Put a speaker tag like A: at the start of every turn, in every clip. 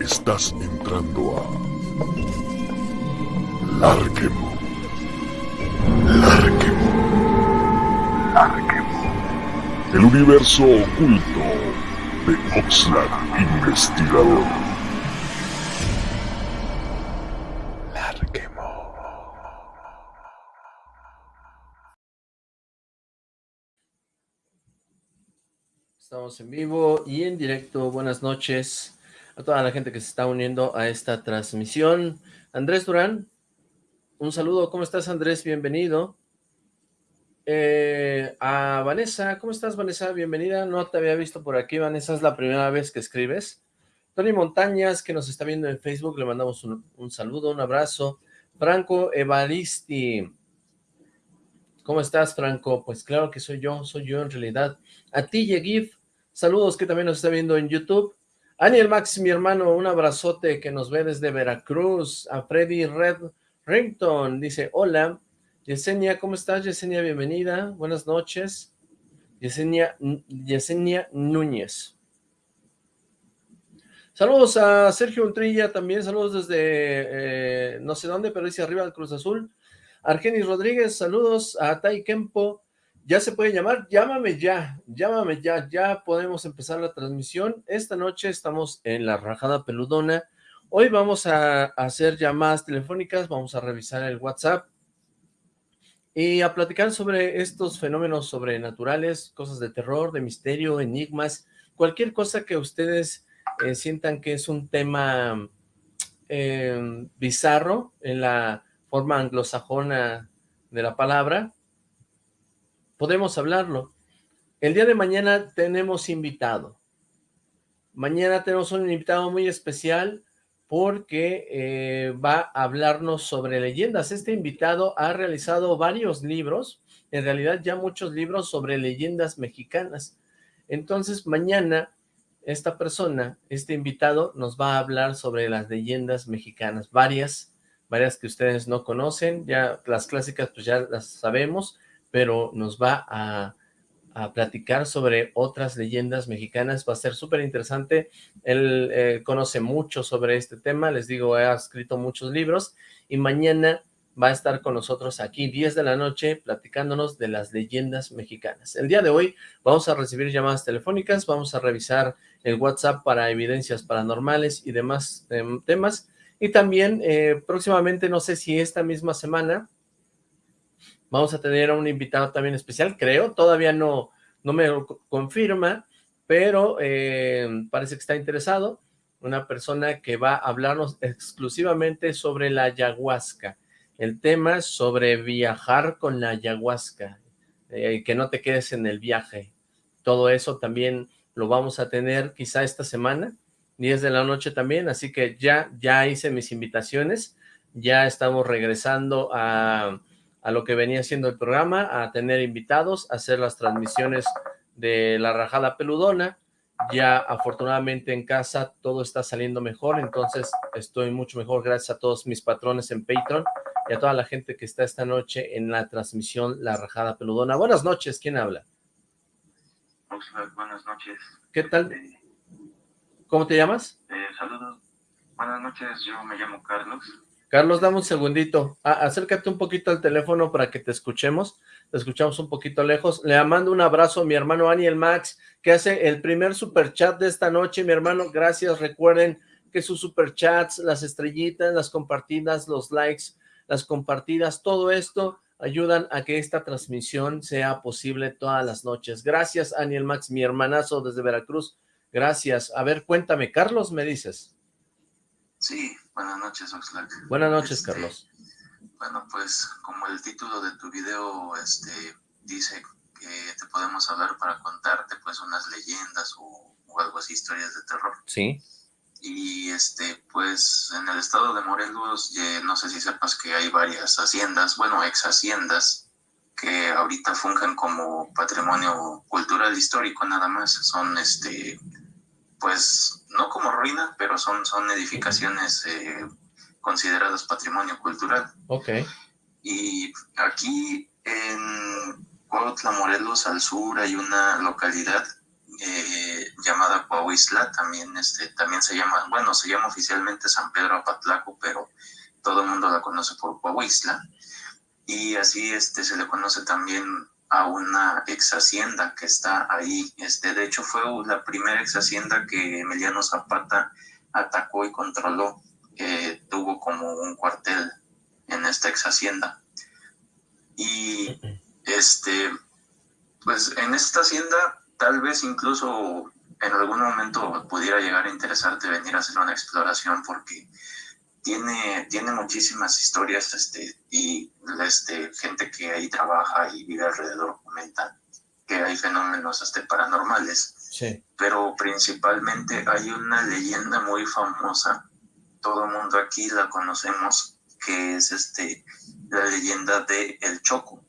A: Estás entrando a Larquemo. Larquemo. Larquemo. El universo oculto de Oxlack Investigador.
B: En vivo y en directo. Buenas noches a toda la gente que se está uniendo a esta transmisión. Andrés Durán, un saludo. ¿Cómo estás, Andrés? Bienvenido. Eh, a Vanessa, ¿cómo estás, Vanessa? Bienvenida. No te había visto por aquí, Vanessa. Es la primera vez que escribes. Tony Montañas, que nos está viendo en Facebook, le mandamos un, un saludo, un abrazo. Franco Evaristi. ¿Cómo estás, Franco? Pues claro que soy yo, soy yo en realidad. A ti, Yegif, saludos que también nos está viendo en YouTube. Aniel Max, mi hermano, un abrazote que nos ve desde Veracruz. A Freddy Red Rington, dice, hola. Yesenia, ¿cómo estás, Yesenia? Bienvenida, buenas noches. Yesenia, Yesenia Núñez. Saludos a Sergio Ultrilla también, saludos desde eh, no sé dónde, pero dice arriba del Cruz Azul. Argenis Rodríguez, saludos a Tai Kempo. ¿Ya se puede llamar? Llámame ya, llámame ya, ya podemos empezar la transmisión. Esta noche estamos en la Rajada Peludona. Hoy vamos a hacer llamadas telefónicas, vamos a revisar el WhatsApp y a platicar sobre estos fenómenos sobrenaturales, cosas de terror, de misterio, enigmas, cualquier cosa que ustedes eh, sientan que es un tema eh, bizarro en la forma anglosajona de la palabra, podemos hablarlo. El día de mañana tenemos invitado. Mañana tenemos un invitado muy especial porque eh, va a hablarnos sobre leyendas. Este invitado ha realizado varios libros, en realidad ya muchos libros sobre leyendas mexicanas. Entonces mañana esta persona, este invitado, nos va a hablar sobre las leyendas mexicanas, varias, varias que ustedes no conocen, ya las clásicas pues ya las sabemos, pero nos va a, platicar sobre otras leyendas mexicanas, va a ser súper interesante, él eh, conoce mucho sobre este tema, les digo, ha escrito muchos libros, y mañana va a estar con nosotros aquí, 10 de la noche, platicándonos de las leyendas mexicanas. El día de hoy vamos a recibir llamadas telefónicas, vamos a revisar el WhatsApp para evidencias paranormales y demás eh, temas, y también eh, próximamente, no sé si esta misma semana, vamos a tener a un invitado también especial, creo, todavía no, no me lo confirma, pero eh, parece que está interesado, una persona que va a hablarnos exclusivamente sobre la ayahuasca, el tema es sobre viajar con la ayahuasca, eh, que no te quedes en el viaje, todo eso también lo vamos a tener quizá esta semana, 10 de la noche también, así que ya, ya hice mis invitaciones, ya estamos regresando a, a lo que venía siendo el programa, a tener invitados, a hacer las transmisiones de la rajada peludona, ya afortunadamente en casa todo está saliendo mejor, entonces estoy mucho mejor gracias a todos mis patrones en Patreon y a toda la gente que está esta noche en la transmisión La Rajada Peludona. Buenas noches, ¿quién habla?
C: Buenas noches.
B: ¿Qué tal? ¿Cómo te llamas?
C: Eh, saludos. Buenas noches, yo me llamo Carlos.
B: Carlos, dame un segundito. Ah, acércate un poquito al teléfono para que te escuchemos. Te escuchamos un poquito lejos. Le mando un abrazo a mi hermano Aniel Max, que hace el primer super chat de esta noche. Mi hermano, gracias. Recuerden que sus super chats, las estrellitas, las compartidas, los likes, las compartidas, todo esto ayudan a que esta transmisión sea posible todas las noches. Gracias, Aniel Max, mi hermanazo desde Veracruz. Gracias. A ver, cuéntame, Carlos, ¿me dices?
C: Sí, buenas noches, Oxlack.
B: Buenas noches,
C: Este,
B: Carlos.
C: Bueno, pues como el título de tu video este, dice que te podemos hablar para contarte pues unas leyendas o, o algo así, historias de terror.
B: Sí.
C: Y este, pues en el estado de Morelos, eh, no sé si sepas que hay varias haciendas, bueno, ex haciendas, que ahorita fungen como patrimonio cultural histórico nada más. Son este, pues no como ruina, pero son, son edificaciones eh, consideradas patrimonio cultural.
B: Ok.
C: Y aquí en Cuautla, Morelos, al sur, hay una localidad eh, llamada Coahuisla, también, este, también se llama, bueno, se llama oficialmente San Pedro Apatlaco, pero todo el mundo la conoce por Coahuisla. Y así este, se le conoce también a una ex hacienda que está ahí. Este, de hecho, fue la primera ex hacienda que Emiliano Zapata atacó y controló. tuvo como un cuartel en esta ex hacienda. Y este, pues en esta hacienda tal vez incluso en algún momento pudiera llegar a interesarte venir a hacer una exploración porque tiene, tiene muchísimas historias este, y este, gente que ahí trabaja y vive alrededor comenta que hay fenómenos este, paranormales.
B: Sí.
C: Pero principalmente hay una leyenda muy famosa, todo el mundo aquí la conocemos, que es este, la leyenda de El Choco.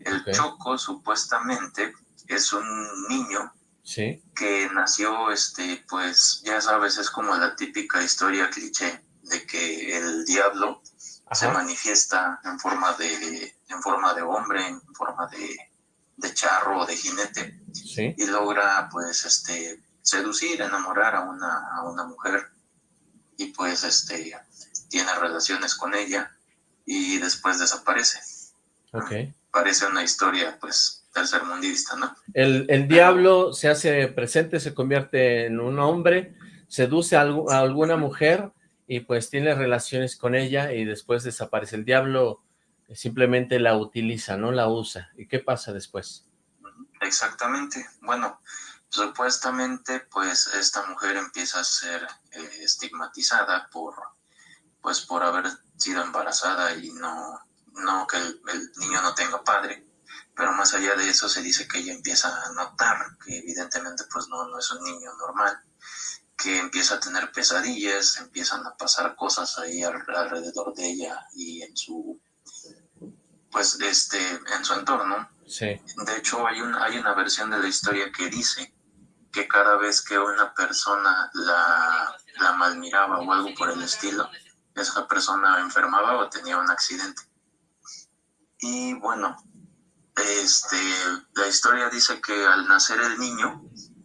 C: El Choco supuestamente es un niño
B: ¿Sí?
C: que nació, este, pues ya sabes, es como la típica historia cliché de que el diablo se manifiesta en forma de, en forma de hombre, en forma de, de charro o de jinete, y logra pues este seducir, enamorar a una, a una mujer, y pues este tiene relaciones con ella, y después desaparece.
B: Okay.
C: Parece una historia pues tercermundista, ¿no?
B: El, el diablo se hace presente, se convierte en un hombre, seduce a, a alguna mujer, y pues tiene relaciones con ella y después desaparece. El diablo simplemente la utiliza, no la usa. ¿Y qué pasa después?
C: Exactamente. Bueno, supuestamente pues esta mujer empieza a ser eh, estigmatizada por pues por haber sido embarazada y no, no que el, el niño no tenga padre pero más allá de eso se dice que ella empieza a notar que evidentemente pues no, no es un niño normal que empieza a tener pesadillas, empiezan a pasar cosas ahí alrededor de ella y en su pues este en su entorno.
B: Sí.
C: De hecho hay una hay una versión de la historia que dice que cada vez que una persona la, la malmiraba o algo por el estilo, esa persona enfermaba o tenía un accidente. Y bueno, este, la historia dice que al nacer el niño,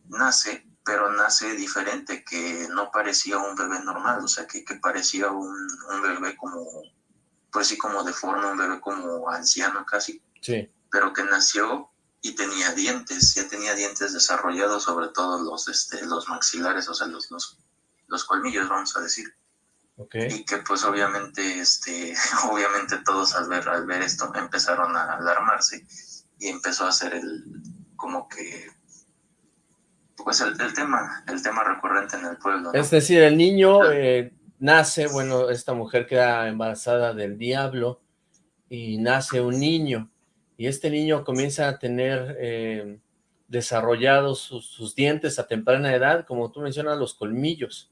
C: nace pero nace diferente, que no parecía un bebé normal, o sea, que, que parecía un, un, bebé como, pues sí, como de forma, un bebé como anciano casi.
B: Sí.
C: Pero que nació y tenía dientes, ya tenía dientes desarrollados, sobre todo los, este, los maxilares, o sea, los, los, los colmillos, vamos a decir.
B: Okay.
C: Y que pues obviamente, este, obviamente todos al ver, al ver esto empezaron a alarmarse y empezó a ser el, como que pues el, el, tema, el tema recurrente en el pueblo. ¿no?
B: Es decir, el niño eh, nace, bueno, esta mujer queda embarazada del diablo y nace un niño y este niño comienza a tener eh, desarrollados sus, sus, dientes a temprana edad, como tú mencionas, los colmillos.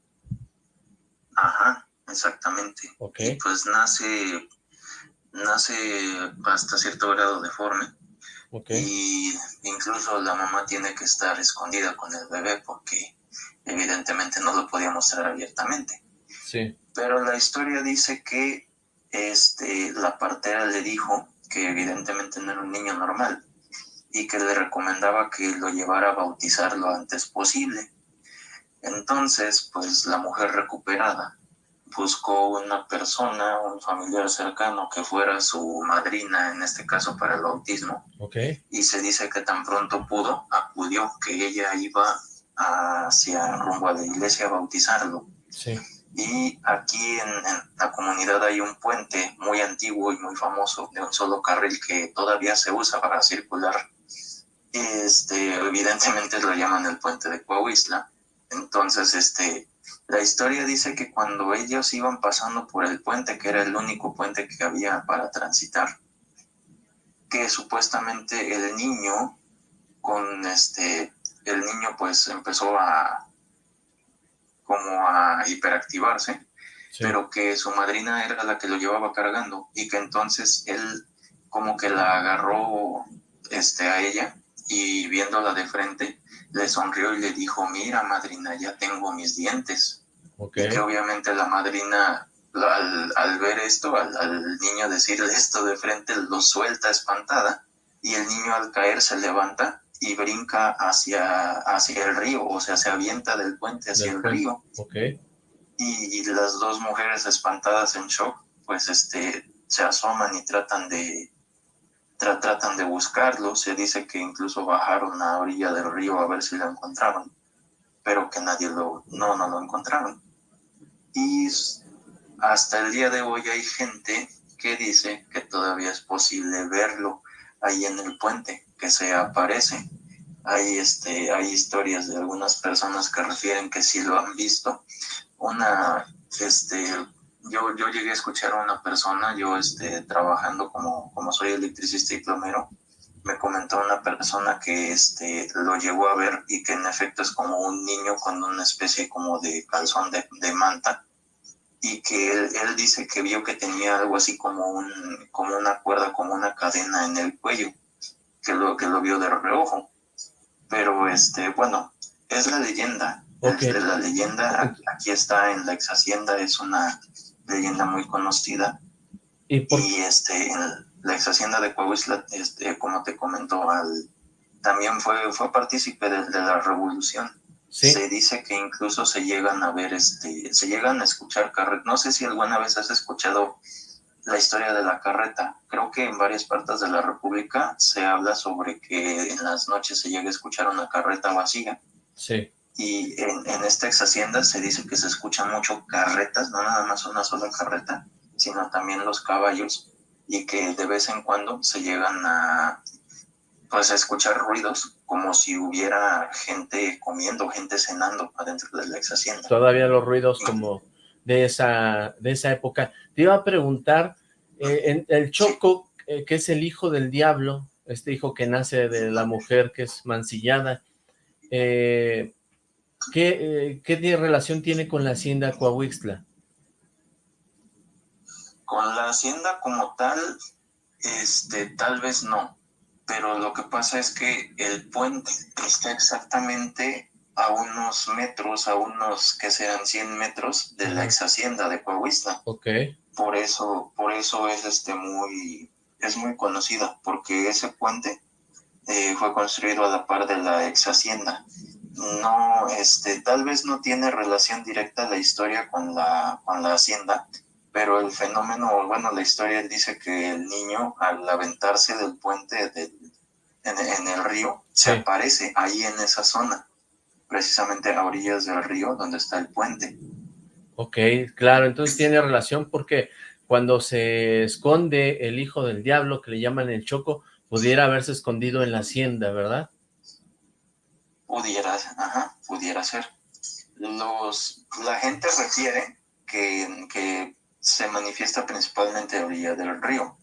C: Ajá, exactamente.
B: Okay.
C: Y pues nace, nace hasta cierto grado deforme
B: Okay.
C: Y incluso la mamá tiene que estar escondida con el bebé porque evidentemente no lo podía mostrar abiertamente.
B: Sí.
C: Pero la historia dice que este, la partera le dijo que evidentemente no era un niño normal y que le recomendaba que lo llevara a bautizar lo antes posible. Entonces, pues la mujer recuperada buscó una persona, un familiar cercano que fuera su madrina, en este caso para el bautismo.
B: Okay.
C: Y se dice que tan pronto pudo, acudió, que ella iba hacia rumbo a la iglesia a bautizarlo.
B: Sí.
C: Y aquí en, en, la comunidad hay un puente muy antiguo y muy famoso de un solo carril que todavía se usa para circular. Este, evidentemente lo llaman el puente de Coahuisla. Entonces, este, la historia dice que cuando ellos iban pasando por el puente, que era el único puente que había para transitar, que supuestamente el niño, con este, el niño pues empezó a, como a hiperactivarse, sí. pero que su madrina era la que lo llevaba cargando y que entonces él como que la agarró este, a ella y viéndola de frente, le sonrió y le dijo, mira madrina, ya tengo mis dientes.
B: Okay.
C: Y que obviamente la madrina, al, al ver esto, al, al, niño decirle esto de frente, lo suelta espantada, y el niño al caer se levanta y brinca hacia, hacia el río, o sea, se avienta del puente hacia el río.
B: Okay.
C: Y, las dos mujeres espantadas en shock, pues este, se asoman y tratan de, tratan de buscarlo. Se dice que incluso bajaron a orilla del río a ver si lo encontraron, pero que nadie lo, no, no lo encontraron. Y hasta el día de hoy hay gente que dice que todavía es posible verlo ahí en el puente, que se aparece. Hay, este, hay historias de algunas personas que refieren que sí lo han visto. Una, este, yo, yo llegué a escuchar a una persona, yo este, trabajando como, como soy electricista y plomero, me comentó una persona que este, lo llegó a ver y que en efecto es como un niño con una especie como de calzón de, de manta y que él, él, dice que vio que tenía algo así como, un, como una cuerda, como una cadena en el cuello, que lo, que lo vio de reojo. Pero, este, bueno, es la leyenda. Okay. la leyenda aquí está en la ex hacienda, es una leyenda muy conocida. Y, este, la ex hacienda de Coahuila, este, como te comentó, al, también fue, fue partícipe de la revolución se dice que incluso se llegan a ver, este, se llegan a escuchar carretas. No sé si alguna vez has escuchado la historia de la carreta. Creo que en varias partes de la República se habla sobre que en las noches se llega a escuchar una carreta vacía.
B: Sí.
C: Y en, esta ex hacienda se dice que se escuchan mucho carretas, no nada más una sola carreta, sino también los caballos, y que de vez en cuando se llegan a pues a escuchar ruidos como si hubiera gente comiendo, gente cenando adentro de la ex hacienda.
B: Todavía los ruidos como de esa, de esa época. Te iba a preguntar, eh, en el Choco, eh, que es el hijo del diablo, este hijo que nace de la mujer que es mancillada, eh, ¿qué, ¿qué relación tiene con la hacienda Coahuixtla?
C: Con la hacienda como tal, este, tal vez no pero lo que pasa es que el puente está exactamente a unos metros, a unos que sean 100 metros de la ex hacienda de Coahuila.
B: Ok.
C: Por eso, por eso es este muy, es muy conocida, porque ese puente eh, fue construido a la par de la ex hacienda. No, este, tal vez no tiene relación directa la historia con la, con la hacienda, pero el fenómeno, bueno, la historia dice que el niño al aventarse del puente del en, el río, se aparece ahí en esa zona, precisamente a orillas del río donde está el puente.
B: Ok, claro, entonces tiene relación porque cuando se esconde el hijo del diablo, que le llaman el Choco, pudiera haberse escondido en la hacienda, ¿verdad?
C: Pudiera, ajá, pudiera ser. Los, la gente refiere que, que se manifiesta principalmente a orilla del río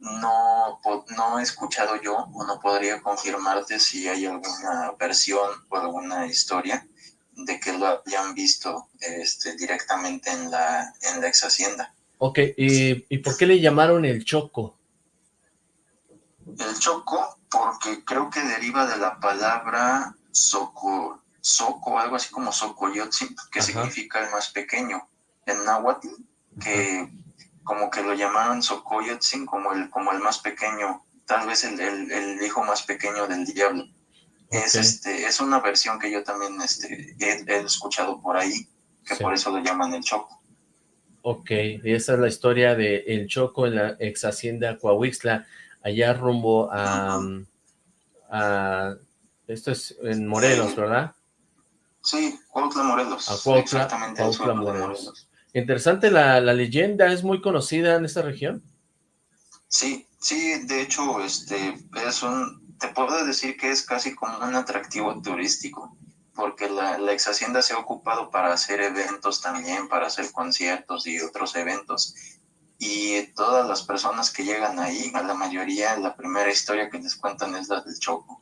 C: no, no he escuchado yo o no podría confirmarte si hay alguna versión o alguna historia de que lo hayan visto este, directamente en la, en la ex hacienda.
B: Ok, ¿Y, por qué le llamaron el Choco?
C: El Choco, porque creo que deriva de la palabra Soco, Soco algo así como Socoyotzin, que significa el más pequeño. En náhuatl, que como que lo llamaron Sokoyotzin como el, como el más pequeño, tal vez el, el, hijo más pequeño del diablo. Es, este, es una versión que yo también este, he, escuchado por ahí, que por eso lo llaman el Choco.
B: Ok, y esa es la historia de El Choco en la ex hacienda Coahuixla, allá rumbo a, a esto es en Morelos, ¿verdad?
C: Sí, Cuautla, Morelos.
B: A Cuautla, Exactamente, Morelos. Interesante la, la, leyenda, ¿es muy conocida en esta región?
C: Sí, sí, de hecho, este, es un, te puedo decir que es casi como un atractivo turístico, porque la, la ex hacienda se ha ocupado para hacer eventos también, para hacer conciertos y otros eventos. Y todas las personas que llegan ahí, a la mayoría, la primera historia que les cuentan es la del Choco.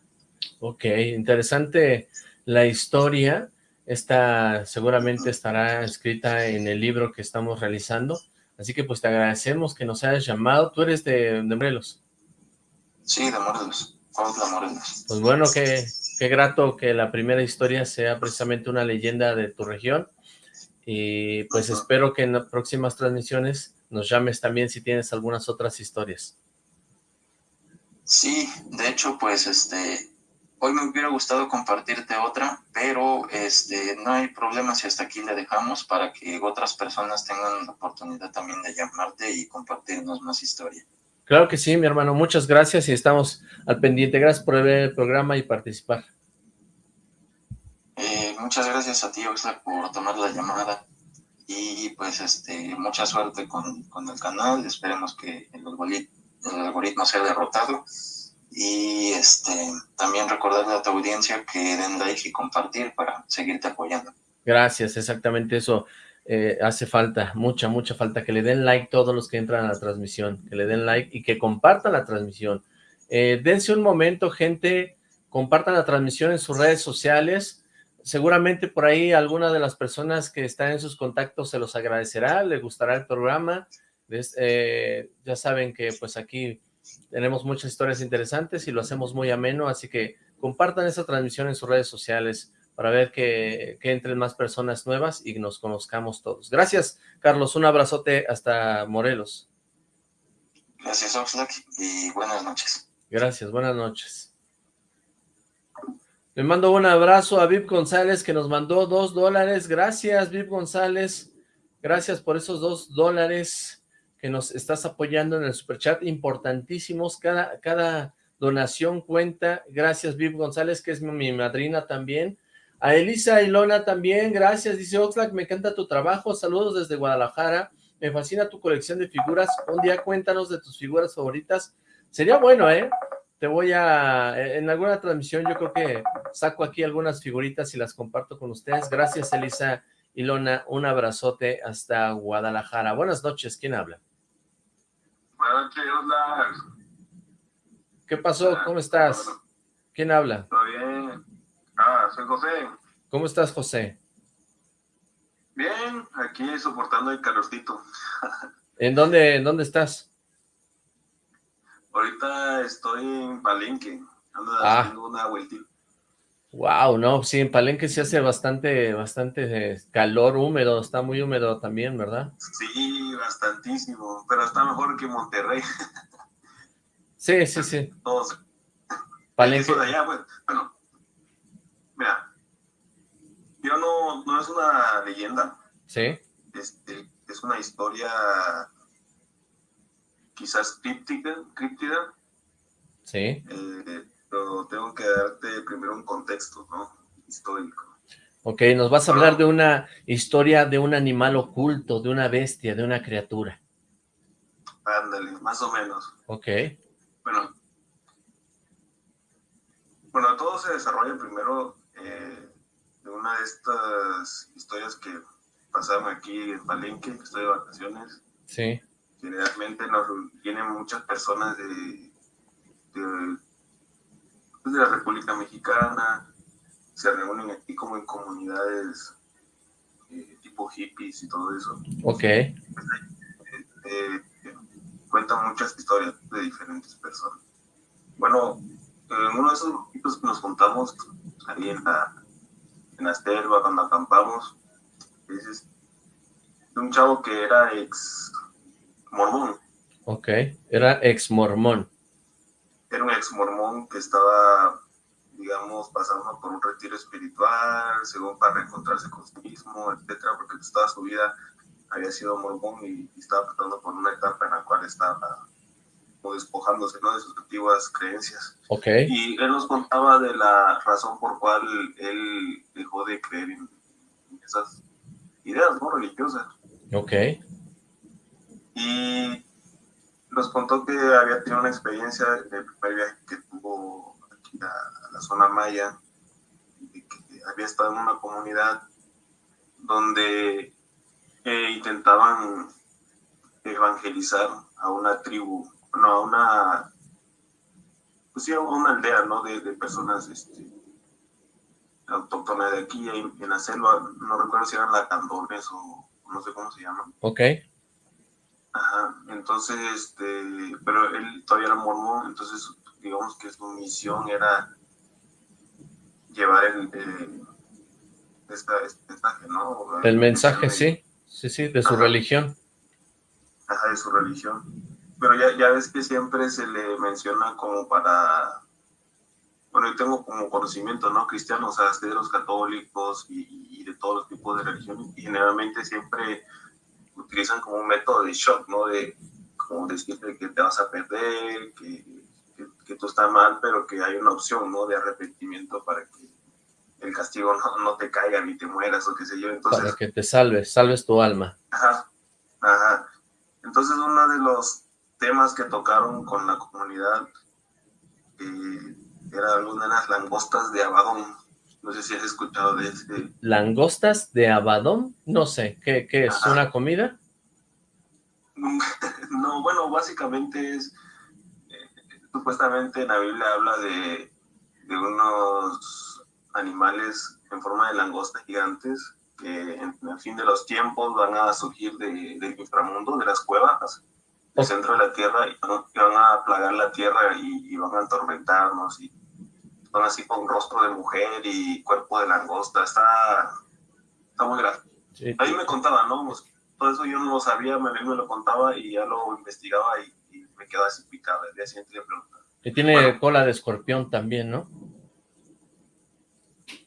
B: Ok, interesante la historia. Esta seguramente estará escrita en el libro que estamos realizando. Así que pues te agradecemos que nos hayas llamado. ¿Tú eres de, Morelos?
C: Sí, de Morelos. de Morelos.
B: Pues bueno, qué, qué grato que la primera historia sea precisamente una leyenda de tu región. Y pues espero que en las próximas transmisiones nos llames también si tienes algunas otras historias.
C: Sí, de hecho, pues este, hoy me hubiera gustado compartirte otra, pero este, no hay problema si hasta aquí le dejamos para que otras personas tengan la oportunidad también de llamarte y compartirnos más historia.
B: Claro que sí, mi hermano. Muchas gracias y estamos al pendiente. Gracias por ver el programa y participar.
C: Eh, muchas gracias a ti, Oxlack, por tomar la llamada. Y pues este mucha suerte con, con el canal. Esperemos que el algoritmo, el algoritmo sea derrotado. Y este también recordarle a tu audiencia que den like y compartir para seguirte apoyando.
B: Gracias, exactamente eso. Eh, hace falta, mucha, mucha falta, que le den like todos los que entran a la transmisión, que le den like y que compartan la transmisión. Eh, dense un momento, gente, compartan la transmisión en sus redes sociales, seguramente por ahí alguna de las personas que están en sus contactos se los agradecerá, les gustará el programa, eh, ya saben que pues aquí tenemos muchas historias interesantes y lo hacemos muy ameno, así que compartan esa transmisión en sus redes sociales, para ver que, entren más personas nuevas y nos conozcamos todos. Gracias, Carlos. Un abrazote hasta Morelos.
C: Gracias, Oxlack, y buenas noches.
B: Gracias, buenas noches. Le mando un abrazo a Vip González, que nos mandó dos dólares. Gracias, Vip González. Gracias por esos dos dólares que nos estás apoyando en el superchat. Importantísimos. Cada, cada donación cuenta. Gracias, Vip González, que es mi madrina también. A Elisa Ilona también, gracias, dice Oxlack, me encanta tu trabajo, saludos desde Guadalajara, me fascina tu colección de figuras, un día cuéntanos de tus figuras favoritas, sería bueno, ¿eh? Te voy a, en alguna transmisión yo creo que saco aquí algunas figuritas y las comparto con ustedes, gracias Elisa Ilona, un abrazote hasta Guadalajara, buenas noches, ¿quién habla?
D: Buenas noches, hola.
B: ¿Qué pasó? ¿Cómo estás? ¿Quién habla?
D: Todo bien. Ah, soy José.
B: ¿Cómo estás, José?
D: Bien, aquí soportando el calorcito.
B: ¿En dónde, en dónde estás?
D: Ahorita estoy en Palenque, ando ah. haciendo una vueltita.
B: Wow, no, sí, en Palenque se hace bastante, bastante eh, calor húmedo, está muy húmedo también, ¿verdad?
D: Sí, bastantísimo, pero está mejor que Monterrey.
B: Sí, sí, sí.
D: Todos.
B: Palenque.
D: De allá, bueno, Mira, yo no, no es una leyenda.
B: Sí.
D: Este, es una historia quizás críptica, críptida.
B: Sí.
D: Eh, pero tengo que darte primero un contexto, ¿no? Histórico.
B: Ok, nos vas a hablar de una historia de un animal oculto, de una bestia, de una criatura.
D: Ándale, más o menos.
B: Ok.
D: Bueno, bueno, todo se desarrolla primero eh, de una de estas historias que pasaron aquí en Palenque, que estoy de vacaciones.
B: Sí.
D: Generalmente nos vienen muchas personas de, de, de, la República Mexicana, se reúnen aquí como en comunidades eh, tipo hippies y todo eso.
B: Ok.
D: Eh, eh, cuentan muchas historias de diferentes personas. Bueno, en uno de esos grupitos que nos juntamos ahí en la, en la selva cuando acampamos, es un chavo que era ex mormón.
B: Ok, era ex mormón.
D: Era un ex mormón que estaba, digamos, pasando por un retiro espiritual, según para reencontrarse con sí mismo, etcétera, porque toda su vida había sido mormón y, y estaba pasando por una etapa en la cual estaba o despojándose ¿no? de sus antiguas creencias.
B: Okay.
D: Y él nos contaba de la razón por cual él dejó de creer en, esas ideas ¿no? religiosas.
B: Ok.
D: Y nos contó que había tenido una experiencia en el primer viaje que tuvo aquí a, la zona maya, y que había estado en una comunidad donde eh, intentaban evangelizar a una tribu no, una, pues sí, una aldea, ¿no? De, personas este, autóctonas de aquí en la selva, no recuerdo si eran lacandones o no sé cómo se llaman.
B: Ok.
D: Ajá, entonces, este, pero él todavía era mormón, entonces digamos que su misión era llevar el, el esta, este mensaje, ¿no?
B: El mensaje, sí, sí, sí, de su religión.
D: Ajá, de su religión pero ya, ya ves que siempre se le menciona como para bueno, yo tengo como conocimiento, ¿no? Cristianos, o sea, de los católicos y, y, de todos los tipos de religiones, y generalmente siempre utilizan como un método de shock, ¿no? De como decirte que te vas a perder, que, que, que tú estás mal, pero que hay una opción, ¿no? De arrepentimiento para que el castigo no, no, te caiga ni te mueras o qué sé yo. Entonces,
B: Para que te salves, salves tu alma.
D: Ajá, ajá. Entonces uno de los temas que tocaron con la comunidad eh, era algunas langostas de Abadón. No sé si has escuchado de ese.
B: ¿Langostas de Abadón? No sé, ¿qué, qué es? Ajá. ¿Una comida?
D: no, bueno, básicamente es, eh, supuestamente en la Biblia habla de, de unos animales en forma de langostas gigantes que en el fin de los tiempos van a surgir de, del inframundo, de las cuevas, del centro de la tierra, y van, y van a plagar la tierra y, y, van a atormentarnos, y son así con rostro de mujer y cuerpo de langosta, está, está muy grave. Sí. Ahí me contaban, ¿no? Pues, todo eso yo no lo sabía, me, me lo contaba y ya lo investigaba y, y me quedaba así picado, el día siguiente le preguntaba.
B: Que tiene bueno, cola de escorpión también, ¿no?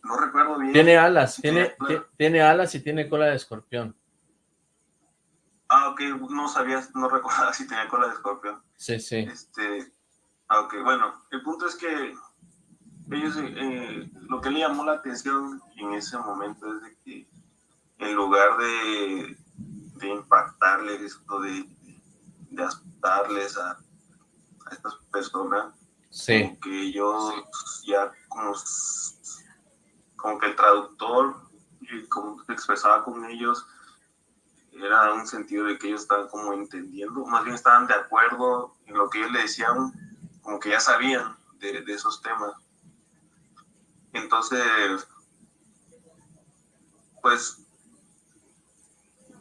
D: no recuerdo bien.
B: Tiene alas, tiene, tiene, tiene alas y tiene cola de escorpión.
D: Ah, ok, no sabías, no recordaba si tenía cola de escorpión.
B: Sí, sí.
D: Este, ah, ok, bueno, el punto es que ellos, eh, lo que le llamó la atención en ese momento es de que en lugar de, de impactarles o de, de asustarles a, a estas personas,
B: sí.
D: como que ellos ya como como que el traductor, y como se expresaba con ellos, era un sentido de que ellos estaban como entendiendo, más bien estaban de acuerdo en lo que ellos le decían, como que ya sabían de, de esos temas. Entonces, pues,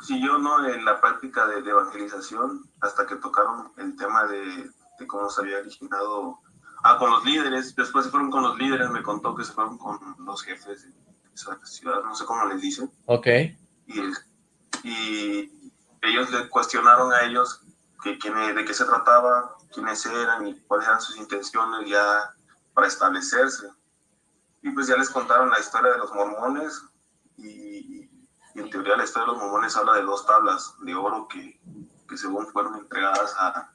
D: siguió ¿no? en la práctica de, de, evangelización hasta que tocaron el tema de, de cómo se había originado Ah, con los líderes, después se fueron con los líderes, me contó que se fueron con los jefes de esa ciudad, no sé cómo les dicen.
B: Ok.
D: Y, y ellos le cuestionaron a ellos que, quién, de qué se trataba, quiénes eran y cuáles eran sus intenciones ya para establecerse. Y pues ya les contaron la historia de los mormones y, y en teoría la historia de los mormones habla de dos tablas de oro que, que según fueron entregadas a,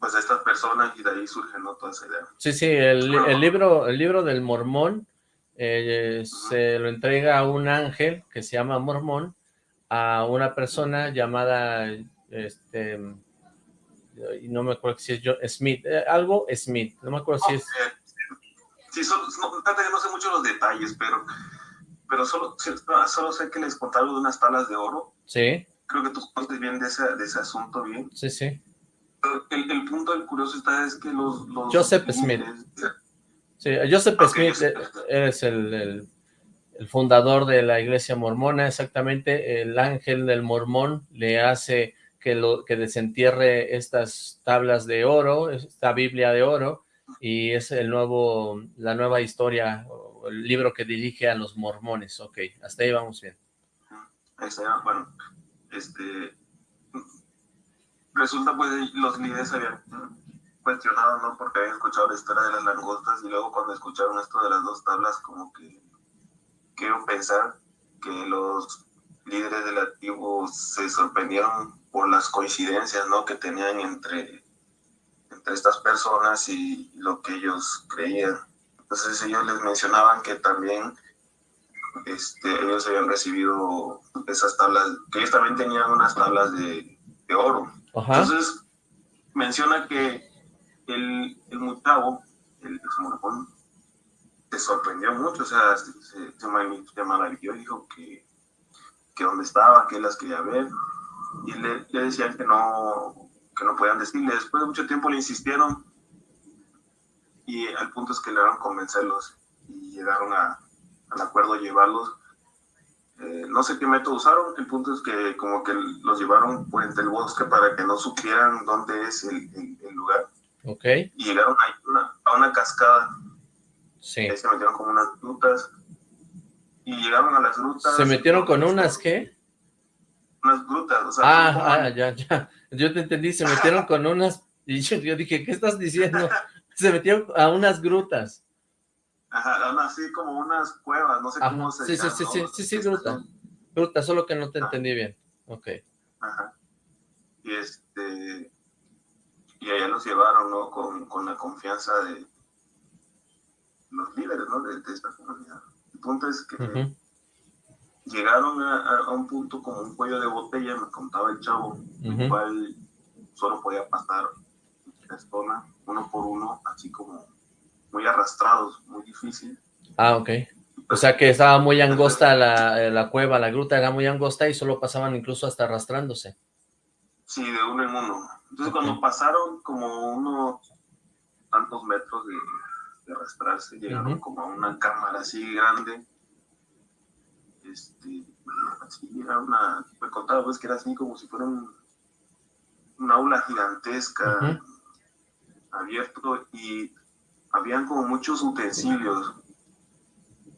D: pues a estas personas y de ahí surge ¿no? toda esa idea.
B: Sí, sí, el, bueno, el libro, el libro del mormón eh, uh -huh. se lo entrega a un ángel que se llama mormón a una persona llamada, este, no me acuerdo si es yo, Smith, eh, algo Smith, no me acuerdo si es...
D: Sí, solo, no, no sé mucho los detalles, pero, pero solo, solo sé que les contaron de unas talas de oro.
B: Sí.
D: Creo que tú conoces bien de ese, de ese asunto bien.
B: Sí, sí
D: el, el, punto del curioso está es que los... los
B: Joseph Smith. Sí, Joseph okay, Smith es el, el, el, fundador de la iglesia mormona, exactamente. El ángel del mormón le hace que, lo, que desentierre estas tablas de oro, esta Biblia de oro, y es el nuevo, la nueva historia, el libro que dirige a los mormones. Ok, hasta ahí vamos bien.
D: Bueno, este, resulta pues los líderes habían cuestionado, ¿no? Porque habían escuchado la historia de las langostas y luego cuando escucharon esto de las dos tablas como que quiero pensar que los líderes de la tribu se sorprendieron por las coincidencias, ¿no? Que tenían entre, entre estas personas y lo que ellos creían. Entonces ellos les mencionaban que también este, ellos habían recibido esas tablas, que ellos también tenían unas tablas de, de oro.
B: Ajá.
D: Entonces, menciona que el, el mutavo, el mormón, se sorprendió mucho, o sea, se, se, se maravilló, dijo que, que dónde estaba, que él las quería ver, y le, le, decían que no, que no podían decirle. Después de mucho tiempo le insistieron, y al punto es que lograron convencerlos, y llegaron a, al acuerdo de llevarlos eh, no sé qué método usaron, el punto es que como que los llevaron por entre el bosque para que no supieran dónde es el, el, el lugar.
B: Ok.
D: Y llegaron a una, a una cascada.
B: Sí.
D: Ahí se metieron con unas grutas. Y llegaron a las grutas.
B: ¿Se metieron con unas qué?
D: Unas grutas, o sea.
B: Ah, ah, ya, ya. Yo te entendí, se metieron con unas... Y yo, yo dije, ¿qué estás diciendo? Se metió a unas grutas.
D: Ajá, así como unas cuevas, no sé cómo se
B: sí, sí, sí, sí, sí, sí, gruta. Gruta, solo que no te entendí bien. Ok.
D: Ajá. Y este... Y allá los llevaron, ¿no? Con, con la confianza de los líderes, ¿no? De, esta comunidad. El punto es que llegaron a, un punto como un cuello de botella, me contaba el chavo, el cual solo podía pasar personas uno por uno, así como muy arrastrados, muy difícil.
B: Ah, ok. O sea que estaba muy angosta la, la, cueva, la gruta era muy angosta y solo pasaban incluso hasta arrastrándose.
D: Sí, de uno en uno. Entonces cuando pasaron como unos tantos metros de, arrastrarse, llegaron como a una cámara así grande. Este, así era una, me contaba pues que era así como si fuera un, una aula gigantesca, abierto y habían como muchos utensilios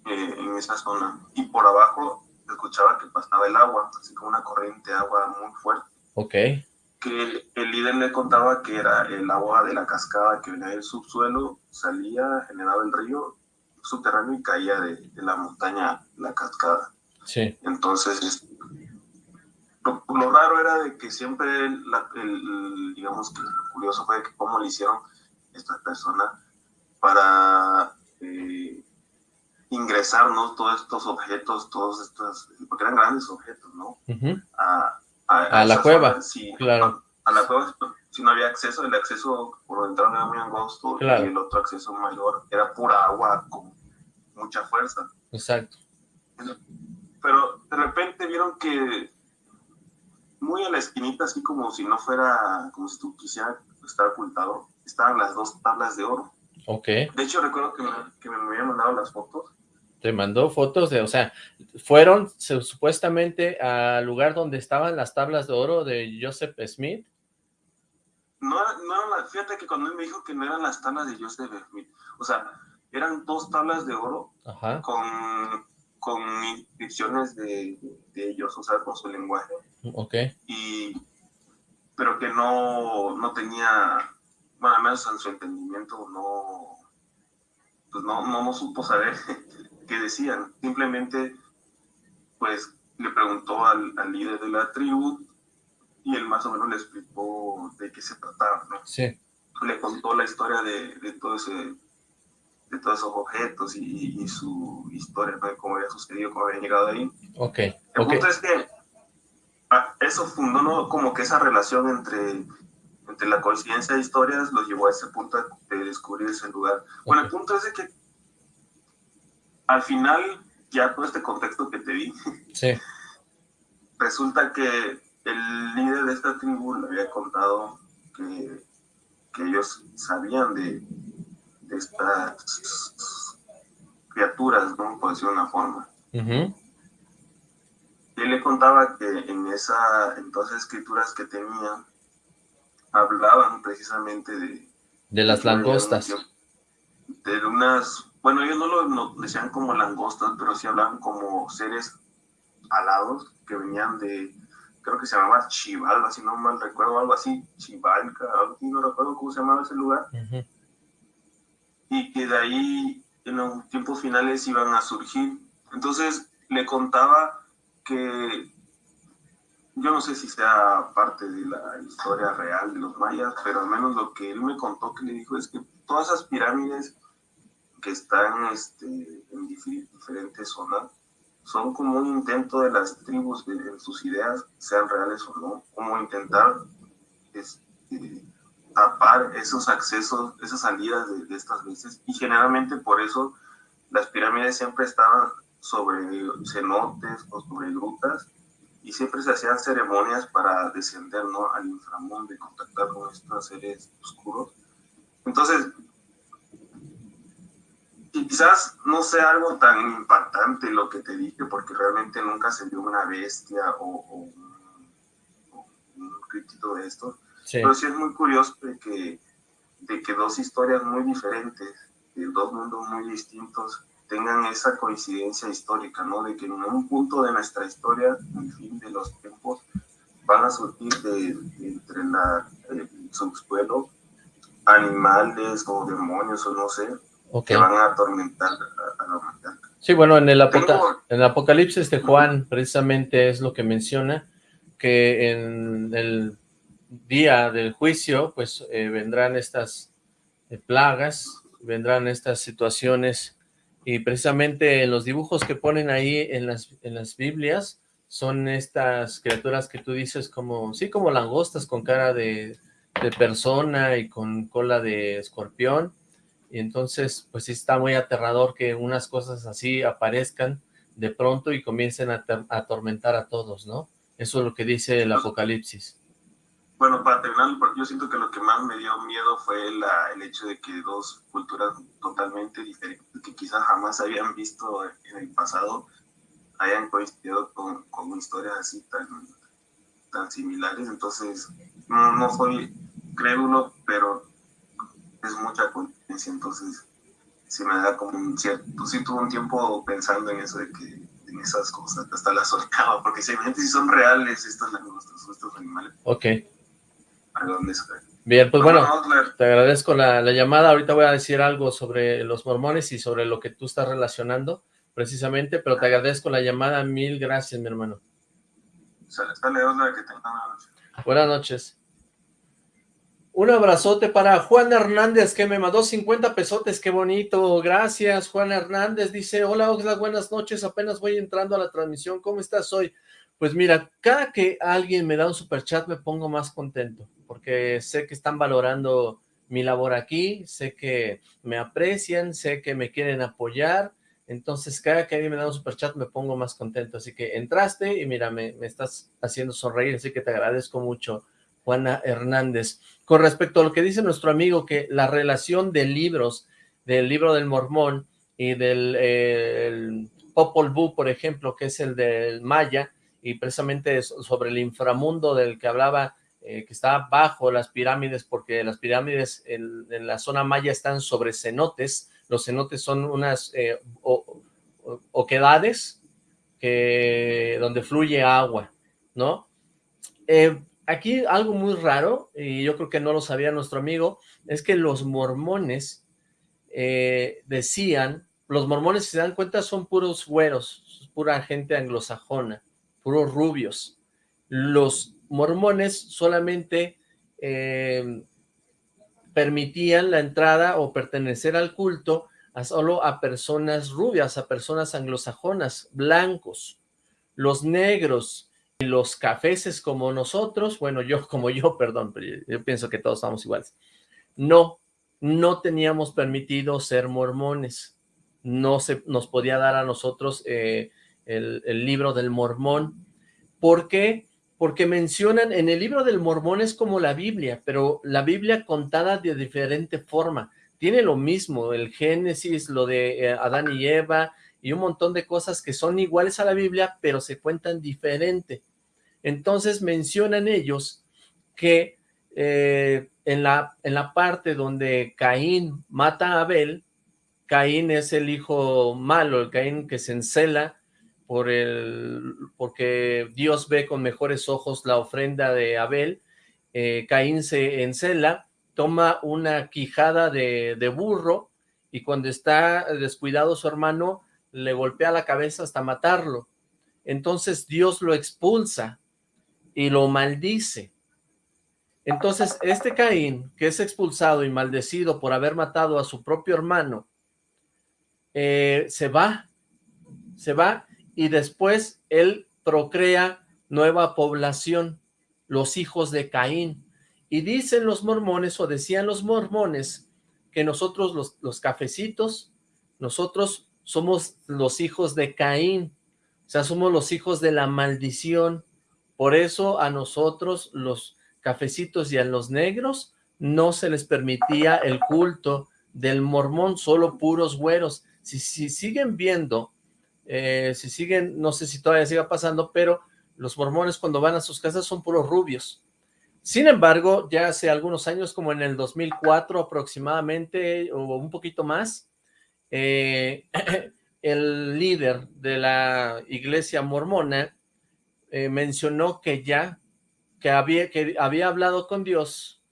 D: eh, en esa zona. Y por abajo escuchaba que pasaba el agua, así como una corriente de agua muy fuerte.
B: Ok.
D: Que el, líder le contaba que era el agua de la cascada que venía del subsuelo, salía, generaba el río subterráneo y caía de, la montaña, la cascada.
B: Sí.
D: Entonces, lo, raro era de que siempre, el, digamos que lo curioso fue que cómo le hicieron estas personas para eh, ingresar todos estos objetos, todos estos, porque eran grandes objetos, ¿no?
B: a, la cueva, sí, claro.
D: A, la cueva, si no había acceso, el acceso por dentro era muy angosto y el otro acceso mayor era pura agua con mucha fuerza.
B: Exacto.
D: Pero de repente vieron que muy a la esquinita, así como si no fuera, como si tú quisieras estar ocultado, estaban las dos tablas de oro.
B: Ok.
D: De hecho, recuerdo que me, que me habían mandado las fotos.
B: Te mandó fotos de, o sea, fueron supuestamente al lugar donde estaban las tablas de oro de Joseph Smith.
D: No, no, fíjate que cuando él me dijo que no eran las tablas de Joseph Smith, o sea, eran dos tablas de oro con con inscripciones de, de, ellos, o sea, con su lenguaje.
B: Ok.
D: Y, pero que no, no tenía bueno, al menos en su entendimiento no, pues no, no, supo saber qué decían. Simplemente, pues, le preguntó al, líder de la tribu y él más o menos le explicó de qué se trataba, ¿no?
B: Sí.
D: Le contó la historia de, de todo ese de todos esos objetos y, su historia, de cómo había sucedido, cómo había llegado ahí.
B: Ok.
D: El punto es que ah, eso fundó ¿no? como que esa relación entre entre la coincidencia de historias los llevó a ese punto de descubrir ese lugar. Bueno, el punto es de que al final, ya todo este contexto que te di,
B: sí.
D: resulta que el líder de esta tribu le había contado que, que ellos sabían de, de, estas criaturas, ¿no? Por decirlo de una forma. Y él le contaba que en esa, entonces escrituras que tenía, hablaban precisamente de...
B: De las langostas.
D: De unas, bueno, ellos no lo decían como langostas, pero sí hablaban como seres alados que venían de, creo que se llamaba Chival, si no mal recuerdo, algo así, Chivalca, no recuerdo cómo se llamaba ese lugar. Y que de ahí en los tiempos finales iban a surgir. Entonces le contaba que yo no sé si sea parte de la historia real de los mayas, pero al menos lo que él me contó que le dijo es que todas esas pirámides que están este, en diferentes zonas son como un intento de las tribus de, en sus ideas, sean reales o no, como intentar este, tapar esos accesos, esas salidas de, estas veces. Y generalmente por eso las pirámides siempre estaban sobre cenotes o sobre grutas y siempre se hacían ceremonias para descender ¿no? al inframundo y contactar con estos seres oscuros. Entonces, quizás no sea algo tan impactante lo que te dije, porque realmente nunca se vio una bestia o, un, crítico de esto, pero sí es muy curioso de que, de que dos historias muy diferentes, de dos mundos muy distintos, tengan esa coincidencia histórica, ¿no? De que en un punto de nuestra historia, en el fin de los tiempos, van a surgir de, entre la, el subsuelo animales o demonios o no sé, que van a atormentar a, la humanidad.
B: Sí, bueno, en el, en el Apocalipsis de Juan precisamente es lo que menciona, que en el día del juicio, pues eh, vendrán estas eh, plagas, vendrán estas situaciones, y precisamente en los dibujos que ponen ahí en las, en las Biblias, son estas criaturas que tú dices como, sí, como langostas con cara de, de persona y con cola de escorpión, y entonces pues sí está muy aterrador que unas cosas así aparezcan de pronto y comiencen a, atormentar a todos, ¿no? Eso es lo que dice el Apocalipsis.
D: Bueno, para terminar, yo siento que lo que más me dio miedo fue la, el hecho de que dos culturas totalmente diferentes, que quizás jamás habían visto en el pasado, hayan coincidido con, con historias así tan, tan similares. Entonces, no, no soy crédulo, pero es mucha coincidencia. Entonces, sí me da como un cierto... Sí tuve un tiempo pensando en eso de que en esas cosas, hasta las soltaba, porque si si son reales estos, estos animales.
B: Ok. Bien, pues bueno, te agradezco la, la, llamada. Ahorita voy a decir algo sobre los mormones y sobre lo que tú estás relacionando precisamente, pero te agradezco la llamada. Mil gracias, mi hermano. Buenas noches. Un abrazote para Juan Hernández, que me mandó 50 pesotes, qué bonito, gracias Juan Hernández, dice, hola Oxlack, buenas noches, apenas voy entrando a la transmisión, ¿cómo estás hoy? Pues mira, cada que alguien me da un super chat me pongo más contento, porque sé que están valorando mi labor aquí, sé que me aprecian, sé que me quieren apoyar, entonces cada que alguien me da un super chat me pongo más contento, así que entraste y mira, me, me estás haciendo sonreír, así que te agradezco mucho, Juana Hernández. Con respecto a lo que dice nuestro amigo, que la relación de libros, del libro del Mormón y del eh, Popol Vuh, por ejemplo, que es el del Maya, y precisamente sobre el inframundo del que hablaba, eh, que está bajo las pirámides, porque las pirámides en, la zona maya están sobre cenotes, los cenotes son unas eh, oquedades que, donde fluye agua, ¿no? Eh, aquí algo muy raro, y yo creo que no lo sabía nuestro amigo, es que los mormones decían, los mormones si se dan cuenta son puros güeros, pura gente anglosajona, puros rubios. Los mormones solamente eh, permitían la entrada o pertenecer al culto a solo a personas rubias, a personas anglosajonas, blancos. Los negros los cafeses como nosotros, bueno, yo como yo, perdón, pero yo pienso que todos estamos iguales. No, no teníamos permitido ser mormones. No se nos podía dar a nosotros eh, el, libro del mormón. ¿Por qué? Porque mencionan, en el libro del mormón es como la Biblia, pero la Biblia contada de diferente forma. Tiene lo mismo, el Génesis, lo de eh, Adán y Eva, y un montón de cosas que son iguales a la Biblia, pero se cuentan diferente. Entonces mencionan ellos que eh, en, la, en la parte donde Caín mata a Abel, Caín es el hijo malo, el Caín que se encela por el, porque Dios ve con mejores ojos la ofrenda de Abel, eh, Caín se encela, toma una quijada de, de burro y cuando está descuidado su hermano le golpea la cabeza hasta matarlo. Entonces Dios lo expulsa y lo maldice. Entonces, este Caín, que es expulsado y maldecido por haber matado a su propio hermano, eh, se va, se va, y después él procrea nueva población, los hijos de Caín. Y dicen los mormones, o decían los mormones, que nosotros los, cafecitos, nosotros somos los hijos de Caín, o sea, somos los hijos de la maldición, por eso a nosotros, los cafecitos y a los negros, no se les permitía el culto del mormón, solo puros güeros. Si, si siguen viendo, eh, si siguen, no sé si todavía siga pasando, pero los mormones cuando van a sus casas son puros rubios. Sin embargo, ya hace algunos años, como en el 2004 aproximadamente, o un poquito más, eh, el líder de la iglesia mormona eh, mencionó que ya, que había, que había hablado con Dios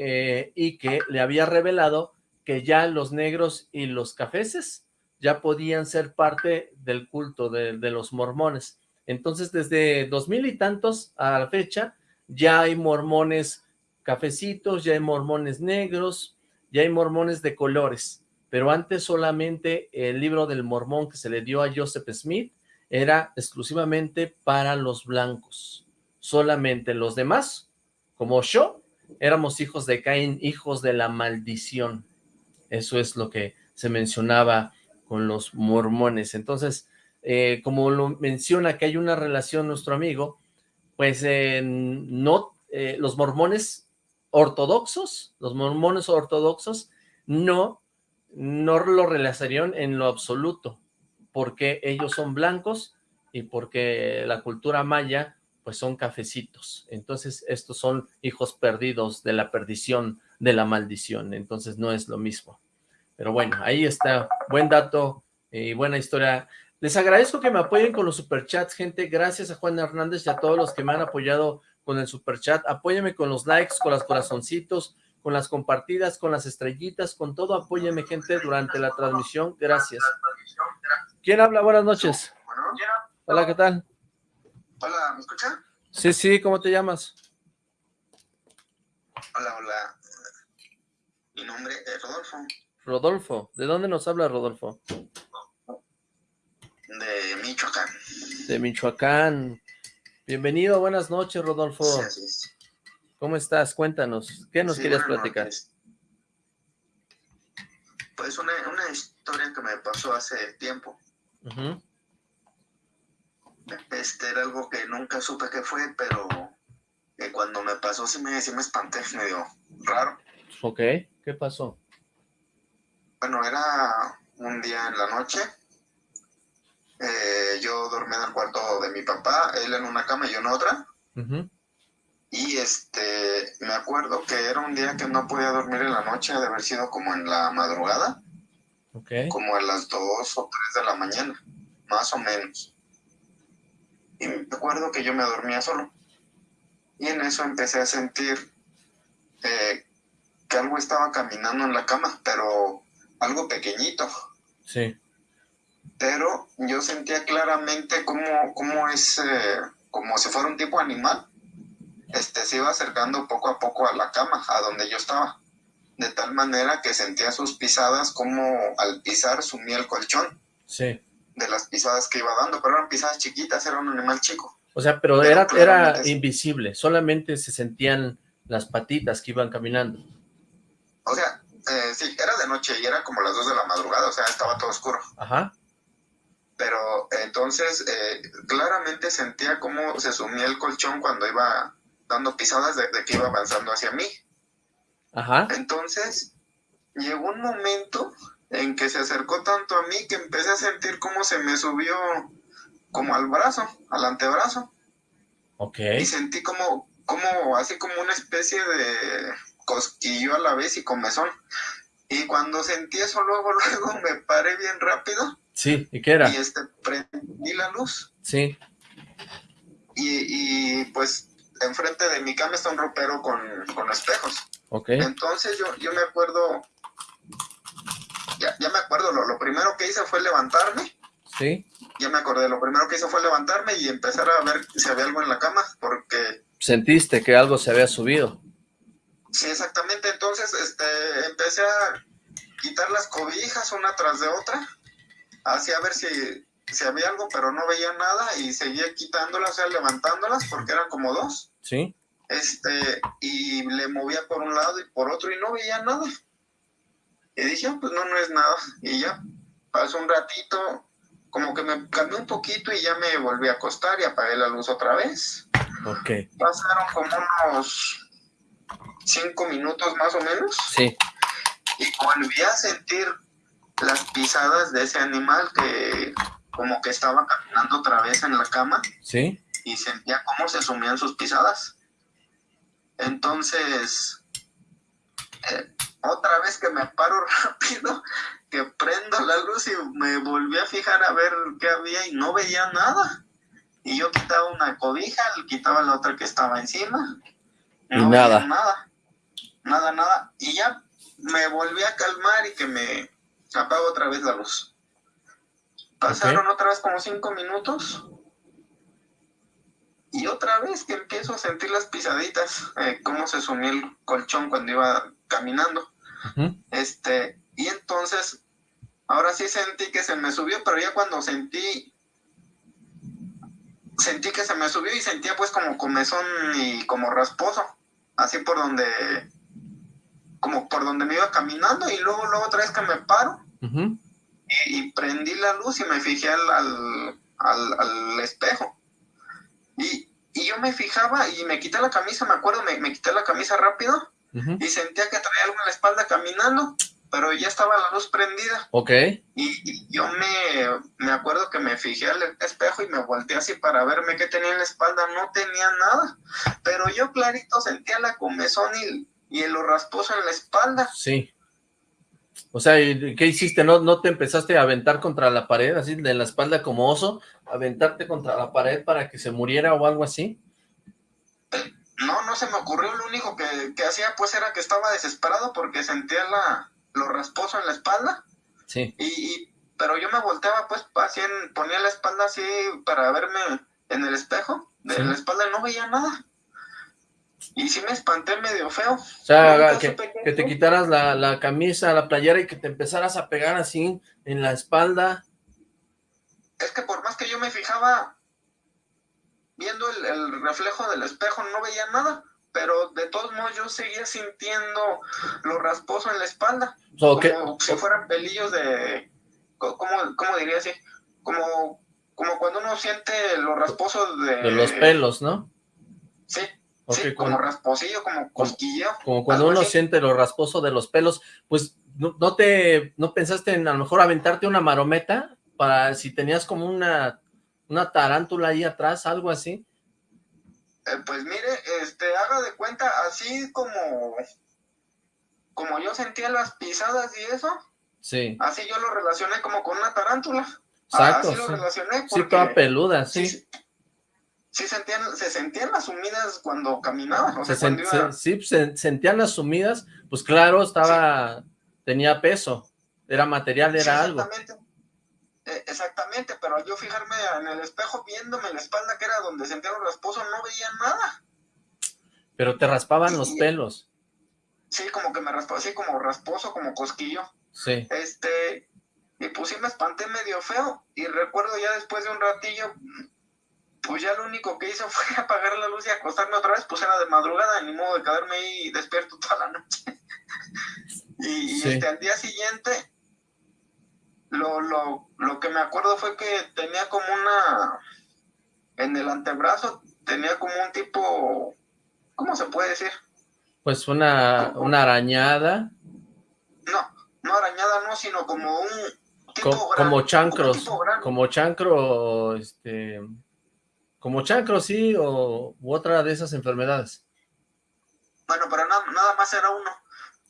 B: y que le había revelado que ya los negros y los cafeses ya podían ser parte del culto de, los mormones. Entonces, desde dos mil y tantos a la fecha, ya hay mormones cafecitos, ya hay mormones negros, ya hay mormones de colores, pero antes solamente el libro del mormón que se le dio a Joseph Smith era exclusivamente para los blancos, solamente los demás, como yo, éramos hijos de Caín, hijos de la maldición, eso es lo que se mencionaba con los mormones, entonces, eh, como lo menciona que hay una relación nuestro amigo, pues eh, no, eh, los mormones ortodoxos, los mormones ortodoxos, no, no lo relacionarían en lo absoluto, porque ellos son blancos y porque la cultura maya pues son cafecitos. Entonces estos son hijos perdidos de la perdición, de la maldición. Entonces no es lo mismo. Pero bueno, ahí está. Buen dato y buena historia. Les agradezco que me apoyen con los superchats, gente. Gracias a Juan Hernández y a todos los que me han apoyado con el superchat. Apóyeme con los likes, con los corazoncitos, con las compartidas, con las estrellitas, con todo. Apóyeme, gente, durante la transmisión. Gracias. ¿Quién habla? Buenas noches. Hola, ¿qué tal?
E: Hola, ¿me escuchan?
B: Sí, sí, ¿cómo te llamas?
E: Hola, hola. Mi nombre es Rodolfo.
B: Rodolfo. ¿De dónde nos habla Rodolfo?
E: De Michoacán.
B: De Michoacán. Bienvenido, buenas noches, Rodolfo.
E: Sí, así es.
B: ¿Cómo estás? Cuéntanos, ¿qué nos
E: Sí,
B: querías
E: buenas
B: platicar?
E: noches. Pues una, una historia que me pasó hace tiempo. Este era algo que nunca supe qué fue, pero que cuando me pasó sí me, sí me espanté, medio raro.
B: Ok, ¿qué pasó?
E: Bueno, era un día en la noche. Eh, yo dormí en el cuarto de mi papá, él en una cama y yo en otra. Y este, me acuerdo que era un día que no podía dormir en la noche, de haber sido como en la madrugada,
B: Ok,
E: como a las 2 o 3 de la mañana, más o menos. Y me acuerdo que yo me dormía solo. Y en eso empecé a sentir eh, que algo estaba caminando en la cama, pero algo pequeñito.
B: sí,
E: Pero yo sentía claramente cómo, cómo es, eh, como si fuera un tipo animal. Este se iba acercando poco a poco a la cama, a donde yo estaba. De tal manera que sentía sus pisadas como al pisar sumía el colchón
B: sí.
E: de las pisadas que iba dando, pero eran pisadas chiquitas, era un animal chico.
B: O sea, pero
E: Pero
B: era, era invisible, solamente se sentían las patitas que iban caminando.
E: O sea, eh, sí, era de noche y era como las 2 de la madrugada, o sea, estaba todo oscuro.
B: Ajá,
E: Pero entonces eh, claramente sentía cómo se sumía el colchón cuando iba dando pisadas de, de que iba avanzando hacia mí.
B: ajá,
E: Entonces llegó un momento en que se acercó tanto a mí que empecé a sentir cómo se me subió como al brazo, al antebrazo.
B: ok,
E: Y sentí como, como así como una especie de cosquillo a la vez y comezón. Y cuando sentí eso, luego, luego me paré bien rápido
B: sí, ¿y qué era?
E: y este, prendí la luz.
B: Sí,
E: Y, y, pues enfrente de mi cama está un ropero con, con espejos.
B: ok,
E: Entonces yo, yo me acuerdo, ya, ya me acuerdo, lo, lo primero que hice fue levantarme,
B: sí,
E: ya me acordé, lo primero que hice fue levantarme y empezar a ver si había algo en la cama, porque
B: sentiste que algo se había subido.
E: Sí, exactamente, entonces este, empecé a quitar las cobijas una tras de otra, así a ver si, si había algo, pero no veía nada y seguía quitándolas, o sea, levantándolas, porque eran como dos.
B: ¿Sí?
E: este, y le movía por un lado y por otro y no veía nada. Y dije, "Ah, pues no, no es nada. Y ya pasó un ratito, como que me calmé un poquito y ya me volví a acostar y apagué la luz otra vez.
B: Ok,
E: Pasaron como unos cinco minutos más o menos
B: sí,
E: y volví a sentir las pisadas de ese animal que como que estaba caminando otra vez en la cama
B: sí,
E: y sentía cómo se sumían sus pisadas. Entonces, eh, otra vez que me paro rápido, que prendo la luz y me volví a fijar a ver qué había y no veía nada. Y yo quitaba una cobija, quitaba la otra que estaba encima. No
B: nada.
E: nada. nada, nada, y ya me volví a calmar y que me apago otra vez la luz. Pasaron otra vez como cinco minutos y otra vez que empiezo a sentir las pisaditas, eh, cómo se sumió el colchón cuando iba caminando. Este, y entonces, ahora sí sentí que se me subió, pero ya cuando sentí, sentí que se me subió y sentía pues como comezón y como rasposo, así por donde, como por donde me iba caminando y luego, luego otra vez que me paro y, prendí la luz y me fijé al, al espejo. Y, yo me fijaba y me quité la camisa, me acuerdo, me, me quité la camisa rápido y sentía que traía algo en la espalda caminando, pero ya estaba la luz prendida.
B: Ok.
E: Y, yo me, me, acuerdo que me fijé al espejo y me volteé así para verme qué tenía en la espalda, no tenía nada, pero yo clarito sentía la comezón y, y el rasposo en la espalda.
B: Sí. O sea, ¿qué hiciste? ¿No, ¿No te empezaste a aventar contra la pared, así de la espalda como oso? ¿Aventarte contra la pared para que se muriera o algo así?
E: No, no se me ocurrió. Lo único que, que hacía pues era que estaba desesperado porque sentía la, lo rasposo en la espalda.
B: Sí.
E: Y, pero yo me volteaba pues así, ponía la espalda así para verme en el espejo de la espalda y no veía nada. Y sí me espanté medio feo.
B: O sea, que, te quitaras la, camisa, la playera y que te empezaras a pegar así en la espalda.
E: Es que por más que yo me fijaba viendo el, reflejo del espejo, no veía nada. Pero de todos modos yo seguía sintiendo lo rasposo en la espalda. como si fueran pelillos de... ¿Cómo, cómo diría así? Como, como cuando uno siente lo rasposo de...
B: De los pelos, ¿no?
E: Sí, sí, como rasposillo, como cosquilleo.
B: Como cuando uno siente lo rasposo de los pelos, pues ¿no, te, no pensaste en a lo mejor aventarte una marometa para si tenías como una, una tarántula ahí atrás, algo así?
E: Eh, pues mire, este, haga de cuenta, así como, como yo sentía las pisadas y eso,
B: sí.
E: así yo lo relacioné como con una tarántula.
B: Exacto,
E: así lo relacioné.
B: sí, toda peluda, sí
E: sí sentían, se sentían las sumidas cuando caminaba.
B: se, sí, se sentían las sumidas, pues claro, estaba, tenía peso, era material, era algo.
E: E, exactamente, pero al yo fijarme en el espejo viéndome la espalda que era donde sentía los rasposos, no veía nada.
B: Pero te raspaban los pelos.
E: Sí, como que me raspaba, así como rasposo, como cosquillo.
B: Sí.
E: Este, y pues sí me espanté medio feo, y recuerdo ya después de un ratillo, pues ya lo único que hizo fue apagar la luz y acostarme otra vez, pues era de madrugada, ni modo de quedarme ahí despierto toda la noche. y, este, al día siguiente, lo, lo, lo que me acuerdo fue que tenía como una, en el antebrazo, tenía como un tipo, ¿cómo se puede decir?
B: Pues una, una arañada.
E: No, no arañada no, sino como un
B: tipo como chancros, como chancro, este como chancro, sí, o u otra de esas enfermedades.
E: Bueno, pero nada más era uno.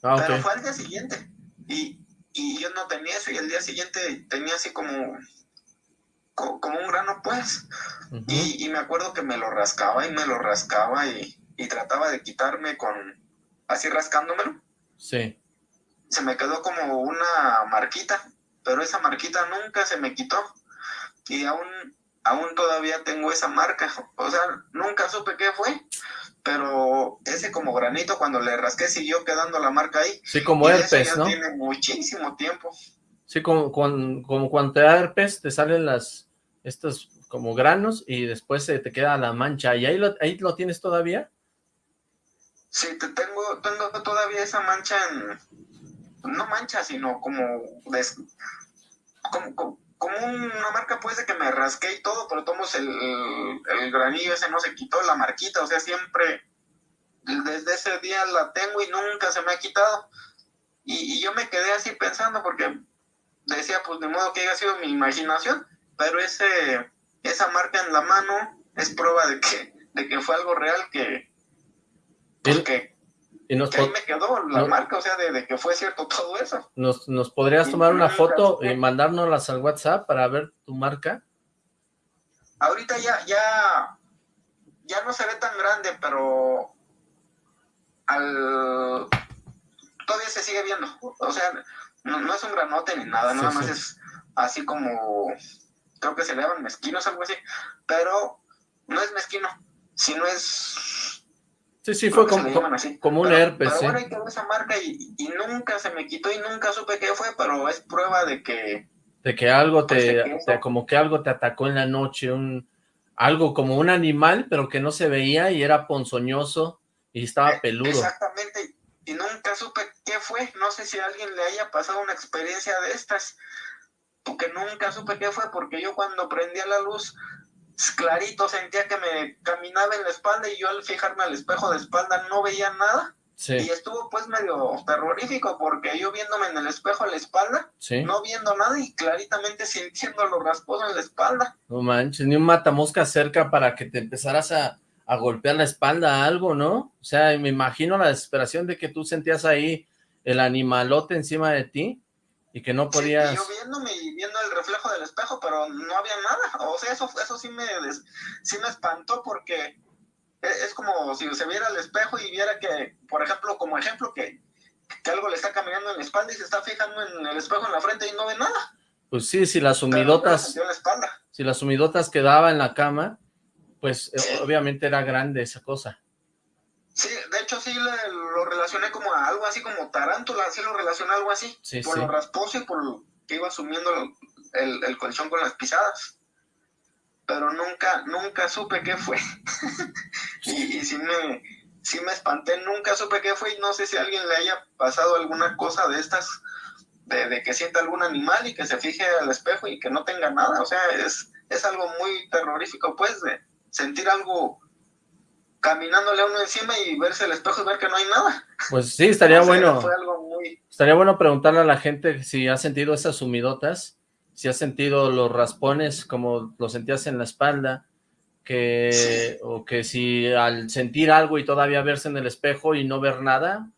E: Ah, pero fue al día siguiente. Y, y, yo no tenía eso, y el día siguiente tenía así como, como, un grano, pues. y, y, me acuerdo que me lo rascaba y me lo rascaba y, y trataba de quitarme con, así rascándomelo.
B: Sí.
E: Se me quedó como una marquita, pero esa marquita nunca se me quitó. Y aún aún todavía tengo esa marca, o sea, nunca supe qué fue, pero ese como granito cuando le rasqué siguió quedando la marca ahí.
B: Sí, como herpes, ¿no?
E: tiene muchísimo tiempo.
B: Sí, como, como, cuando te da herpes, te salen las, estos como granos y después se te queda la mancha, ¿y ahí lo, ahí lo tienes todavía?
E: Sí, te tengo, tengo todavía esa mancha en, no mancha, sino como, como como una marca pues de que me rasqué y todo, pero tomos el, el, granillo ese no se quitó, la marquita, o sea, siempre desde ese día la tengo y nunca se me ha quitado. Y, yo me quedé así pensando porque decía, pues de modo que haya sido mi imaginación, pero ese esa marca en la mano es prueba de que, de que fue algo real que, pues, que y nos ahí me quedó la marca, o sea, de, que fue cierto todo eso.
B: ¿Nos, nos podrías tomar una foto y mandárnoslas al WhatsApp para ver tu marca?
E: Ahorita ya, ya, ya no se ve tan grande, pero al, todavía se sigue viendo. O sea, no, es un granote ni nada, nada más es así como, creo que se le llaman mezquinos, algo así, pero no es mezquino, sino es...
B: Sí, sí, fue como, como un herpes.
E: Pero bueno, quedó esa marca y, y, nunca se me quitó y nunca supe qué fue, pero es prueba de que...
B: De que algo te, te, como que algo te atacó en la noche, un algo como un animal, pero que no se veía y era ponzoñoso y estaba eh, peludo.
E: Exactamente, y nunca supe qué fue, no sé si a alguien le haya pasado una experiencia de estas, porque nunca supe qué fue, porque yo cuando prendía la luz, clarito sentía que me caminaba en la espalda y yo al fijarme al espejo de espalda no veía nada. Y estuvo pues medio terrorífico porque yo viéndome en el espejo a la espalda, no viendo nada y claritamente sintiendo los rasposos en la espalda.
B: No manches, ni un matamosca cerca para que te empezaras a, golpear la espalda algo, ¿no? O sea, me imagino la desesperación de que tú sentías ahí el animalote encima de ti y que no podías...
E: yo viéndome y viendo el reflejo del espejo, pero no había nada. O sea, eso, eso sí, me, sí me espantó porque es como si se viera al espejo y viera que, por ejemplo, como ejemplo, que, algo le está caminando en la espalda y se está fijando en el espejo en la frente y no ve nada.
B: Pues sí, si las humidotas, si las humidotas quedaba en la cama, pues eh, obviamente era grande esa cosa.
E: Sí, de hecho sí lo relacioné como a algo así como tarántula, sí lo relacioné a algo así, por lo rasposo y por lo que iba sumiendo el, el colchón con las pisadas pero nunca, nunca supe qué fue. y, y sí, me, sí me espanté, nunca supe qué fue y no sé si a alguien le haya pasado alguna cosa de estas, de, que sienta algún animal y que se fije al espejo y que no tenga nada. O sea, es, es algo muy terrorífico, pues, de sentir algo caminándole a uno encima y verse el espejo y ver que no hay nada.
B: Pues sí, estaría bueno. Estaría bueno preguntarle a la gente si ha sentido esas humidotas si has sentido los raspones como lo sentías en la espalda, que o que si al sentir algo y todavía verse en el espejo y no ver nada,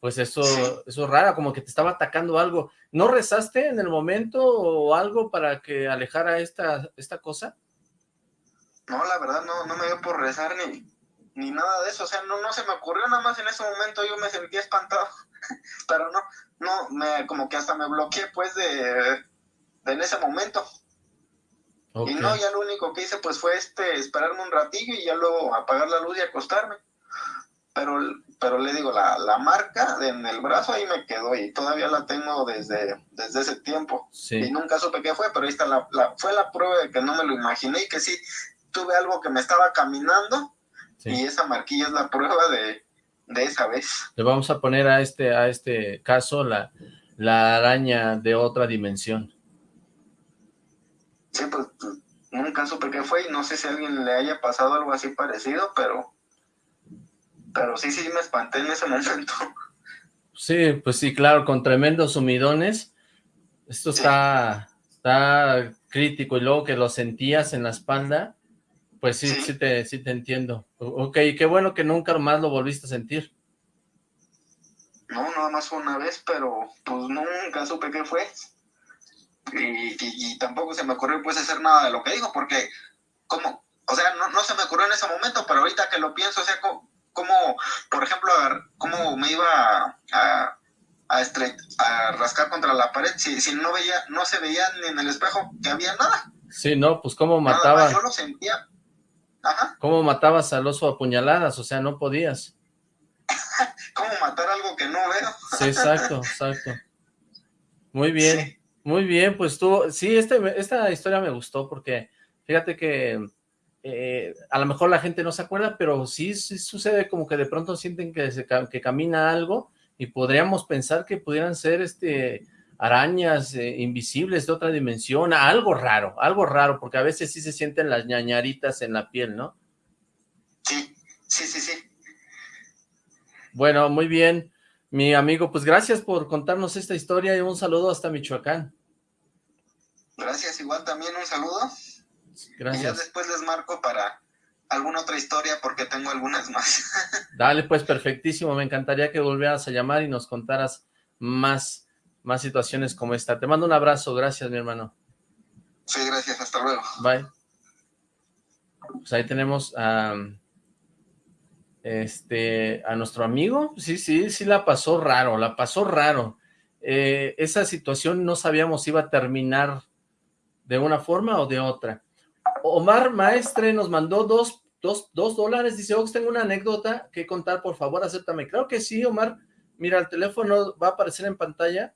B: pues eso, eso es raro, como que te estaba atacando algo. ¿No rezaste en el momento o algo para que alejara esta, esta cosa?
E: No, la verdad no, no me dio por rezar ni, ni nada de eso, o sea, no, no se me ocurrió nada más en ese momento, yo me sentía espantado, pero no, no, me, como que hasta me bloqueé pues de, en ese momento. Y no, ya lo único que hice pues fue este esperarme un ratillo y ya luego apagar la luz y acostarme. Pero, pero le digo, la, la marca en el brazo ahí me quedó y todavía la tengo desde, desde ese tiempo. Y nunca supe qué fue, pero ahí está la, fue la prueba de que no me lo imaginé y que sí tuve algo que me estaba caminando y esa marquilla es la prueba de, de esa vez.
B: Le vamos a poner a este, a este caso la, la araña de otra dimensión
E: sí, pues, nunca supe qué fue y no sé si a alguien le haya pasado algo así parecido, pero, pero sí, sí me espanté en ese momento.
B: Sí, pues sí, claro, con tremendos sumidones. Esto está, está crítico y luego que lo sentías en la espalda, pues sí, sí, te, sí te entiendo. Ok, qué bueno que nunca más lo volviste a sentir.
E: No, nada más una vez, pero pues nunca supe qué fue y, tampoco se me ocurrió pues hacer nada de lo que dijo, porque como, o sea, no, no se me ocurrió en ese momento, pero ahorita que lo pienso, o sea, como, por ejemplo, cómo me iba a, a, a rascar contra la pared si, si no veía, no se veía ni en el espejo que había nada.
B: Sí, no, pues cómo matabas.
E: Yo lo sentía. Ajá.
B: ¿Cómo matabas al oso a puñaladas? O sea, no podías.
E: ¿Cómo matar algo que no veo?
B: sí, exacto, exacto. Muy bien. Muy bien, pues tú, sí, este, esta historia me gustó porque fíjate que eh, a lo mejor la gente no se acuerda, pero sí, sí sucede como que de pronto sienten que, se, que camina algo y podríamos pensar que pudieran ser este arañas eh, invisibles de otra dimensión, algo raro, algo raro, porque a veces sí se sienten las ñañaritas en la piel, ¿no?
E: Sí, sí, sí, sí.
B: Bueno, muy bien. Mi amigo, pues gracias por contarnos esta historia y un saludo hasta Michoacán.
E: Gracias, igual también un saludo.
B: Gracias.
E: Y ya después les marco para alguna otra historia porque tengo algunas más.
B: Dale, pues perfectísimo. Me encantaría que volvieras a llamar y nos contaras más, más situaciones como esta. Te mando un abrazo. Gracias, mi hermano.
E: Sí, gracias. Hasta luego.
B: Bye. Pues ahí tenemos a este, a nuestro amigo, sí, sí, sí la pasó raro, la pasó raro. Eh, esa situación no sabíamos si iba a terminar de una forma o de otra. Omar Maestre nos mandó dos, dos, dos dólares, dice, Ox, tengo una anécdota que contar, por favor, acéptame. Claro que sí, Omar, mira, el teléfono va a aparecer en pantalla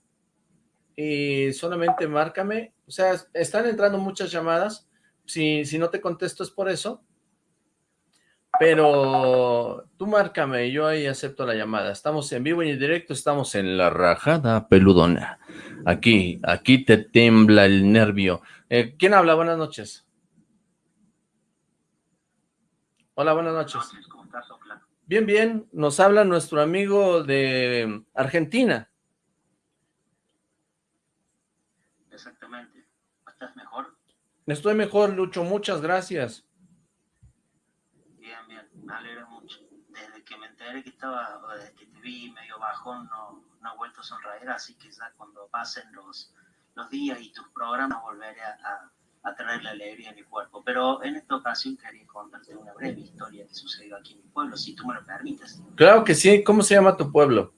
B: y solamente márcame, o sea, están entrando muchas llamadas, si, si no te contesto es por eso, pero tú márcame, yo ahí acepto la llamada. Estamos en vivo y en directo, estamos en la rajada peludona. Aquí, aquí te tembla el nervio. Eh, ¿Quién habla? Buenas noches. Hola, buenas noches. Bien, bien, nos habla nuestro amigo de Argentina.
F: Exactamente. ¿Estás mejor?
B: Estoy mejor, Lucho, muchas gracias.
F: me alegra mucho. Desde que me enteré que estaba, desde que te vi medio bajón, no, no he vuelto a sonreír, así que ya cuando pasen los, los días y tus programas volveré a, a, traer la alegría a mi cuerpo. Pero en esta ocasión quería contarte una breve historia que sucedió aquí en mi pueblo, si tú me lo permites.
B: Claro que sí. ¿Cómo se llama tu pueblo?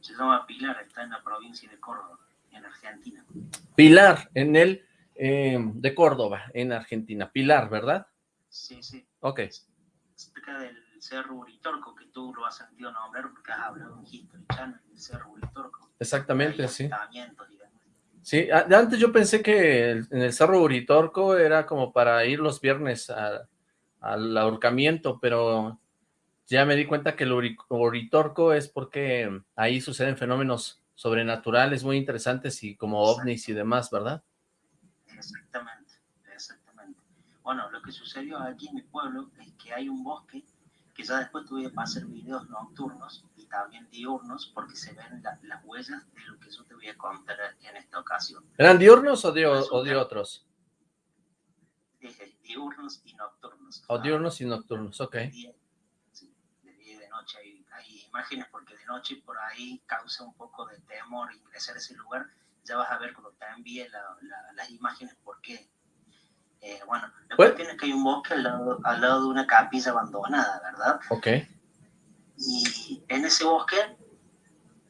F: Se llama Pilar, está en la provincia de Córdoba, Argentina.
B: Pilar, en el eh, de Córdoba, en Argentina. Pilar, ¿verdad?
F: Sí, sí.
B: Ok.
F: Cerca del Cerro Uritorco, que tú lo has sentido nombrar porque has hablado en History Channel, el Cerro Uritorco.
B: Exactamente, sí. Sí, antes yo pensé que en el Cerro Uritorco era como para ir los viernes al ahorcamiento, pero ya me di cuenta que el Uritorco es porque ahí suceden fenómenos sobrenaturales muy interesantes y como ovnis y demás, ¿verdad?
F: Exactamente, exactamente. Bueno, lo que sucedió aquí en mi pueblo es que hay un bosque que ya después tuve para hacer videos nocturnos y también diurnos porque se ven las huellas de lo que yo te voy a contar en esta ocasión.
B: ¿Eran diurnos o de, o de otros?
F: Dije diurnos y nocturnos.
B: O diurnos y nocturnos, ok.
F: Día, imágenes porque de noche por ahí causa un poco de temor ingresar a ese lugar. Ya vas a ver cuando te envíe la, la, las imágenes por qué eh, bueno, la cuestión es que hay un bosque al lado, al lado de una capilla abandonada, ¿verdad?
B: Ok.
F: Y en ese bosque,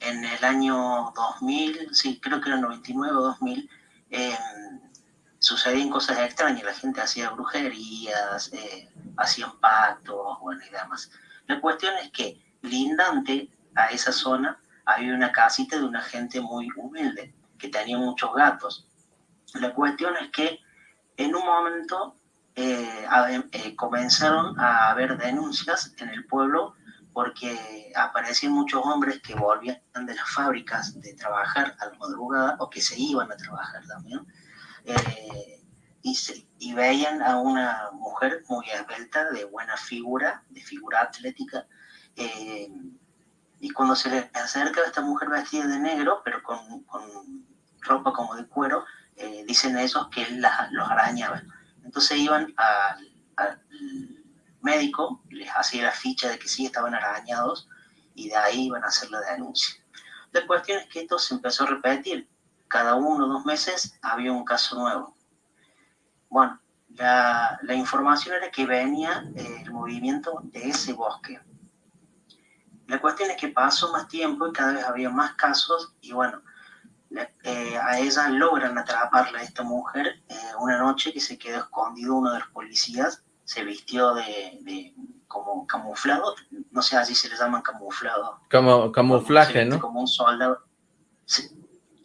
F: en el año 2000, sí, creo que era 99 o 2000, eh, sucedían cosas extrañas, la gente hacía brujerías, eh, hacían pactos, bueno, y demás. La cuestión es que lindante a esa zona había una casita de una gente muy humilde, que tenía muchos gatos. La cuestión es que en un momento eh, eh, comenzaron a haber denuncias en el pueblo porque aparecían muchos hombres que volvían de las fábricas de trabajar a la madrugada o que se iban a trabajar también eh, y, y, veían a una mujer muy esbelta, de buena figura, de figura atlética, y cuando se le acerca a esta mujer vestida de negro, pero con, con ropa como de cuero, eh, dicen esos que él los arañaba. Entonces iban al, médico, les hacía la ficha de que sí estaban arañados y de ahí iban a hacer la denuncia. La cuestión es que esto se empezó a repetir. Cada uno o dos meses había un caso nuevo. Bueno, la, la información era que venía eh, el movimiento de ese bosque. La cuestión es que pasó más tiempo y cada vez había más casos y bueno, eh, a ella logran atraparla esta mujer eh, una noche que se quedó escondido uno de los policías, se vistió de, como camuflado, no sé, así se le llaman camuflado.
B: Como, camuflaje, ¿no?
F: Como un soldado.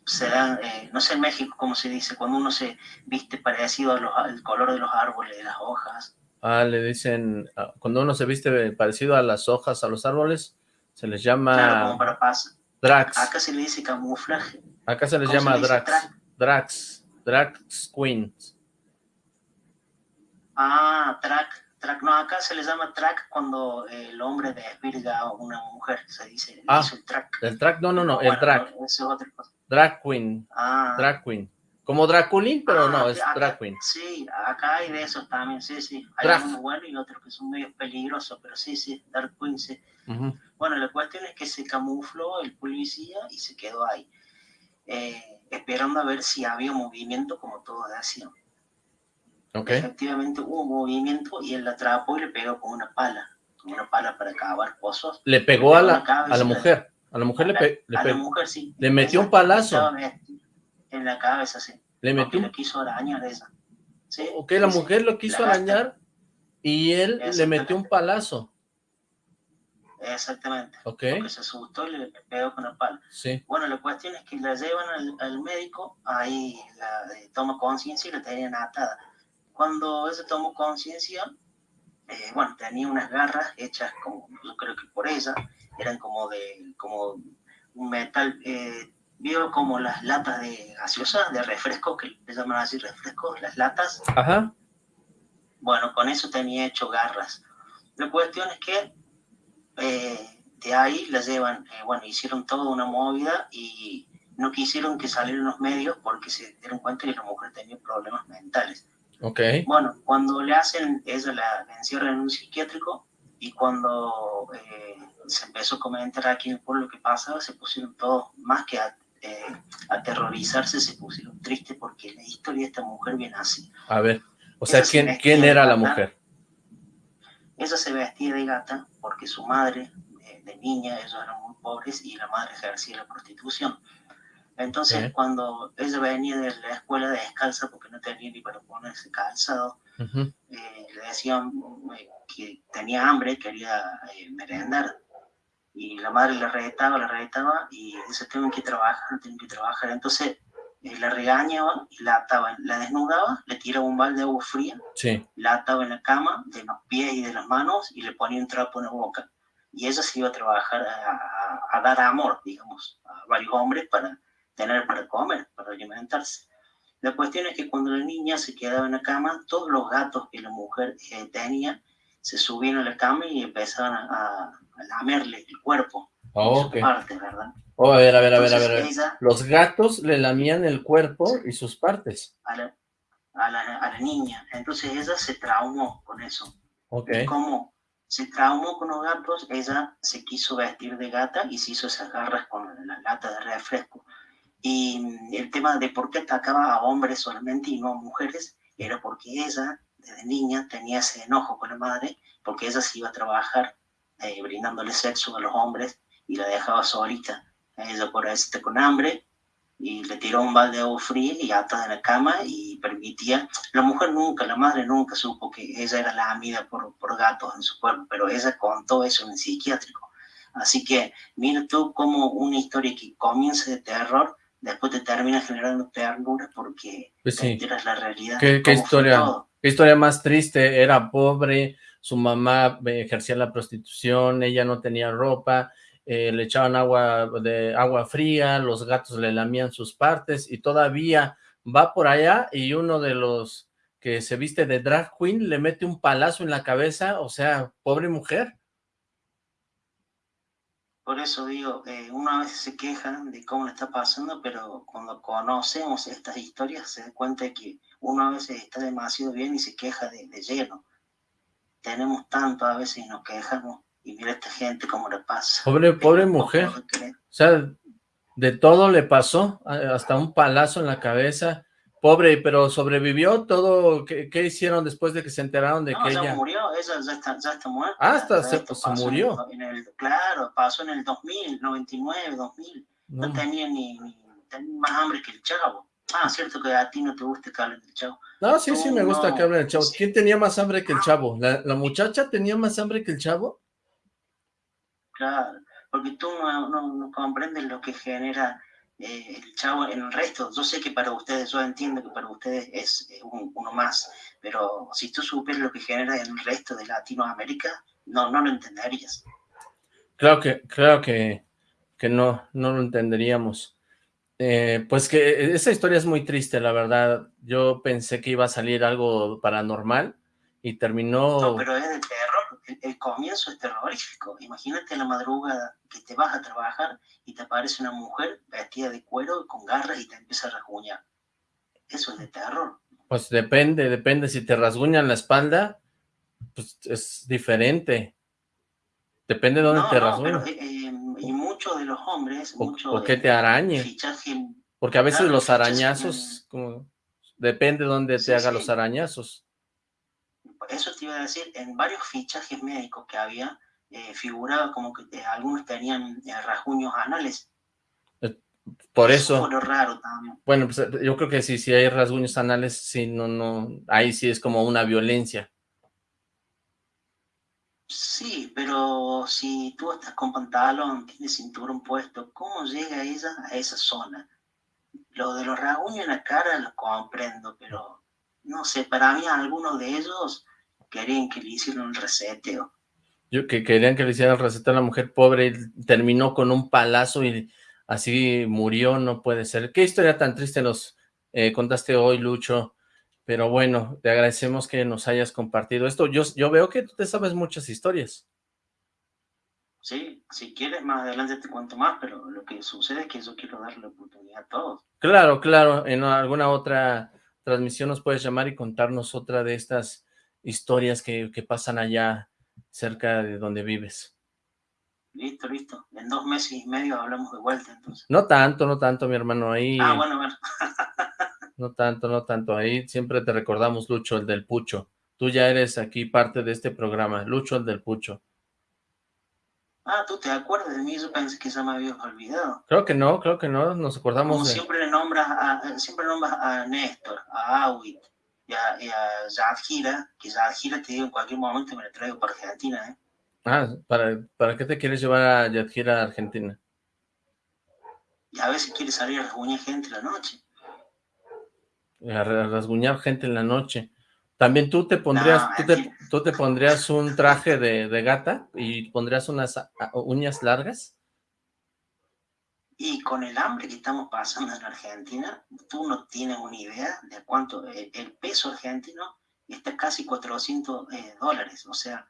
F: será, eh, no sé en México cómo se dice, cuando uno se viste parecido al color de los árboles, de las hojas.
B: Ah, le dicen, ah, cuando uno se viste parecido a las hojas, a los árboles, se les llama...
F: Claro, como para paz.
B: Drax.
F: Acá se le dice camuflaje.
B: Acá se les llama Drax. Drax. Drax Queens.
F: Ah, track. Track. No, acá se les llama track cuando el hombre desvirga a una mujer. Se dice
B: ah, el track. El track, no, no, no, el track.
F: Eso es otra cosa.
B: Drag Queen.
F: Ah.
B: Drag Queen. Como Draculín, pero
F: ah,
B: no, es Drag Queen.
F: Sí, acá hay de esos también, sí, sí. Hay
B: drag.
F: unos buenos y otros que son medio peligrosos, pero sí, sí, Drag Queen, sí. Uh -huh. Bueno, la cuestión es que se camufló el policía y se quedó ahí eh, esperando a ver si había movimiento como todos.
B: Okay.
F: Efectivamente hubo un movimiento y él la atrapó y le pegó con una pala, con una pala para cavar pozos.
B: Le pegó a la, a la mujer, a la mujer
F: a
B: le, pe- le
F: a la mujer, sí.
B: Le metió un palazo.
F: En la cabeza, sí.
B: Le metió un...
F: quiso arañar esa. ¿Sí?
B: Ok, la
F: Sí,
B: mujer lo quiso arañar y él le metió un palazo.
F: Exactamente.
B: Ok,
F: Porque se asustó y le pegó con la pala.
B: sí.
F: Bueno, la cuestión es que la llevan al, al médico, ahí la eh, toma conciencia y la tenían atada. Cuando ella tomó conciencia, eh, bueno, tenía unas garras hechas como, yo creo que por ella, eran como de, como un metal, eh, vio como las latas de gaseosa, de refresco, que le llaman así refrescos, las latas,
B: Ajá,
F: bueno, con eso tenía hecho garras. La cuestión es que eh, de ahí la llevan, eh, bueno, hicieron toda una movida y no quisieron que salieran los medios porque se dieron cuenta que la mujer tenía problemas mentales.
B: ok.
F: Bueno, cuando le hacen, ella la, la encierran en un psiquiátrico y cuando eh, se empezó a comentar aquí en el pueblo lo que pasaba, se pusieron todos, más que a, eh, aterrorizarse, se pusieron tristes porque la historia de esta mujer viene así.
B: A ver, o sea, ¿quién, quién era la mujer?
F: Ella se vestía de gata porque su madre, de, de niña, ellos eran muy pobres y la madre ejercía la prostitución. Entonces, cuando ella venía de la escuela descalza porque no tenía ni para ponerse calzado, eh, le decían eh, que tenía hambre, quería eh, merendar. Y la madre le retaba, le retaba y dice, tengo que trabajar, tengo que trabajar. Entonces, eh, la regañaba y la ataba, la desnudaba, le tiraba un balde de agua fría
B: Sí,
F: la ataba en la cama de los pies y de las manos y le ponía un trapo en la boca. Y ella se iba a trabajar a, a- a dar amor, digamos, a varios hombres para tener para comer, para alimentarse. La cuestión es que cuando la niña se quedaba en la cama, todos los gatos que la mujer eh, tenía se subían a la cama y empezaban a, a- lamerle el cuerpo,
B: Oh,
F: su
B: ok.
F: parte, ¿verdad?
B: Oh, a ver, a ver, a ver, a ver. a ver.
F: Entonces ella
B: Los gatos le lamían el cuerpo y sus partes.
F: a la, a la- a la niña, entonces ella se traumó con eso.
B: Ok,
F: Y como se traumó con los gatos, ella se quiso vestir de gata y se hizo esas garras con la lata de refresco. Y mm, el tema de por qué atacaba a hombres solamente y no a mujeres era porque ella, desde niña, tenía ese enojo con la madre, porque ella se iba a trabajar eh, brindándole sexo a los hombres y la dejaba solita. Ella por ahí está con hambre y le tiró un balde de agua fría y atada en la cama y permitía la mujer nunca, la madre nunca supo que ella era la amida por, por gatos en su cuerpo, pero ella contó eso en el psiquiátrico. Así que mira tú cómo una historia que comienza de terror, después te termina generando ternura porque
B: Pues
F: te
B: sí.
F: enteras la realidad.
B: ¿Qué, qué historia. Historia más triste? Era pobre, su mamá eh, ejercía la prostitución, ella no tenía ropa, eh, le echaban agua de agua fría, los gatos le lamían sus partes y todavía va por allá y uno de los que se viste de drag queen le mete un palazo en la cabeza, o sea, pobre mujer.
F: Por eso digo, eh, uno a veces se queja de cómo le está pasando, pero cuando conocemos estas historias se da cuenta que uno a veces está demasiado bien y se queja de, de lleno. Tenemos tanto a veces y nos quejamos y mira esta gente cómo le pasa.
B: Pobre, pobre mujer. O sea, de todo le pasó, a- hasta un palazo en la cabeza. Pobre, pero sobrevivió todo. ¿Qué, qué hicieron después de que se enteraron de
F: No,
B: que ella...
F: murió, ella ya está, ya está muerta.
B: Ah, hasta se-
F: pasó en
B: murió.
F: el- en el- claro, pasó en el 2000, 99, 2000.
B: No,
F: No tenía ni, ni- tenía más hambre que el chavo. Ah, cierto que a ti no te gusta que hablen del chavo.
B: no, sí, sí, me gusta
F: No,
B: que hable el chavo.
F: sí.
B: ¿Quién tenía más hambre que el chavo? ¿La, la muchacha tenía más hambre que el chavo?
F: Claro, porque tú no, no, no comprendes lo que genera eh, el chavo en el resto. Yo sé que para ustedes, yo entiendo que para ustedes es eh, un- uno más, pero si tú supieras lo que genera en el resto de Latinoamérica, no, no lo entenderías.
B: Claro que, claro que, que no, no lo entenderíamos. Eh, pues que esa historia es muy triste, la verdad. Yo pensé que iba a salir algo paranormal y terminó...
F: No, pero es de terror. El, el comienzo es terrorífico. Imagínate la madrugada que te vas a trabajar y te aparece una mujer vestida de cuero con garras y te empieza a rasguñar. Eso es de terror.
B: Pues depende, depende. Si te rasguñan la espalda, pues es diferente. Depende de dónde
F: no,
B: te
F: no,
B: rasguñan.
F: pero, eh, eh, y muchos de los hombres,
B: O,
F: mucho
B: o que te arañe.
F: fichaje
B: Porque a veces
F: claro,
B: los arañazos, como, depende de dónde te
F: Sí,
B: haga
F: sí.
B: los arañazos.
F: eso te iba a decir, en varios fichajes médicos que había, eh, figuraba como que algunos tenían rasguños anales.
B: Por eso.
F: eso raro también.
B: Bueno, pues yo creo que sí, si hay rasguños anales, sí, no, no, ahí sí es como una violencia.
F: Sí, pero si tú estás con pantalón, tienes cinturón puesto, ¿cómo llega ella a esa zona? Lo de los rasguños en la cara lo comprendo, pero no sé, para mí algunos de ellos querían que le hicieran el reseteo.
B: Yo que querían que le hicieran el reseteo a la mujer pobre y terminó con un palazo y así murió, no puede ser. ¿Qué historia tan triste nos eh, contaste hoy, Lucho? Pero bueno, te agradecemos que nos hayas compartido esto. Yo, yo veo que tú te sabes muchas historias.
F: Sí, si quieres más adelante te cuento más, pero lo que sucede es que yo quiero darle la oportunidad a todos.
B: Claro, claro, en alguna otra transmisión nos puedes llamar y contarnos otra de estas historias que, que pasan allá cerca de donde vives.
F: Listo, listo. En dos meses y medio hablamos de vuelta, entonces.
B: No tanto, no tanto, mi hermano. Ahí...
F: Ah, bueno, bueno.
B: No tanto, no tanto. Ahí siempre te recordamos, Lucho, el del Pucho. Tú ya eres aquí parte de este programa. Lucho, el del Pucho.
F: Ah, ¿tú te acuerdas de mí? Yo pensé que ya me habías olvidado.
B: Creo que no, creo que no. Nos acordamos
F: Como siempre nombras a, siempre nombras a Néstor, a Awit y a, y a Yadjira, que Yadjira te digo en cualquier momento me la traigo para Argentina, ¿eh?
B: Ah, ¿para, ¿para qué te quieres llevar a Yadjira a Argentina?
F: Y a veces quieres salir a rasguñar gente la noche
B: a rasguñar gente en la noche. También tú te pondrías, tú, te, pondrías un traje de, gata y pondrías unas uñas largas.
F: Y con el hambre que estamos pasando en Argentina, tú no tienes una idea de cuánto eh, el, peso argentino está casi 400 eh, dólares. O sea,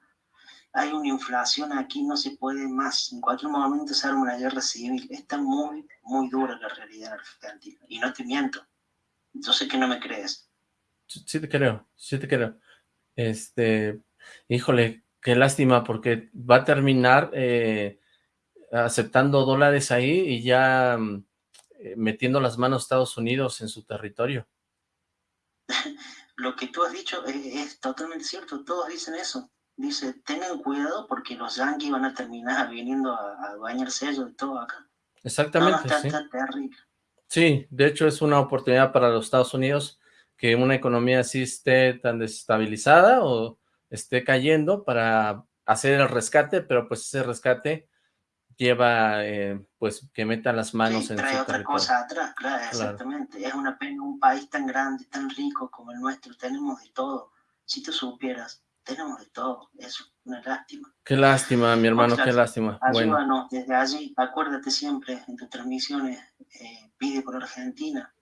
F: hay una inflación aquí, no se puede más. En cualquier momento se arma una guerra civil. Está muy, muy dura la realidad argentina. Y no te miento yo sé que no me crees.
B: Sí te creo, sí te creo. Este, híjole, qué lástima, porque va a terminar eh, aceptando dólares ahí y ya mm, eh, metiendo las manos Estados Unidos en su territorio.
F: Lo que tú has dicho es, totalmente cierto, todos dicen eso. Dice, tengan cuidado porque los yanquis van a terminar viniendo a, bañarse ellos de todo acá.
B: Exactamente,
F: no, está, terrible.
B: Sí, de hecho es una oportunidad para los Estados Unidos que una economía así esté tan desestabilizada o esté cayendo para hacer el rescate, pero pues ese rescate lleva eh, pues que metan las manos en
F: trae otra cosa atrás, claro, exactamente. Es una pena un país tan grande, tan rico como el nuestro, tenemos de todo. Si tú supieras, tenemos de todo, eso, una lástima.
B: Qué lástima, mi hermano, qué lástima.
F: Ayúdanos desde allí, acuérdate siempre en tus transmisiones, eh, pide por Argentina.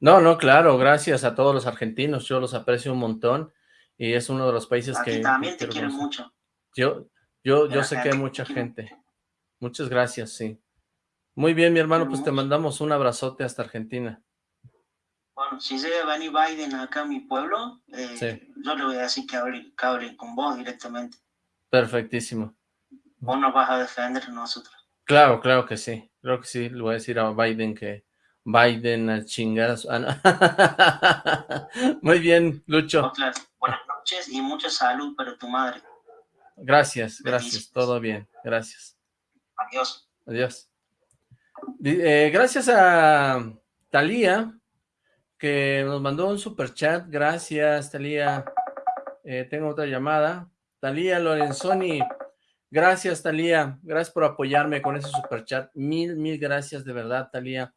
B: No, no, claro, gracias a todos los argentinos, yo los aprecio un montón y es uno de los países que...
F: también te quiero mucho.
B: Yo, yo, yo sé que hay mucha gente. Muchas gracias, sí. Muy bien, mi hermano, pues te mandamos un abrazote hasta Argentina.
F: Bueno, si llega a venir Biden acá a mi pueblo, eh, yo le voy a decir que hable, con vos directamente.
B: Perfectísimo.
F: Vos nos vas a defender a nosotros.
B: Claro, claro que sí. Creo que sí. Le voy a decir a Biden que Biden a chingar ah, Muy bien, Lucho.
F: Buenas noches y mucha salud para tu madre.
B: Gracias, gracias. Todo bien. Gracias.
F: Adiós.
B: Adiós. Eh, gracias a Talía que nos mandó un super chat. Gracias, Talía. Eh, tengo otra llamada. Talía Lorenzoni. Gracias, Talía. Gracias por apoyarme con ese super chat. Mil, mil gracias de verdad, Talía.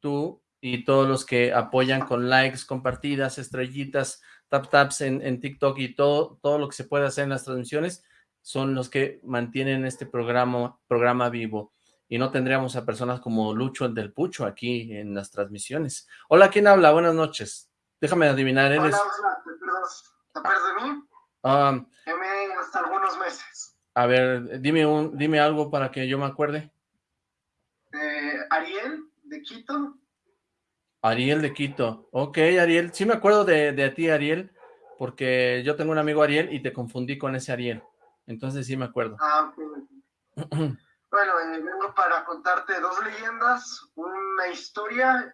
B: Tú y todos los que apoyan con likes, compartidas, estrellitas, tap taps en, en TikTok y todo, todo lo que se puede hacer en las transmisiones son los que mantienen este programa, programa vivo y no tendríamos a personas como Lucho, el del Pucho, aquí en las transmisiones. Hola, ¿quién habla? Buenas noches. Déjame adivinar,
G: ¿eres? Hola, ¿te acuerdas de mí? Um, hasta algunos meses.
B: A ver, dime, un, dime algo para que yo me acuerde.
G: Eh, Ariel, de Quito.
B: Ariel de Quito. Ok, Ariel. Sí me acuerdo de, de ti, Ariel, porque yo tengo un amigo Ariel y te confundí con ese Ariel. Entonces sí me acuerdo.
G: Ah, ok. Bueno, eh, vengo para contarte dos leyendas, una historia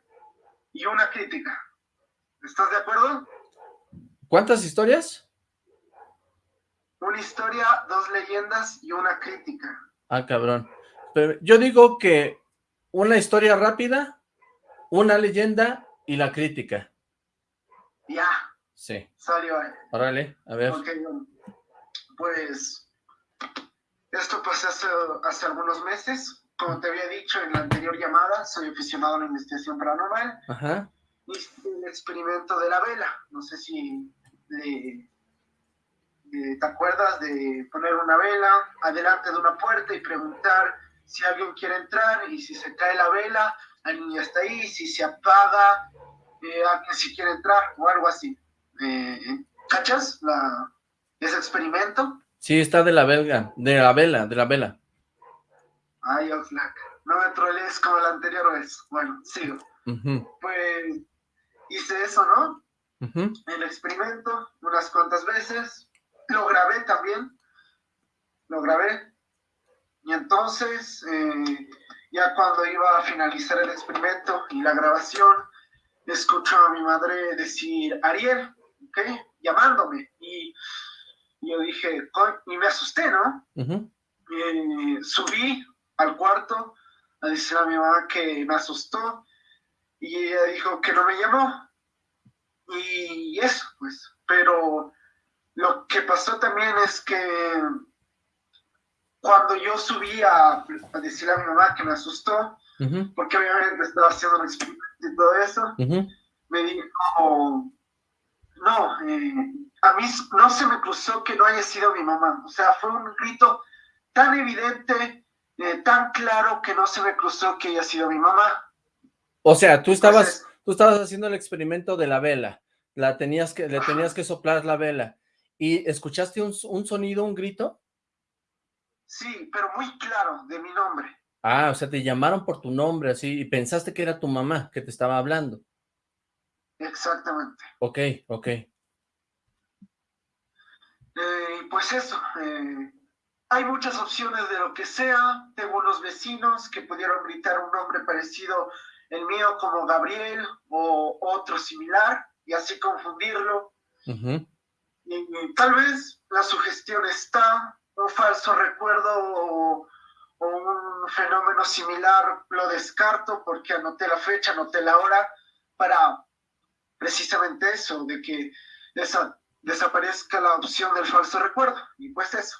G: y una crítica. ¿Estás de acuerdo?
B: ¿Cuántas historias?
G: Una historia, dos leyendas y una crítica.
B: Ah, cabrón. Pero yo digo que una historia rápida, una leyenda y la crítica.
G: Ya.
B: Sí.
G: Salió ahí.
B: Órale, a ver.
G: pues, esto pasó hace, hace algunos meses. Como te había dicho en la anterior llamada, soy aficionado a la investigación paranormal.
B: Ajá.
G: Hice el experimento de la vela. No sé si le ¿te acuerdas de poner una vela adelante de una puerta y preguntar si alguien quiere entrar y si se cae la vela, el niño está ahí, si se apaga, eh, alguien si quiere entrar o algo así. Eh, ¿Cachas la, ese experimento?
B: Sí, está de la belga, de la vela, de la vela.
G: Ay, Oxlack, no me trolees como la anterior vez. Bueno, sigo. Pues hice eso, ¿no? El experimento unas cuantas veces, lo grabé también, lo grabé. Y entonces, eh, ya cuando iba a finalizar el experimento y la grabación, escucho a mi madre decir, Ariel, ¿ok? Llamándome. Y yo dije, y me asusté, ¿no? Eh, subí al cuarto a decirle a mi mamá que me asustó y ella dijo que no me llamó. Y eso, pues. Pero lo que pasó también es que cuando yo subí a, decirle a mi mamá que me asustó, porque obviamente estaba haciendo un experimento y todo eso, me dijo, no, eh, a mí no se me cruzó que no haya sido mi mamá. O sea, fue un grito tan evidente, eh, tan claro que no se me cruzó que haya sido mi mamá.
B: O sea, tú estabas, tú estabas haciendo el experimento de la vela, la tenías que, le tenías que soplar la vela, ¿Y escuchaste un, sonido, un grito?
G: Sí, pero muy claro, de mi nombre.
B: Ah, o sea, te llamaron por tu nombre, así, y pensaste que era tu mamá que te estaba hablando.
G: Exactamente.
B: Ok, ok.
G: Eh, pues eso, eh, hay muchas opciones de lo que sea. Tengo unos vecinos que pudieron gritar un nombre parecido el mío como Gabriel o otro similar y así confundirlo tal vez la sugestión está, un falso recuerdo o, un fenómeno similar lo descarto porque anoté la fecha, anoté la hora para precisamente eso, de que desaparezca la opción del falso recuerdo. Y pues eso.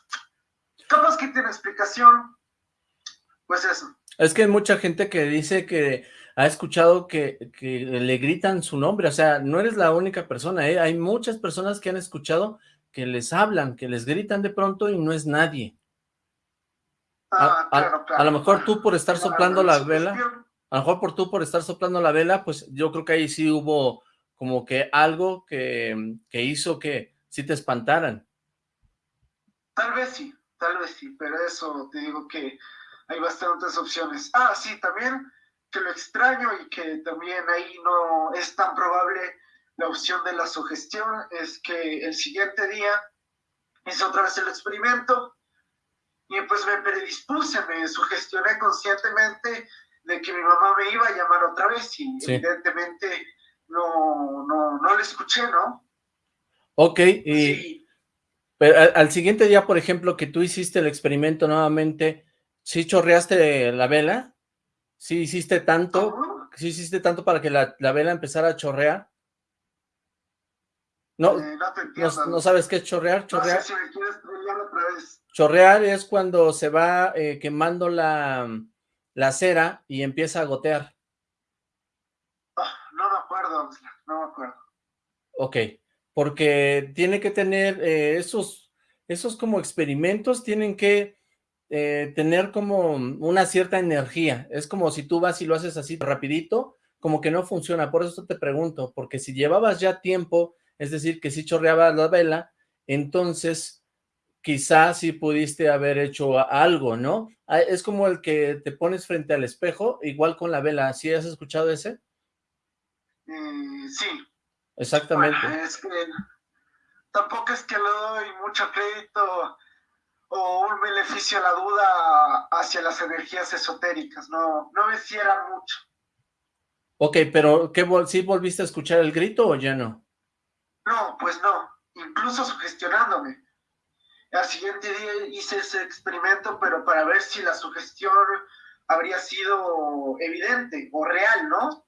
G: Capaz que tiene explicación, pues eso.
B: Es que hay mucha gente que dice que ha escuchado que, le gritan su nombre, o sea, no eres la única persona, ¿eh? hay muchas personas que han escuchado que les hablan, que les gritan de pronto y no es nadie.
G: Ah,
B: a, lo mejor tú por estar soplando la vela, a lo mejor por tú por estar soplando la vela, pues yo creo que ahí sí hubo como que algo que, que hizo que sí te espantaran.
G: Tal vez sí, tal vez sí, pero eso te digo que hay bastantes opciones. Ah, sí, también que lo extraño y que también ahí no es tan probable la opción de la sugestión es que el siguiente día hice otra vez el experimento y pues me predispuse, me sugestioné conscientemente de que mi mamá me iba a llamar otra vez y evidentemente no, no, no le escuché, ¿no?
B: Ok, y pero al, siguiente día, por ejemplo, que tú hiciste el experimento nuevamente, ¿sí chorreaste la vela? ¿Sí hiciste tanto? ¿Sí hiciste tanto para que la, vela empezara a chorrear? No,
G: eh,
B: no, sabes qué es chorrear. Chorrear, chorrear es cuando se va eh, quemando la, la, cera y empieza a gotear.
G: Ah, no me acuerdo, no me acuerdo.
B: Ok, porque tiene que tener eh, esos, esos como experimentos, tienen que eh, tener como una cierta energía. Es como si tú vas y lo haces así rapidito, como que no funciona. Por eso te pregunto, porque si llevabas ya tiempo, es decir, que si chorreaba la vela, entonces quizás sí pudiste haber hecho algo, ¿no? Ah, es como el que te pones frente al espejo, igual con la vela. ¿Sí has escuchado ese?
G: Mm, sí.
B: Exactamente.
G: es que tampoco es que le doy mucho crédito o un beneficio a la duda hacia las energías esotéricas, no, no me cierran mucho.
B: Ok, pero ¿qué, ¿sí volviste a escuchar el grito o ya no?
G: No, pues no, incluso sugestionándome. Al siguiente día hice ese experimento, pero para ver si la sugestión habría sido evidente o real, ¿no?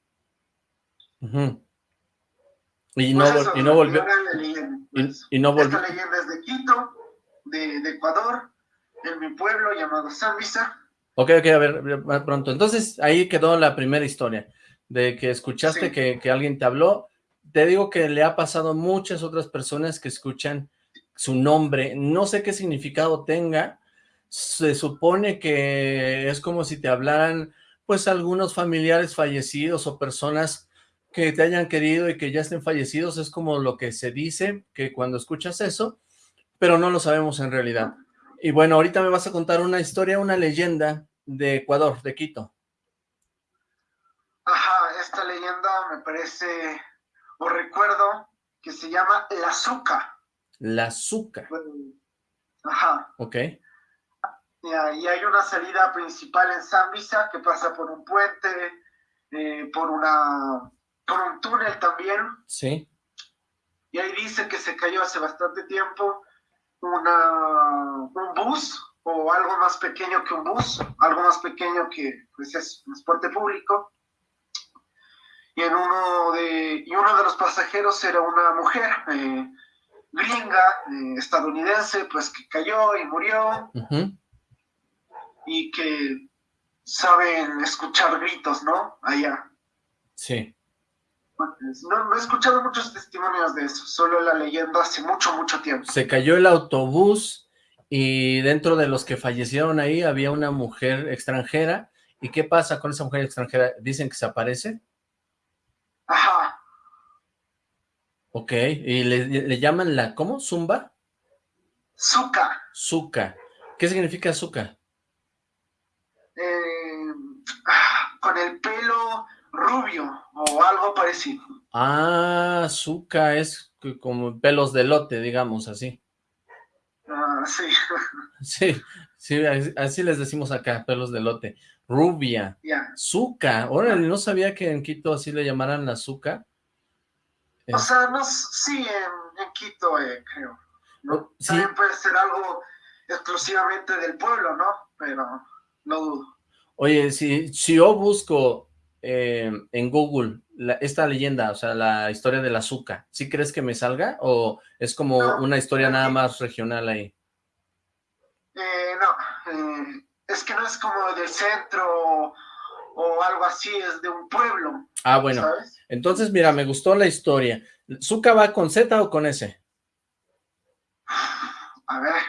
B: y, no,
G: pues
B: y, no, volvió. y, no volvió.
G: Esta leyenda es de Quito, de, de Ecuador, en mi pueblo llamado Zambisa.
B: Ok, ok, a ver, pronto. Entonces, ahí quedó la primera historia, de que escuchaste que, que, alguien te habló. Te digo que le ha pasado a muchas otras personas que escuchan su nombre. No sé qué significado tenga. Se supone que es como si te hablaran, pues, algunos familiares fallecidos o personas que te hayan querido y que ya estén fallecidos. Es como lo que se dice, que cuando escuchas eso, pero no lo sabemos en realidad. Y bueno, ahorita me vas a contar una historia, una leyenda de Ecuador, de Quito.
G: Ajá, esta leyenda me parece, o recuerdo, que se llama La Azúcar.
B: La Azúcar.
G: Ajá.
B: Ok.
G: Y hay una salida principal en Zambisa que pasa por un puente, eh, por, una, por un túnel también.
B: Sí.
G: Y ahí dice que se cayó hace bastante tiempo una, un bus o algo más pequeño que un bus, algo más pequeño que pues, es transporte público. Y, en uno de, y uno de los pasajeros era una mujer eh, gringa, eh, estadounidense, pues que cayó y murió. Y que saben escuchar gritos, ¿no? Allá.
B: Sí.
G: No, he escuchado muchos testimonios de eso, solo la leyenda hace mucho, mucho tiempo.
B: Se cayó el autobús y dentro de los que fallecieron ahí había una mujer extranjera. ¿Y qué pasa con esa mujer extranjera? ¿Dicen que se aparece?
G: Ajá.
B: Ok, ¿y le, llaman la, cómo? ¿Zumba?
G: Zuka.
B: Zuka. ¿Qué significa Zuka?
G: Eh, ah, con el pelo rubio o algo parecido.
B: Ah, Zuka es como pelos de lote, digamos, así.
G: Ah, sí.
B: Sí, sí, así les decimos acá, pelos de lote. Rubia.
G: Ya.
B: Zuka. Órale, no sabía que en Quito así le llamaran la Zuka.
G: O sea, no, sí, en, Quito, eh, creo.
B: Oh,
G: También puede ser algo exclusivamente del pueblo, ¿no? Pero no dudo.
B: Oye, si, si yo busco eh, en Google esta leyenda, o sea, la historia del azúcar, ¿sí crees que me salga? ¿O es como una historia nada más regional ahí?
G: Eh, no, eh, es que no es como del centro o, algo así, es de un pueblo.
B: Ah, bueno. Entonces, mira, me gustó la historia. ¿Zuka va con Z o con S?
G: A ver.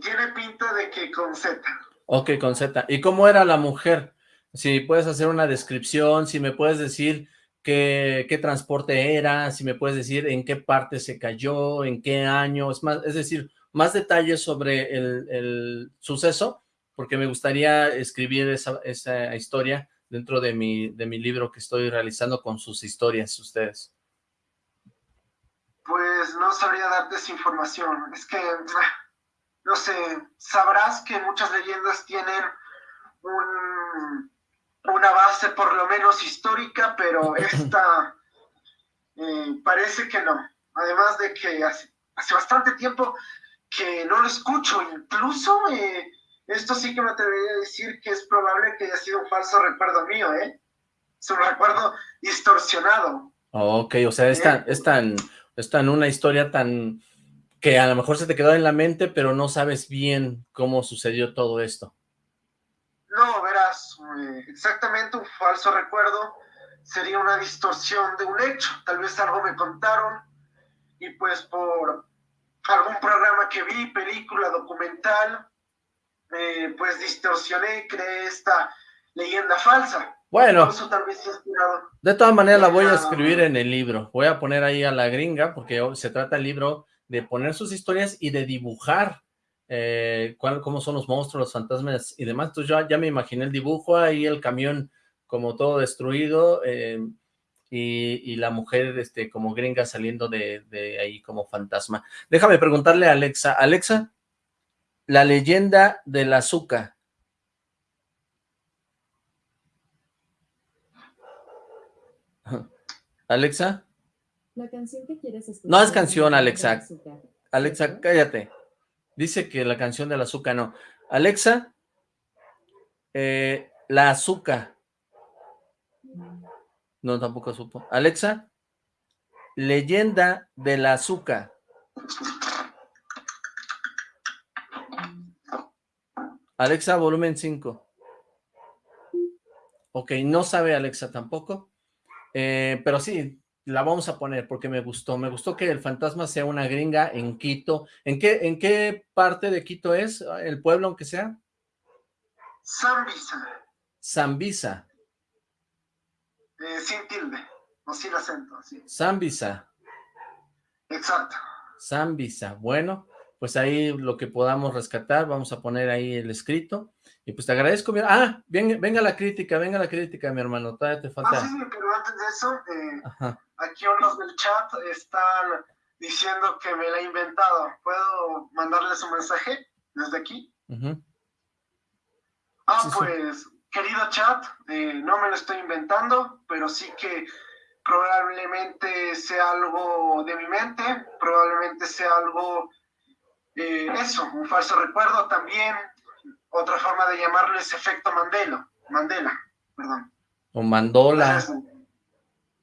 G: tiene pinta de que con Z.
B: Ok, con Z. ¿Y cómo era la mujer? Si puedes hacer una descripción, si me puedes decir qué, qué transporte era, si me puedes decir en qué parte se cayó, en qué año, es, más, es decir, más detalles sobre el, suceso, porque me gustaría escribir esa, esa historia dentro de mi, de mi libro que estoy realizando con sus historias, ustedes.
G: Pues no sabría darte esa información, es que no sé, sabrás que muchas leyendas tienen una base por lo menos histórica, pero esta eh, parece que no. Además de que hace, bastante tiempo que no lo escucho, incluso eh, esto sí que me atrevería a decir que es probable que haya sido un falso recuerdo mío, ¿eh? Es un recuerdo distorsionado.
B: Ok, o sea, es tan, es tan, es tan una historia tan que a lo mejor se te quedó en la mente, pero no sabes bien cómo sucedió todo esto.
G: No, verás, eh, exactamente un falso recuerdo sería una distorsión de un hecho. Tal vez algo me contaron y pues por algún programa que vi, película, documental, eh, pues distorsioné y creé esta leyenda falsa.
B: Bueno, de todas maneras la voy a escribir en el libro. Voy a poner ahí a la gringa porque se trata el libro de poner sus historias y de dibujar eh, cuál, cómo son los monstruos, los fantasmas y demás. Entonces yo ya me imaginé el dibujo, ahí el camión como todo destruido eh, y, la mujer este, como gringa saliendo de, de, ahí como fantasma. Déjame preguntarle a Alexa. Alexa, la leyenda del azúcar. Alexa.
H: La canción que quieres escuchar.
B: No es canción, Alexa. Alexa, cállate. Dice que la canción de la azúcar no. Alexa, eh, la azúcar. No, tampoco supo. Alexa, leyenda de la azúcar. Alexa, volumen 5. Ok, no sabe Alexa tampoco. Eh, pero sí, la vamos a poner porque me gustó. Me gustó que el fantasma sea una gringa en Quito. ¿En qué, en qué parte de Quito es? ¿El pueblo, aunque sea?
G: Zambisa.
B: Zambisa.
G: Eh, sin tilde, no sin acento. Sí.
B: Zambisa.
G: Exacto.
B: Zambisa. Bueno, pues ahí lo que podamos rescatar, vamos a poner ahí el escrito. Y pues te agradezco. Ah, venga, venga la crítica, venga la crítica, mi hermano. Todavía te falta.
G: Ah, sí, sí, pero antes de eso, eh, aquí unos del chat están diciendo que me la he inventado. ¿Puedo mandarles un mensaje desde aquí? Ah, pues, querido chat, eh, no me lo estoy inventando, pero sí que probablemente sea algo de mi mente, probablemente sea algo eh, eso, un falso recuerdo también, otra forma de llamarlo es efecto Mandela, Mandela, perdón.
B: O Mandola.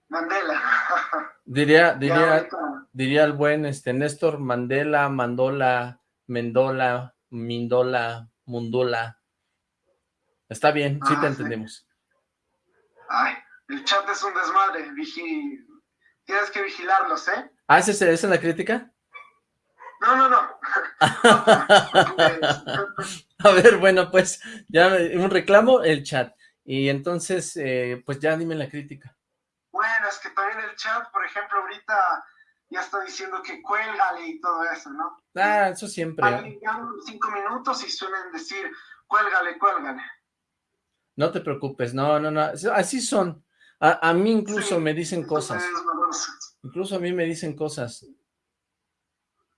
G: Mandela.
B: diría, diría, diría el buen este Néstor Mandela, Mandola, Mendola, Mindola, Mundula. Está bien, sí te ah, entendemos.
G: Ay, el chat es un desmadre, tienes que vigilarlos, ¿eh?
B: Ah, ¿esa es la crítica?
G: No, no, no.
B: a ver, bueno, pues ya un reclamo, el chat. Y entonces, eh, pues ya dime la crítica.
G: Bueno, es que también el chat, por ejemplo, ahorita ya está diciendo que cuélgale y todo eso, ¿no?
B: Ah, eso siempre.
G: cinco minutos y suelen decir, cuélgale, cuélgale.
B: No te preocupes, no, no, no, así son. A, mí incluso me dicen cosas. Incluso a mí me dicen cosas.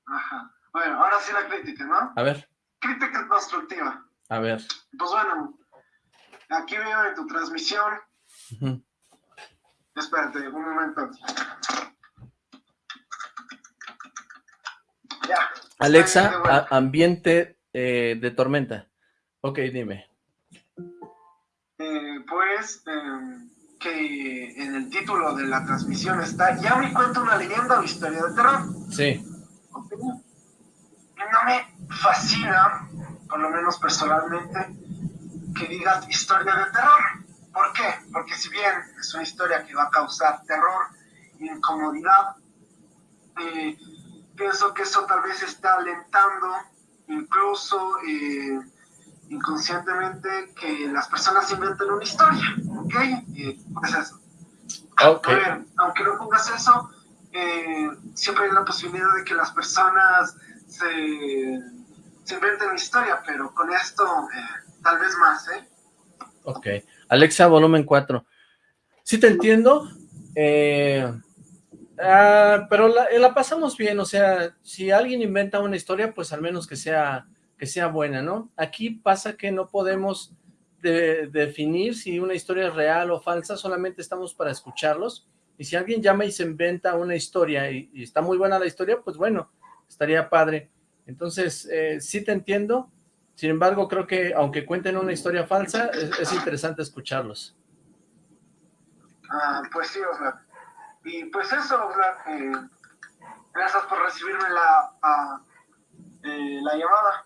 G: Ajá. Bueno, ahora sí la crítica, ¿no?
B: A ver.
G: Crítica constructiva.
B: A ver.
G: Pues bueno, aquí veo en tu transmisión. Espérate, un momento. Ya.
B: Alexa, ambiente eh, de tormenta. Ok, dime.
G: Eh, pues, em, que en el título de la transmisión está, ¿ya me cuento una leyenda o historia de terror?
B: Sí.
G: No me fascina, por lo menos personalmente, que digas historia de terror. ¿Por qué? Porque si bien es una historia que va a causar terror, incomodidad, eh, pienso que eso tal vez está alentando incluso eh, inconscientemente que las personas inventen una historia, ¿ok? Eh, pues eso. aunque no pongas eso, eh, siempre hay la posibilidad de que las personas se, se inventen una historia, pero con esto eh, tal vez más, ¿eh?
B: Ok. Alexa, volumen 4. Sí te entiendo, eh, ah, pero la, pasamos bien, o sea, si alguien inventa una historia, pues al menos que sea, que sea buena, ¿no? Aquí pasa que no podemos definir si una historia es real o falsa, solamente estamos para escucharlos, y si alguien llama y se inventa una historia y, está muy buena la historia, pues bueno, estaría padre. Entonces, eh, sí te entiendo. Sin embargo, creo que aunque cuenten una historia falsa, es, interesante escucharlos.
G: Ah, pues sí, Oxlack. Y pues eso, Oxlack, eh, gracias por recibirme la, eh, la llamada.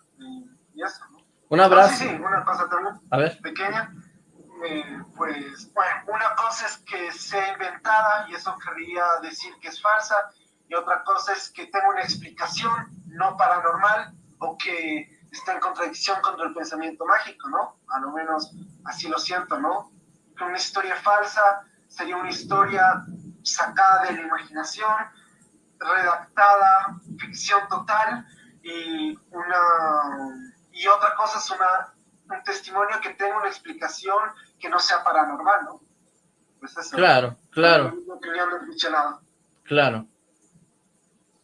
G: y eso,
B: Un abrazo.
G: Ah, sí, sí, una cosa también
B: A ver.
G: pequeña. Eh, pues, bueno, una cosa es que sea inventada y eso querría decir que es falsa, y otra cosa es que tenga una explicación no paranormal o que está en contradicción contra el pensamiento mágico, ¿no? A lo menos así lo siento, ¿no? Que una historia falsa sería una historia sacada de la imaginación, redactada, ficción total, y una y otra cosa es una, un testimonio que tenga una explicación que no sea paranormal, ¿no?
B: Pues eso, claro, claro. Claro.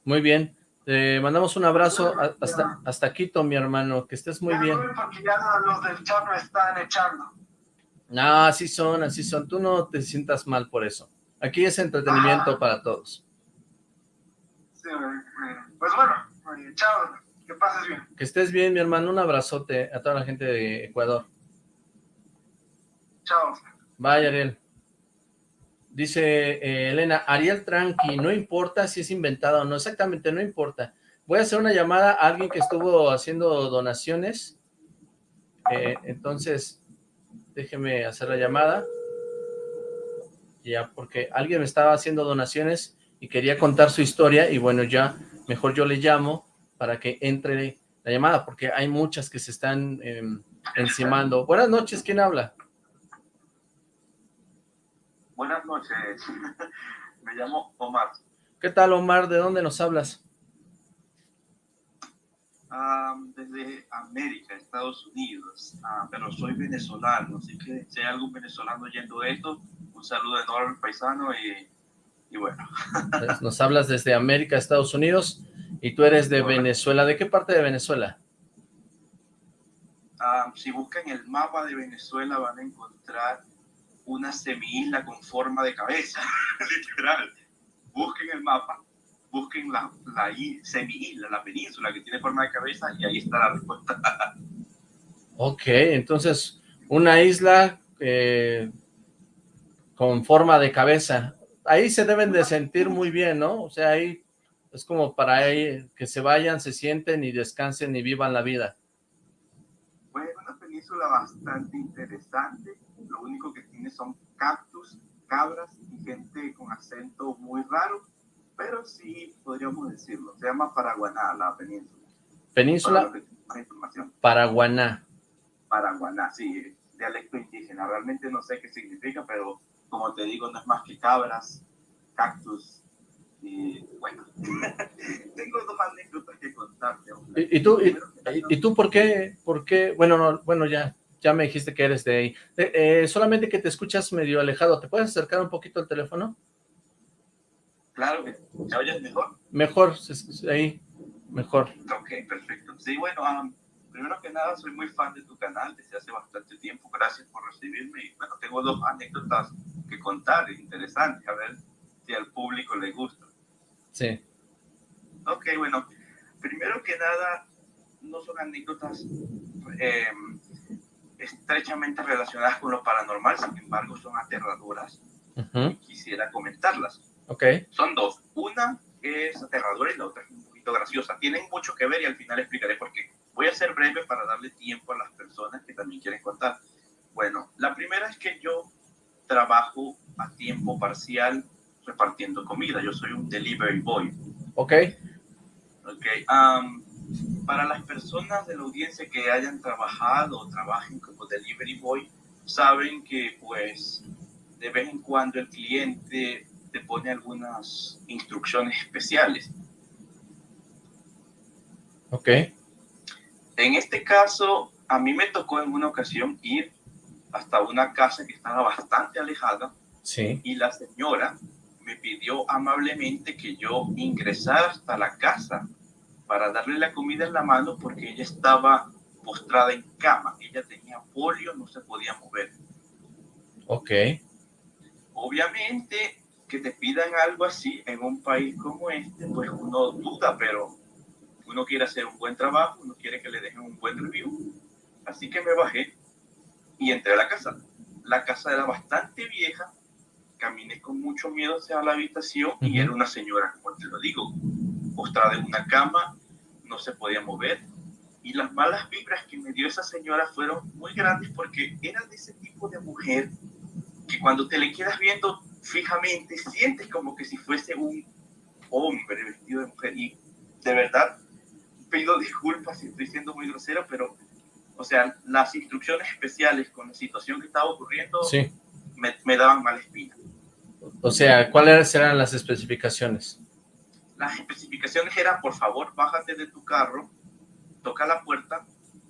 B: Muy bien. Te mandamos un abrazo hasta, hasta Quito, mi hermano. Que estés muy bien.
G: Porque ya los del chat me están echando.
B: No, así son, así son. Tú no te sientas mal por eso. Aquí es entretenimiento para todos.
G: Sí, pues bueno, pases bien.
B: Que estés bien, mi hermano. Un abrazote a toda la gente de Ecuador.
G: Chao.
B: Bye, Ariel. Dice eh, Elena, Ariel tranqui, no importa si es inventada o no, exactamente, no importa. Voy a hacer una llamada a alguien que estuvo haciendo donaciones. Eh, entonces, déjeme hacer la llamada. Ya, porque alguien me estaba haciendo donaciones y quería contar su historia y bueno, ya mejor yo le llamo para que entre la llamada, porque hay muchas que se están em, encimando. Buenas noches, ¿quién habla?
H: Buenas noches, me llamo Omar.
B: ¿Qué tal, Omar? ¿De dónde nos hablas?
H: Ah, desde América, Estados Unidos, ah, pero soy venezolano, así que si hay algún venezolano oyendo esto, un saludo enorme, paisano, y, y bueno.
B: Pues, nos hablas desde América, Estados Unidos, y tú eres de Venezuela. ¿De qué parte de Venezuela?
H: Ah, si buscan el mapa de Venezuela van a encontrar una semi-isla con forma de cabeza, literal. Busquen el mapa, busquen la, la semi-isla, la península que tiene forma de cabeza y ahí está la respuesta.
B: ok, entonces una isla eh, con forma de cabeza. Ahí se deben de sentir muy bien, ¿no? O sea, ahí es como para ahí que se vayan, se sienten y descansen y vivan la vida.
H: Pues una península bastante interesante lo único que son cactus, cabras y gente con acento muy raro, pero sí podríamos decirlo, se llama Paraguaná la península.
B: ¿Península? Paraguaná.
H: Paraguaná, sí, dialecto indígena, realmente no sé qué significa, pero como te digo, no es más que cabras, cactus, y bueno, tengo dos anécdotas que contarte.
B: ¿Y, tú, y, tú por qué, por qué, bueno, no, bueno, ya, ya me dijiste que eres de ahí. Eh, eh, solamente que te escuchas medio alejado. ¿Te puedes acercar un poquito al teléfono?
H: Claro, ¿me oyes mejor?
B: Mejor, ahí, mejor.
H: Ok, perfecto. Sí, bueno, primero que nada, soy muy fan de tu canal desde hace bastante tiempo. Gracias por recibirme. Y bueno, tengo dos anécdotas que contar, interesantes, a ver si al público le gusta.
B: Sí.
H: Ok, bueno, primero que nada, no son anécdotas eh, estrechamente relacionadas con lo paranormal, sin embargo son aterradoras. Quisiera comentarlas.
B: Okay.
H: Son dos. Una es aterradora y la otra es un poquito graciosa. Tienen mucho que ver y al final explicaré por qué. Voy a ser breve para darle tiempo a las personas que también quieren contar. Bueno, la primera es que yo trabajo a tiempo parcial repartiendo comida. Yo soy un delivery boy.
B: Ok.
H: Ok. Um, para las personas de la audiencia que hayan trabajado o trabajen como delivery boy, saben que pues de vez en cuando el cliente te pone algunas instrucciones especiales.
B: Ok.
H: En este caso, a mí me tocó en una ocasión ir hasta una casa que estaba bastante alejada.
B: Sí.
H: Y la señora me pidió amablemente que yo ingresara hasta la casa para darle la comida en la mano porque ella estaba postrada en cama. Ella tenía polio, no se podía mover.
B: Ok.
H: Obviamente que te pidan algo así en un país como este, pues uno duda, pero uno quiere hacer un buen trabajo, uno quiere que le dejen un buen review. Así que me bajé y entré a la casa. La casa era bastante vieja, caminé con mucho miedo hacia la habitación y era una señora, como te lo digo, postrada en una cama, no se podía mover. Y las malas vibras que me dio esa señora fueron muy grandes porque era de ese tipo de mujer que cuando te le quedas viendo fijamente sientes como que si fuese un hombre vestido de mujer. Y de verdad pido disculpas si estoy siendo muy grosero, pero o sea, las instrucciones especiales con la situación que estaba ocurriendo me, me daban mala espina.
B: O sea, ¿cuáles eran las especificaciones?
H: Las especificaciones eran, por favor, bájate de tu carro, toca la puerta,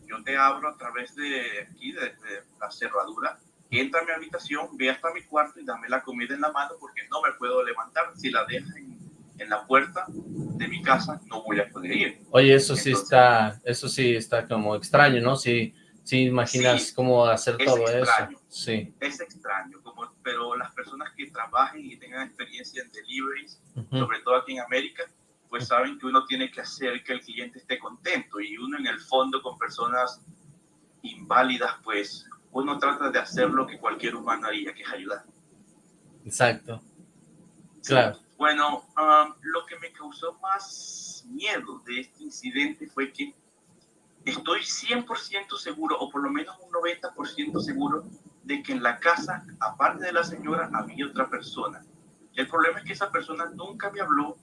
H: yo te abro a través de aquí, de, la cerradura, entra a mi habitación, ve hasta mi cuarto y dame la comida en la mano porque no me puedo levantar. Si la dejas en, la puerta de mi casa, no voy a poder ir.
B: Oye, eso sí está, eso sí está como extraño, ¿no? Si, si imaginas cómo hacer todo eso. Sí.
H: Es extraño, como, pero las personas que trabajen y tengan experiencia en deliveries, sobre todo aquí en América, pues saben que uno tiene que hacer que el cliente esté contento y uno en el fondo con personas inválidas, pues uno trata de hacer lo que cualquier humano haría, que es ayudar.
B: Exacto. Claro.
H: Bueno, um, lo que me causó más miedo de este incidente fue que estoy 100% seguro, o por lo menos un 90% seguro, de que en la casa, aparte de la señora, había otra persona. El problema es que esa persona nunca me habló,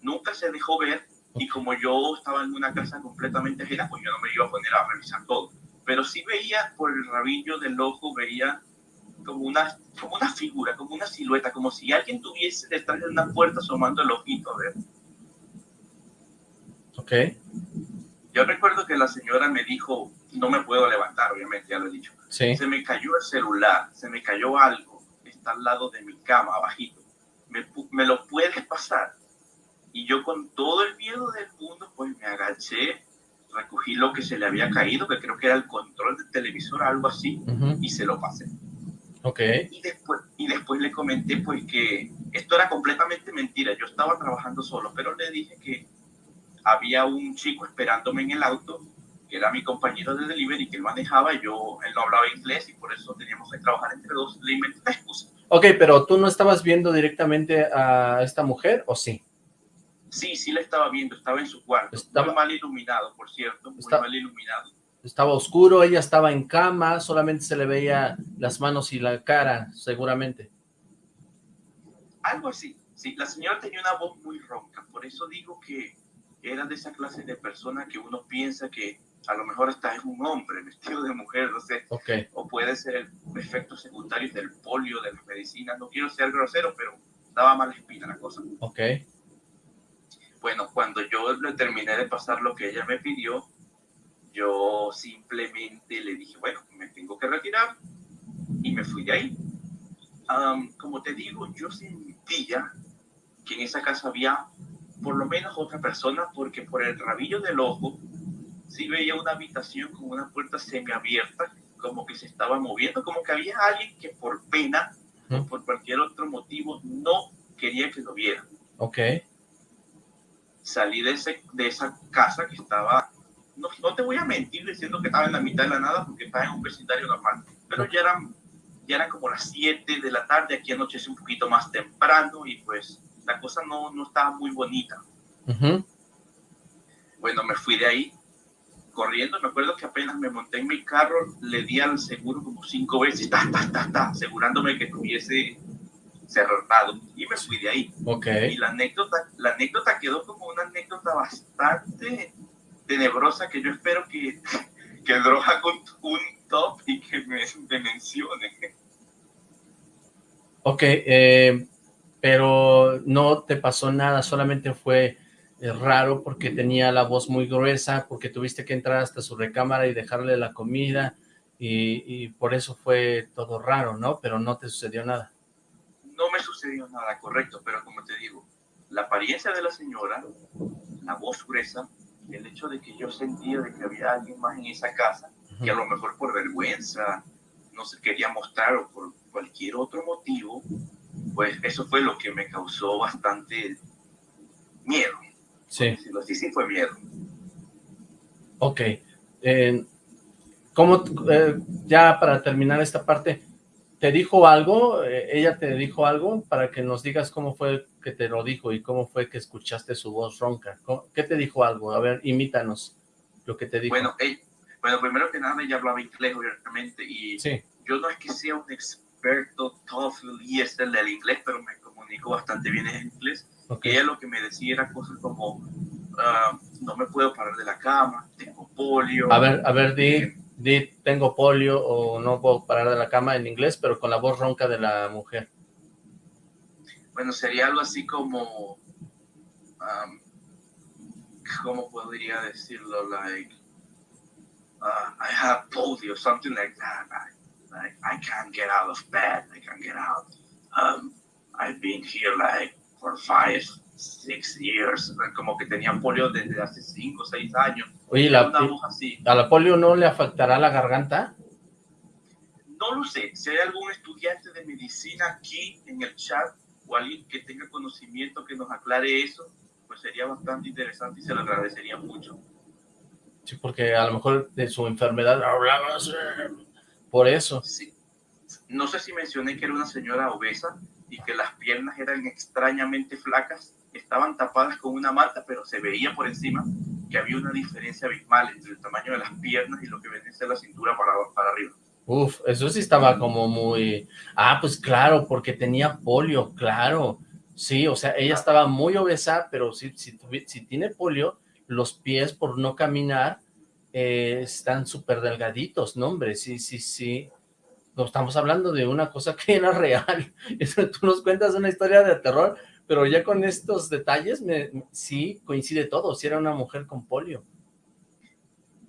H: nunca se dejó ver, y como yo estaba en una casa completamente ajena, pues yo no me iba a poner a revisar todo. Pero sí veía por el rabillo del ojo, veía como una, como una figura, como una silueta, como si alguien tuviese detrás de una puerta asomando el ojito, a ver.
B: Ok.
H: Yo recuerdo que la señora me dijo, no me puedo levantar, obviamente, ya lo he dicho.
B: Sí.
H: Se me cayó el celular, se me cayó algo, está al lado de mi cama, abajito. Me, me lo puedes pasar. Y yo con todo el miedo del mundo, pues me agaché, recogí lo que se le había caído, que creo que era el control del televisor, algo así, y se lo pasé.
B: Ok.
H: Y después, y después le comenté pues que esto era completamente mentira, yo estaba trabajando solo, pero le dije que había un chico esperándome en el auto, que era mi compañero de delivery, que él manejaba, y yo, él no hablaba inglés y por eso teníamos que trabajar entre dos, le inventé una excusa.
B: Ok, pero ¿tú no estabas viendo directamente a esta mujer o sí?
H: Sí, sí la estaba viendo, estaba en su cuarto,
B: estaba...
H: muy mal iluminado, por cierto, muy
B: Está...
H: mal iluminado.
B: Estaba oscuro, ella estaba en cama, solamente se le veía las manos y la cara, seguramente.
H: Algo así, sí, la señora tenía una voz muy ronca, por eso digo que era de esa clase de persona que uno piensa que a lo mejor hasta es un hombre vestido de mujer, no sé.
B: Okay.
H: O puede ser efectos secundarios del polio, de las medicinas. No quiero ser grosero, pero daba mala espina la cosa.
B: Ok.
H: Bueno, cuando yo le terminé de pasar lo que ella me pidió, yo simplemente le dije, bueno, me tengo que retirar y me fui de ahí. Um, como te digo, yo sentía que en esa casa había por lo menos otra persona, porque por el rabillo del ojo sí veía una habitación con una puerta semiabierta, como que se estaba moviendo, como que había alguien que por pena ¿Mm? o por cualquier otro motivo no quería que lo viera.
B: Ok.
H: Salí de, ese, de esa casa que estaba, no, no te voy a mentir diciendo que estaba en la mitad de la nada, porque estaba en un vecindario normal, pero ya eran, ya eran como las 7 de la tarde, aquí anochece un poquito más temprano y pues la cosa no, no estaba muy bonita.
B: Uh -huh.
H: Bueno, me fui de ahí corriendo. Me acuerdo que apenas me monté en mi carro, le di al seguro como cinco veces, ta, ta, ta, ta, asegurándome que estuviese cerrado. Y me fui de ahí.
B: Okay.
H: Y la anécdota, la anécdota quedó como una anécdota bastante tenebrosa que yo espero que, que Droga con un top y que me, me mencione.
B: Ok, eh, pero no te pasó nada, solamente fue eh, raro porque tenía la voz muy gruesa, porque tuviste que entrar hasta su recámara y dejarle la comida, y, y, por eso fue todo raro, ¿no? Pero no te sucedió nada.
H: No me sucedió nada, correcto, pero como te digo, la apariencia de la señora, la voz gruesa, el hecho de que yo sentía de que había alguien más en esa casa, uh -huh. que a lo mejor por vergüenza no se quería mostrar o por cualquier otro motivo, pues eso fue lo que me causó bastante miedo.
B: Sí.
H: Sí, sí fue miedo.
B: Ok. Eh, ¿Cómo, eh, ya para terminar esta parte, te dijo algo? Eh, ¿Ella te dijo algo? Para que nos digas cómo fue que te lo dijo y cómo fue que escuchaste su voz ronca. ¿Qué te dijo algo? A ver, imítanos lo que te dijo.
H: Bueno, ella, bueno primero que nada, ella hablaba inglés, obviamente, y
B: sí.
H: yo no es que sea un experto TOEFL y este del inglés, pero me comunico bastante bien en inglés. Okay. Ella lo que me decía era cosas como, uh, no me puedo parar de la cama, tengo polio.
B: A ver, a ver, di, di, tengo polio o no puedo parar de la cama en inglés, pero con la voz ronca de la mujer.
H: Bueno, sería algo así como, um, ¿cómo podría decirlo? Like, uh, I have polio, something like that. I, like, I can't get out of bed, I can't get out. Um, I've been here like for five, six years, como que tenía polio desde hace cinco, seis años.
B: Oye, la, ¿a la polio no le afectará la garganta?
H: No lo sé, si hay algún estudiante de medicina aquí en el chat o alguien que tenga conocimiento que nos aclare eso, pues sería bastante interesante y se lo agradecería mucho.
B: Sí, porque a lo mejor de su enfermedad hablaba por eso.
H: Sí. No sé si mencioné que era una señora obesa y que las piernas eran extrañamente flacas, estaban tapadas con una manta, pero se veía por encima que había una diferencia abismal entre el tamaño de las piernas y lo que venía a la cintura para, para arriba.
B: Uf, eso sí estaba como muy... Ah, pues claro, porque tenía polio, claro. Sí, o sea, ella estaba muy obesa, pero si, si, si tiene polio, los pies por no caminar eh, están súper delgaditos, ¿no, hombre? Sí, sí, sí. No, estamos hablando de una cosa que era real. Tú nos cuentas una historia de terror, pero ya con estos detalles, me, sí, coincide todo, si era una mujer con polio.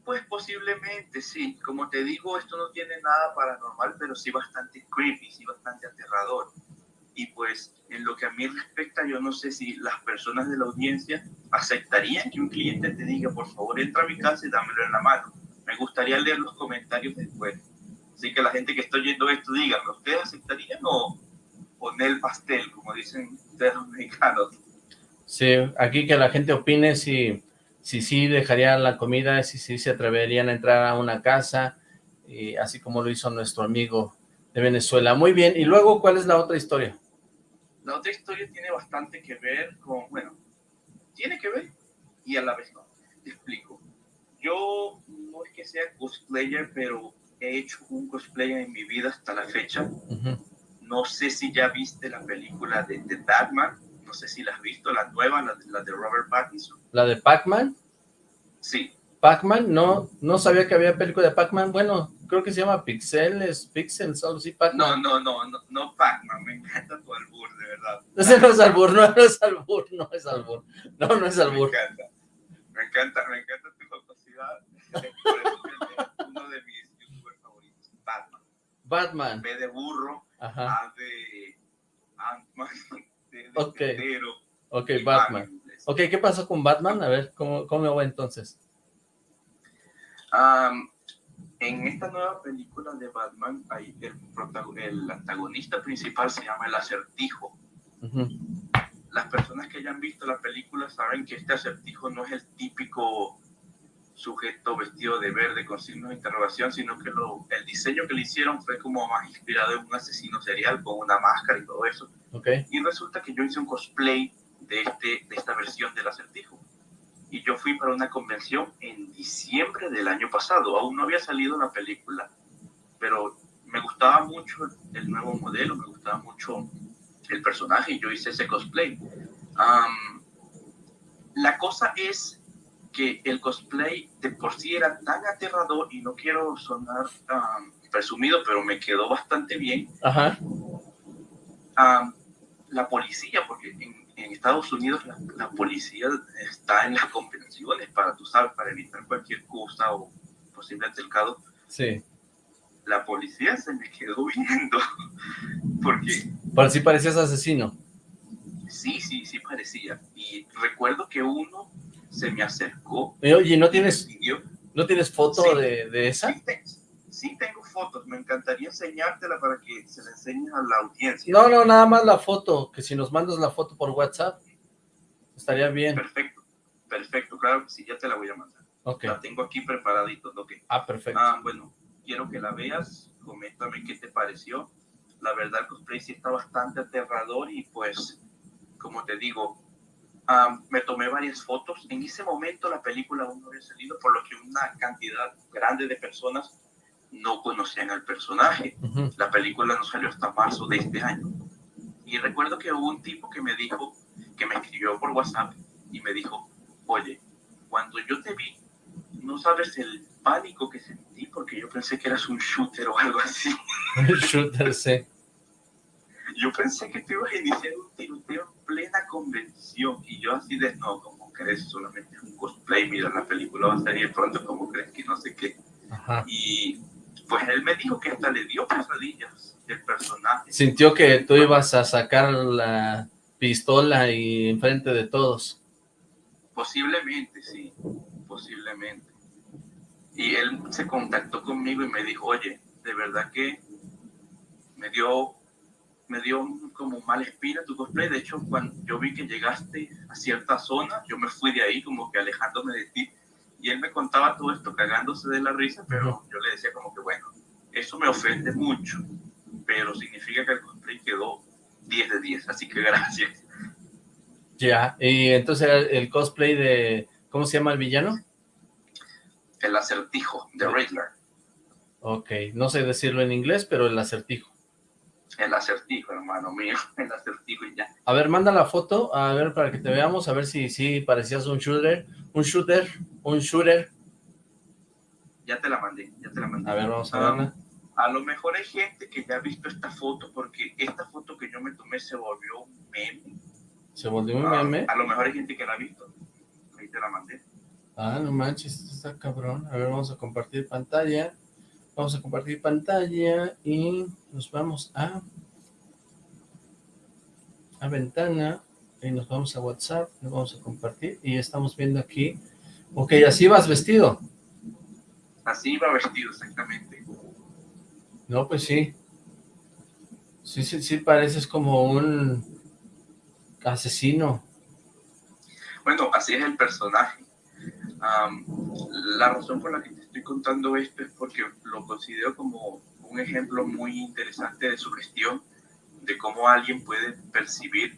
H: Pues posiblemente, sí. Como te digo, esto no tiene nada paranormal, pero sí bastante creepy, sí bastante aterrador. Y pues, en lo que a mí respecta, yo no sé si las personas de la audiencia aceptarían que un cliente te diga, por favor, entra a mi casa y dámelo en la mano. Me gustaría leer los comentarios después. Así que la gente que está oyendo esto, díganme, ¿ustedes aceptarían o poner el pastel, como dicen ustedes los mexicanos?
B: Sí, aquí que la gente opine si si sí dejarían la comida, si sí se atreverían a entrar a una casa, y así como lo hizo nuestro amigo de Venezuela. Muy bien, y luego, ¿cuál es la otra historia?
H: La otra historia tiene bastante que ver con, bueno, tiene que ver y a la vez no. Te explico. Yo no es que sea cosplayer, pero he hecho un cosplayer en mi vida hasta la fecha. No sé si ya viste la película de, The Batman no sé si la has visto, la nueva, la, de Robert Pattinson.
B: ¿La de Pac-Man?
H: Sí.
B: Pac-Man, no, no sabía que había película de Pac-Man, bueno, creo que se llama Pixels, Pixels, algo así,
H: Pac-Man. No, no, no, no, Pac-Man, me encanta tu albur, de verdad.
B: Ese no es albur, no, no es albur, no es albur, no, no es albur.
H: Me encanta, me encanta, me encanta tu capacidad, por eso es uno de mis youtubers favoritos, Batman. B de burro, Ajá. A de Ant-Man,
B: ok, ok, Batman. Ok, ¿qué pasó con Batman? A ver, ¿cómo, cómo va entonces?
H: en esta nueva película de Batman, hay el, el antagonista principal se llama el Acertijo. Las personas que hayan visto la película saben que este Acertijo no es el típico sujeto vestido de verde con signos de interrogación, sino que lo, el diseño que le hicieron fue como más inspirado en un asesino serial con una máscara y todo eso.
B: Okay.
H: Y resulta que yo hice un cosplay de, este, de esta versión del acertijo. Y yo fui para una convención en diciembre del año pasado. Aún no había salido la película, pero me gustaba mucho el nuevo modelo, me gustaba mucho el personaje y yo hice ese cosplay. la cosa es que el cosplay de por sí era tan aterrador y no quiero sonar presumido, pero me quedó bastante bien.
B: Ajá.
H: la policía, porque en, Estados Unidos la, policía está en las convenciones para, tú sabes, para evitar cualquier cosa o posible altercado.
B: Sí.
H: La policía se me quedó viendo, porque...
B: Para sí parecías asesino.
H: Sí, sí, sí parecía. Y recuerdo que uno se me acercó.
B: Oye, ¿no tienes, ¿no tienes foto de, de, esa?
H: Sí, tengo fotos. Me encantaría enseñártela para que se la enseñes a la audiencia.
B: No, no, nada más la foto. Que si nos mandas la foto por WhatsApp, estaría bien.
H: Perfecto, perfecto. Claro sí, ya te la voy a mandar.
B: Okay.
H: La tengo aquí preparadito. Okay.
B: Ah, perfecto.
H: Ah, bueno, quiero que la veas. Coméntame qué te pareció. La verdad, el cosplay sí está bastante aterrador y pues, como te digo, me tomé varias fotos. En ese momento la película aún no había salido, por lo que una cantidad grande de personas no conocían al personaje. La película no salió hasta marzo de este año. Y recuerdo que hubo un tipo que me dijo, que me escribió por WhatsApp y me dijo, oye, cuando yo te vi, no sabes el pánico que sentí porque yo pensé que eras un shooter o algo así.
B: Un shooter, sí.
H: Yo pensé que te ibas a iniciar un tiroteo en plena convención y yo así de, no, ¿cómo crees? Solamente es un cosplay, mira, la película va a salir pronto, ¿cómo crees que no sé qué? Y pues él me dijo que hasta le dio pesadillas el personaje.
B: Sintió que tú ibas a sacar la pistola y enfrente de todos.
H: Posiblemente, sí, posiblemente. Y él se contactó conmigo y me dijo, oye, de verdad que me dio me dio como mala espina tu cosplay. De hecho, cuando yo vi que llegaste a cierta zona, yo me fui de ahí como que alejándome de ti. Y él me contaba todo esto cagándose de la risa, pero yo le decía como que, bueno, eso me ofende mucho, pero significa que el cosplay quedó 10 de 10, así que gracias.
B: Ya, y entonces el cosplay de, ¿cómo se llama el villano?
H: El acertijo, de Riddler.
B: Ok, no sé decirlo en inglés, pero el acertijo.
H: El acertijo, hermano mío, el acertijo y ya.
B: A ver, manda la foto, a ver, para que te veamos, a ver si sí parecías un shooter, un shooter, un shooter.
H: Ya te la mandé, ya te la mandé.
B: A ver, vamos a verla.
H: A lo mejor hay gente que ya ha visto esta foto, porque esta foto que yo me tomé se volvió un meme.
B: ¿Se volvió un ah, meme?
H: A lo mejor hay gente que la ha visto. Ahí te la mandé.
B: Ah, no manches, está cabrón. A ver, vamos a compartir pantalla. Vamos a compartir pantalla y nos vamos a a ventana y nos vamos a WhatsApp, nos vamos a compartir y estamos viendo aquí. Ok, así vas vestido.
H: Así va vestido, exactamente.
B: No, pues sí. Sí, sí, sí, pareces como un asesino.
H: Bueno, así es el personaje. la razón por la que te estoy contando esto es porque lo considero como un ejemplo muy interesante de sugestión, de cómo alguien puede percibir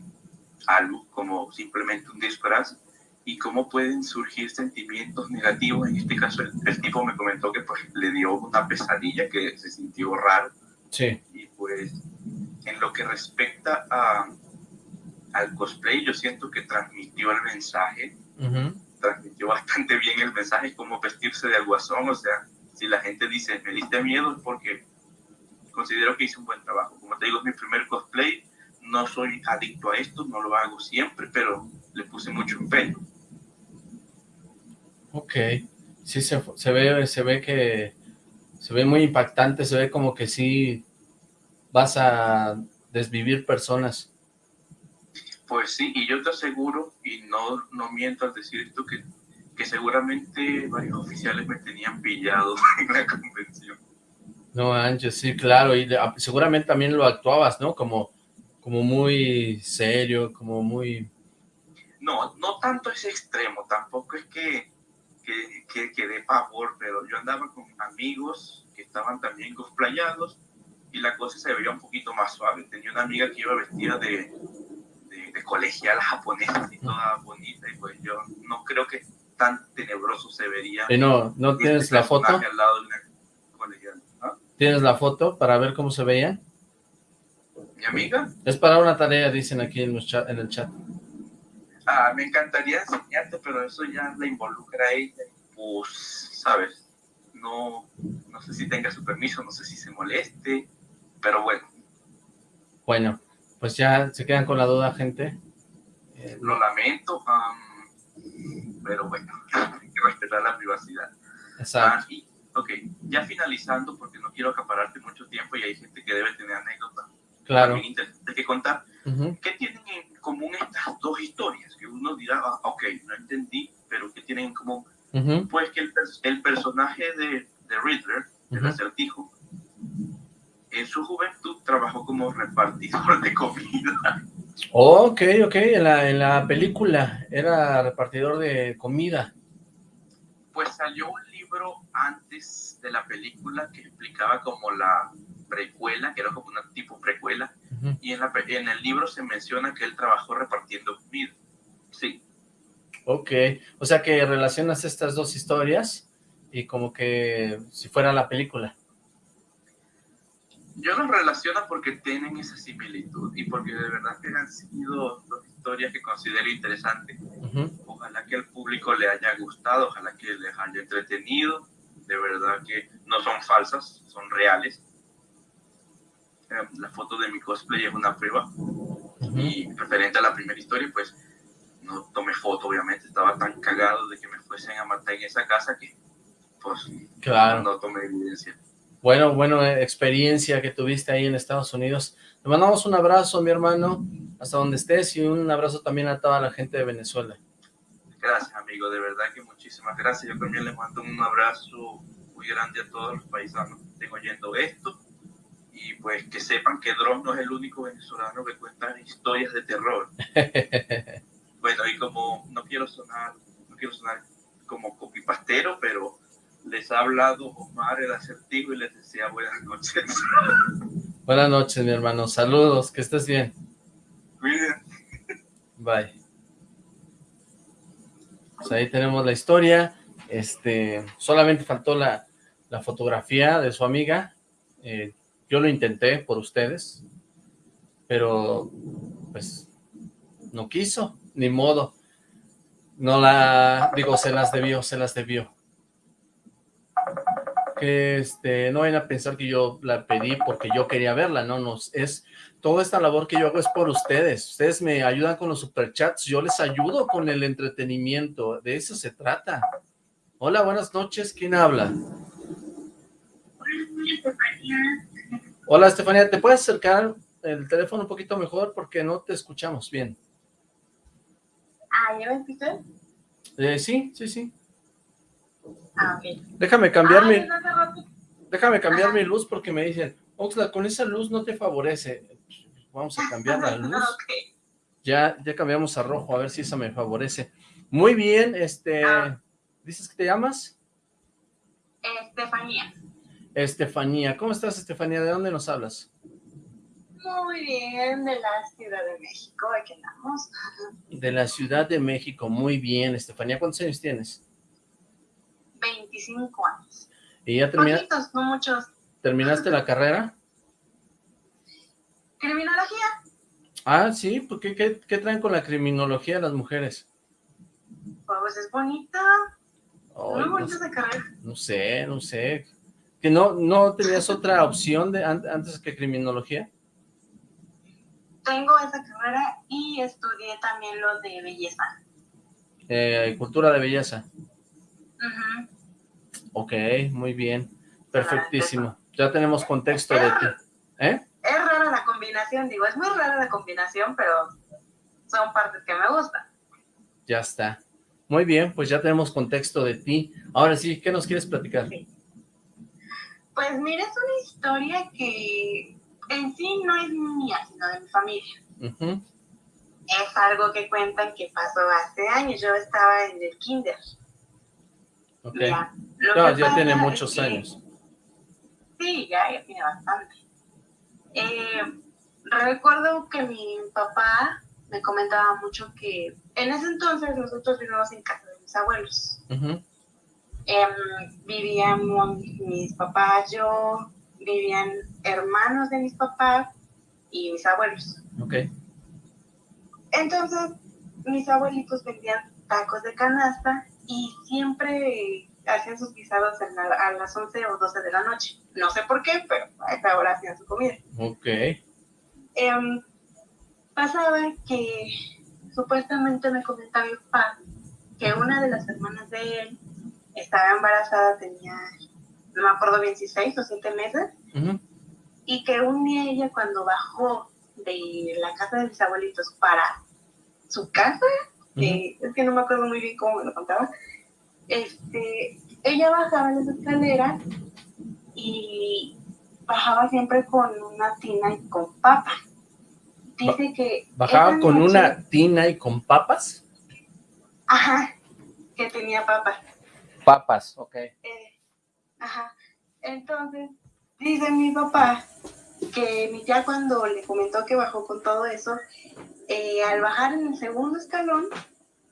H: algo como simplemente un disfraz y cómo pueden surgir sentimientos negativos. En este caso, el, tipo me comentó que pues, le dio una pesadilla, que se sintió raro.
B: Sí.
H: Y pues, en lo que respecta a, al cosplay, yo siento que transmitió el mensaje, transmitió bastante bien el mensaje, cómo vestirse de alguazón, o sea, si la gente dice, me diste miedo, es porque considero que hice un buen trabajo. Como te digo, es mi primer cosplay, no soy adicto a esto, no lo hago siempre, pero le puse mucho empeño.
B: Ok, sí se, se, ve, se ve que se ve muy impactante, se ve como que sí vas a desvivir personas.
H: Pues sí, y yo te aseguro, y no, no miento al decir esto, que, que seguramente varios oficiales me tenían pillado en la convención.
B: No, Ángel, sí, claro, y seguramente también lo actuabas, ¿no? Como, como muy serio, como muy...
H: No, no tanto ese extremo, tampoco es que que, que, de pavor, pero yo andaba con amigos que estaban también cosplayados y la cosa se veía un poquito más suave. Tenía una amiga que iba vestida de, de, colegial japonesa y toda bonita y pues yo no creo que tan tenebroso se vería.
B: ¿Y no, no este tienes la foto?
H: Al lado de una.
B: ¿Tienes la foto para ver cómo se veía?
H: ¿Mi amiga?
B: Es para una tarea, dicen aquí en, en el chat.
H: Ah, me encantaría enseñarte, pero eso ya la involucra a ella. Pues, ¿sabes? No, no sé si tenga su permiso, no sé si se moleste, pero bueno.
B: Bueno, pues ya se quedan con la duda, gente.
H: Eh, Lo lamento, pero bueno, hay que respetar la privacidad.
B: Exacto.
H: Ah, ok, ya finalizando, porque no quiero acapararte mucho tiempo y hay gente que debe tener anécdotas.
B: Claro.
H: Hay que contar. ¿Qué tienen en común estas dos historias? Que uno dirá, ah, ok, no entendí, pero ¿qué tienen en común? Pues que el, el, personaje de, de Riddler, el acertijo, en su juventud trabajó como repartidor de comida.
B: Ok, ok, en la, en la película era repartidor de comida.
H: Pues salió un libro antes de la película que explicaba como la precuela, que era como una tipo precuela, y en, la, en el libro se menciona que él trabajó repartiendo comida. Sí.
B: Ok, o sea que relacionas estas dos historias y como que si fuera la película.
H: Yo los relaciono porque tienen esa similitud y porque de verdad que han sido dos historias que considero interesantes. Ojalá que al público le haya gustado, ojalá que les haya entretenido. De verdad que no son falsas, son reales la foto de mi cosplay es una prueba. Y referente a la primera historia, pues no tomé foto, obviamente, estaba tan cagado de que me fuesen a matar en esa casa que pues
B: claro.
H: no tomé evidencia.
B: Bueno, bueno, eh, experiencia que tuviste ahí en Estados Unidos. Te mandamos un abrazo, mi hermano, hasta donde estés, y un abrazo también a toda la gente de Venezuela.
H: Gracias, amigo, de verdad que muchísimas gracias. Yo también les mando un abrazo muy grande a todos los paisanos que estén oyendo esto y pues que sepan que Dross no es el único venezolano que cuenta historias de terror. bueno, y como no quiero sonar, no quiero sonar como copipastero, pero les ha hablado Omar el acertijo y les desea buenas noches.
B: Buenas noches, mi hermano. Saludos, que estés bien.
H: Cuídense.
B: Bye. Pues ahí tenemos la historia. Este, solamente faltó la, la fotografía de su amiga. Eh, yo lo intenté por ustedes, pero pues no quiso, ni modo. No la, digo, se las debió, se las debió. Que este, no vayan a pensar que yo la pedí porque yo quería verla, no, no, es, toda esta labor que yo hago es por ustedes, ustedes me ayudan con los superchats, yo les ayudo con el entretenimiento, de eso se trata. Hola, buenas noches, ¿quién habla? Hola, Estefanía, ¿te puedes acercar el teléfono un poquito mejor? Porque no te escuchamos bien.
I: Ah, ¿ya me escuchas?
B: Eh, sí, sí, sí.
I: Ah, ok.
B: Déjame cambiar
I: Ah,
B: mi... Déjame cambiar mi luz porque me dicen, Oxla, con esa luz no te favorece. Vamos a cambiar la luz. Ya, ya cambiamos a rojo, a ver si esa me favorece. Muy bien, este...
I: Ah.
B: ¿Dices que te llamas?
I: Estefanía.
B: Estefanía. ¿Cómo estás, Estefanía? ¿De dónde nos hablas?
I: Muy bien, de la Ciudad de México, aquí andamos.
B: De la Ciudad de México. Muy bien, Estefanía. ¿Cuántos años tienes?
I: 25 años.
B: ¿Y ya termina-
I: Poquitos, no muchos.
B: terminaste la carrera?
I: Criminología.
B: Ah, sí, ¿por qué, qué, qué traen con la criminología las mujeres?
I: Pues es bonita.
B: Ay,
I: Muy
B: no,
I: bonita esa carrera.
B: no sé, no sé. ¿Que no, no tenías otra opción de an- antes que criminología?
I: Tengo esa carrera y estudié también lo de belleza.
B: Eh, cultura de belleza.
I: Ujú.
B: Ok, muy bien. Perfectísimo. Ya tenemos contexto de ti. ¿Eh?
I: Es rara la combinación, digo, es muy rara la combinación, pero son partes que me gustan.
B: Ya está. Muy bien, pues ya tenemos contexto de ti. Ahora sí, ¿qué nos quieres platicar?
I: Pues mira, es una historia que en sí no es mía, sino de mi familia. Es algo que cuentan que pasó hace años. Yo estaba en el kinder.
B: Ok. Ya tiene muchos
I: que-
B: años.
I: Sí, ya, ya tiene bastante. Eh, recuerdo que mi papá me comentaba mucho que en ese entonces nosotros vivíamos en casa de mis abuelos.
B: Ujú,
I: Em, vivíamos mis papás, yo, vivían hermanos de mis papás y mis abuelos.
B: Ok.
I: Entonces, mis abuelitos vendían tacos de canasta y siempre hacían sus guisados la- a las 11 o 12 de la noche. No sé por qué, pero a esa hora hacían su comida.
B: Ok.
I: Em, pasaba que supuestamente me comentaba mi papá que una de las hermanas de él estaba embarazada, tenía, no me acuerdo bien si seis o siete meses,
B: Ujú,
I: y que un día ella cuando bajó de la casa de mis abuelitos para su casa, es que no me acuerdo muy bien cómo me lo contaba, este, ella bajaba las escaleras y bajaba siempre con una tina y con papa. Dice que...
B: ¿Bajaba con
I: noche-
B: una tina y con papas?
I: Ajá, que tenía papas.
B: Papas, ok.
I: Eh, ajá. Entonces, dice mi papá que tía cuando le comentó que bajó con todo eso, eh, al bajar en el segundo escalón,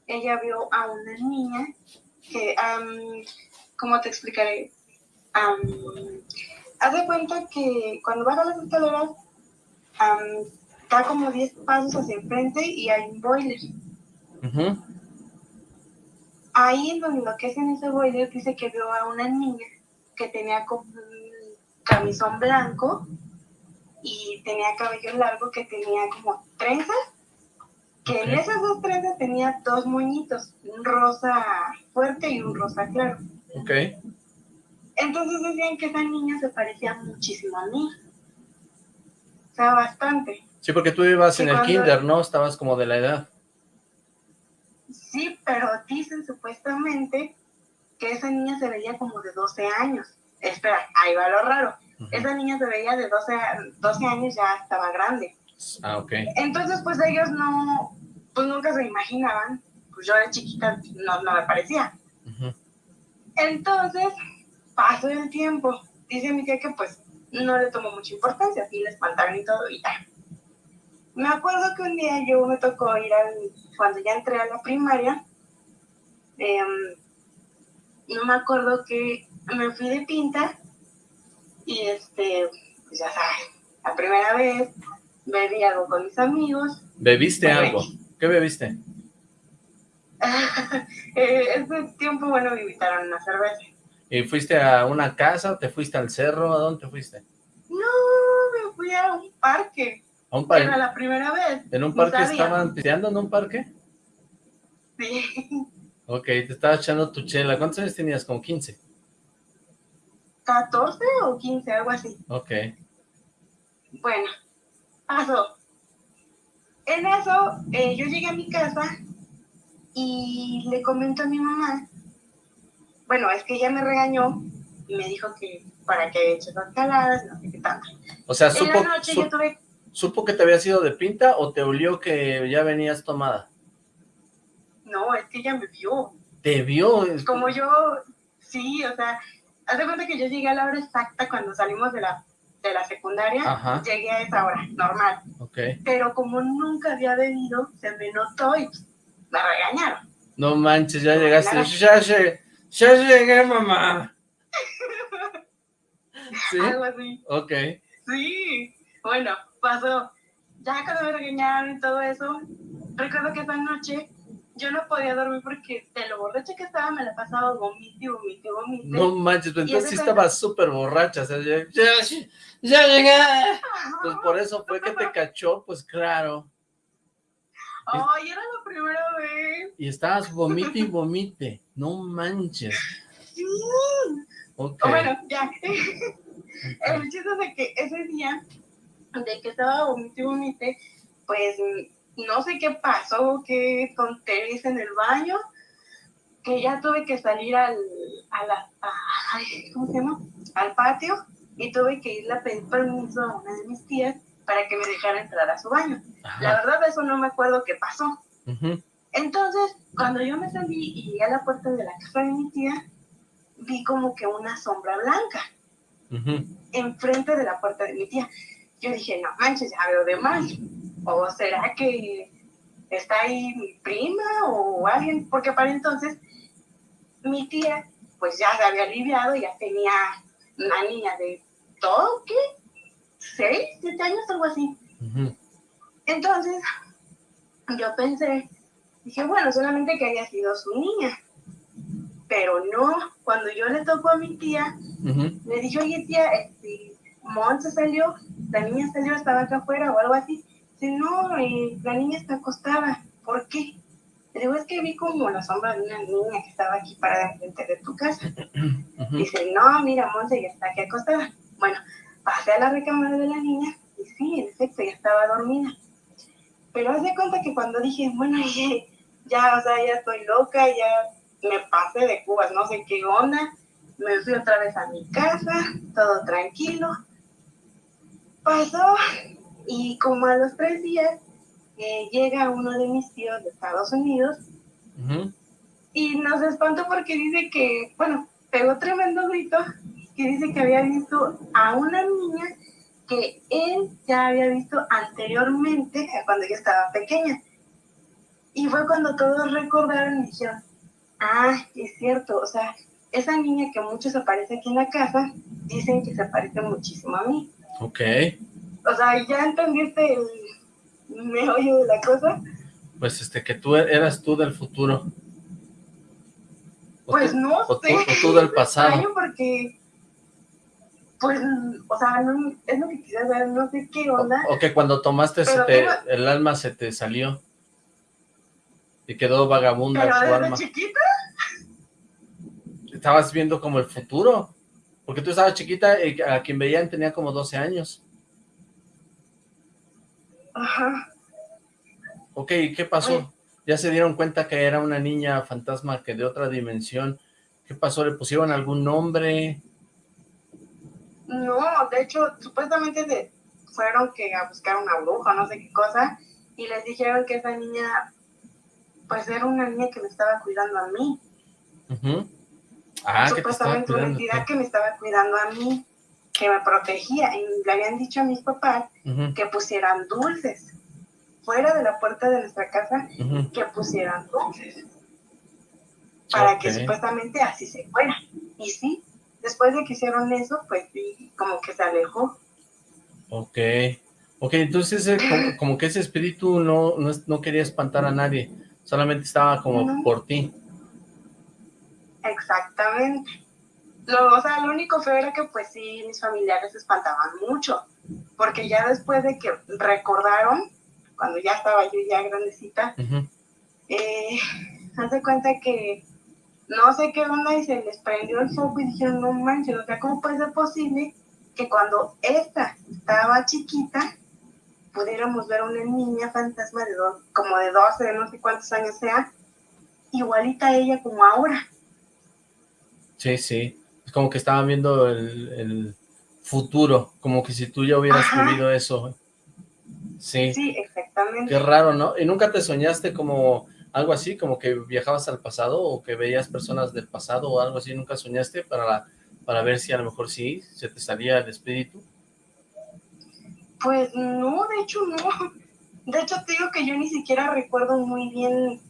I: ella vio a una niña que, am, ¿cómo te explicaré? Am, haz de cuenta que cuando baja las escaleras, am, da como 10 pasos hacia enfrente y hay un boiler. Ahí en donde lo que es en ese boiler dice que vio a una niña que tenía como un camisón blanco y tenía cabello largo que tenía como trenzas, que en esas dos trenzas tenía dos moñitos, un rosa fuerte y un rosa claro.
B: Ok.
I: Entonces decían que esa niña se parecía muchísimo a mí. O sea, bastante.
B: Sí, porque tú ibas en el kinder, ¿no? Estabas como de la edad.
I: Sí, pero dicen supuestamente que esa niña se veía como de 12 años. Espera, ahí va lo raro. Esa niña se veía de 12, 12 años, ya estaba grande.
B: Ah, ok.
I: Entonces, pues ellos no, pues nunca se imaginaban, pues yo de chiquita no, no me parecía. Entonces, pasó el tiempo. Dice mi tía que pues no le tomó mucha importancia, así le espantaron y todo, y ya. Me acuerdo que un día yo me tocó ir al, cuando ya entré a la primaria, em, no me acuerdo que me fui de pinta y este, pues ya sabes, la primera vez bebí algo con mis amigos.
B: ¿Bebiste algo? ¿Qué bebiste?
I: eh, ese tiempo, bueno, me invitaron una cerveza.
B: ¿Y fuiste a una casa? ¿Te fuiste al cerro? ¿A dónde fuiste?
I: No, me fui a un parque.
B: ¿A un parque?
I: Era la primera vez.
B: ¿En un parque estaban pisteando en un parque?
I: Sí.
B: Ok, te estaba echando tu chela. ¿Cuántos años tenías? ¿Como 15?
I: 14 o 15, algo así.
B: Ok.
I: Bueno, pasó. En eso, eh, yo llegué a mi casa y le comento a mi mamá, bueno, es que ella me regañó y me dijo que para que hecho las caladas, no sé qué tanto.
B: O sea, supo, ¿supo que te había sido de pinta o te olió que ya venías tomada?
I: No, es que ella me vio.
B: ¿Te vio?
I: Como yo, sí, o sea, haz de cuenta que yo llegué a la hora exacta cuando salimos de la, de la secundaria, llegué a esa hora, normal.
B: Okay.
I: Pero como nunca había bebido, se me notó y me regañaron.
B: No manches, ya llegaste. Ya, llegué, ya llegué, mamá.
I: ¿Sí? Algo así.
B: Ok.
I: Sí. Bueno, pasó. Ya cuando me regañaron y todo eso, recuerdo que esa noche yo no podía dormir porque de lo borracha que estaba me la pasaba vomite, vomite, vomite.
B: No manches, pues entonces sí estaba súper borracha, o sea, ya, ya, ya llegué. Pues por eso fue que te cachó, pues claro.
I: Ay, era la primera vez.
B: Y estabas vomite y vomite. No manches.
I: Sí. Okay. Bueno, ya. El chiste es de que ese día, de que estaba vomite y vomite, pues no sé qué pasó, qué tonterías en el baño, que ya tuve que salir al, a la, ¿cómo se llama? Al patio y tuve que irle a pedir permiso a una de mis tías para que me dejara entrar a su baño. La verdad, eso no me acuerdo qué pasó. Entonces, cuando yo me salí y llegué a la puerta de la casa de mi tía, vi como que una sombra blanca enfrente de la puerta de mi tía. Yo dije, no manches, ya veo de mal. ¿O será que está ahí mi prima o alguien? Porque para entonces mi tía pues ya se había aliviado, ya tenía una niña de todo, ¿qué? ¿Seis, siete años, algo así? Entonces yo pensé, dije, bueno, solamente que haya sido su niña. Pero no, cuando yo le tocó a mi tía, le dije, oye tía, este, Mon se salió, la niña salió, estaba acá afuera o algo así. Dice, no, eh, la niña está acostada. ¿Por qué? Le digo, es que vi como la sombra de una niña que estaba aquí parada enfrente de tu casa. Dice, no, mira, Monse ya está aquí acostada. Bueno, pasé a la recámara de la niña y sí, en efecto, ya estaba dormida. Pero haz de cuenta que cuando dije, bueno, ya, o sea, ya estoy loca, ya me pasé de cubas, no sé qué onda, me fui otra vez a mi casa, todo tranquilo. Pasó y como a los tres días eh, llega uno de mis tíos de Estados Unidos y nos espantó porque dice que, bueno, pegó tremendo grito que dice que había visto a una niña que él ya había visto anteriormente cuando ella estaba pequeña. Y fue cuando todos recordaron y dijeron, ah, es cierto, o sea, esa niña que muchos aparece aquí en la casa, dicen que se parece muchísimo a mí.
B: Ok.
I: O sea, ¿ya entendiste el meollo de la cosa?
B: Pues este, que tú eras tú del futuro.
I: pues no
B: o
I: sé.
B: Tú, o tú del pasado.
I: porque, pues, o sea, no, es lo que quisiera saber, no sé qué onda.
B: O, que cuando tomaste se te, el alma se te salió. Y quedó vagabunda
I: ¿Pero
B: su
I: desde
B: alma.
I: chiquita?
B: Estabas viendo como el futuro. Porque tú estabas chiquita y a quien veían tenía como 12 años.
I: Ajá.
B: Ok, ¿qué pasó? ¿Ya se dieron cuenta que era una niña fantasma que de otra dimensión? ¿Qué pasó? ¿Le pusieron algún nombre?
I: No, de hecho, supuestamente de, fueron que a buscar una bruja, no sé qué cosa, y les dijeron que esa niña, pues era una niña que me estaba cuidando a mí.
B: ah,
I: supuestamente una entidad que me estaba cuidando a mí, que me protegía, y le habían dicho a mis papás que pusieran dulces fuera de la puerta de nuestra casa, que pusieran dulces para que supuestamente así se fuera. Y sí, después de que hicieron eso, pues sí, como que se alejó.
B: Ok, ok, entonces eh, como, que ese espíritu no, no, quería espantar a nadie, solamente estaba como por ti.
I: Exactamente. Lo, o sea, lo único feo era que pues sí, mis familiares se espantaban mucho, porque ya después de que recordaron, cuando ya estaba yo ya grandecita, eh, hace cuenta que no sé qué onda y se les prendió el foco y dijeron, no manches, o sea, ¿cómo puede ser posible que cuando esta estaba chiquita pudiéramos ver a una niña fantasma de dos, como de 12, no sé cuántos años sea, igualita a ella como ahora?
B: Sí, sí, como que estaban viendo el, futuro, como que si tú ya hubieras vivido eso. Sí.
I: Sí, exactamente.
B: Qué raro, ¿no? ¿Y nunca te soñaste como algo así, como que viajabas al pasado o que veías personas del pasado o algo así, ¿nunca soñaste para, para ver si a lo mejor sí se te salía el espíritu?
I: Pues no, de hecho no. De hecho te digo que yo ni siquiera recuerdo muy bien,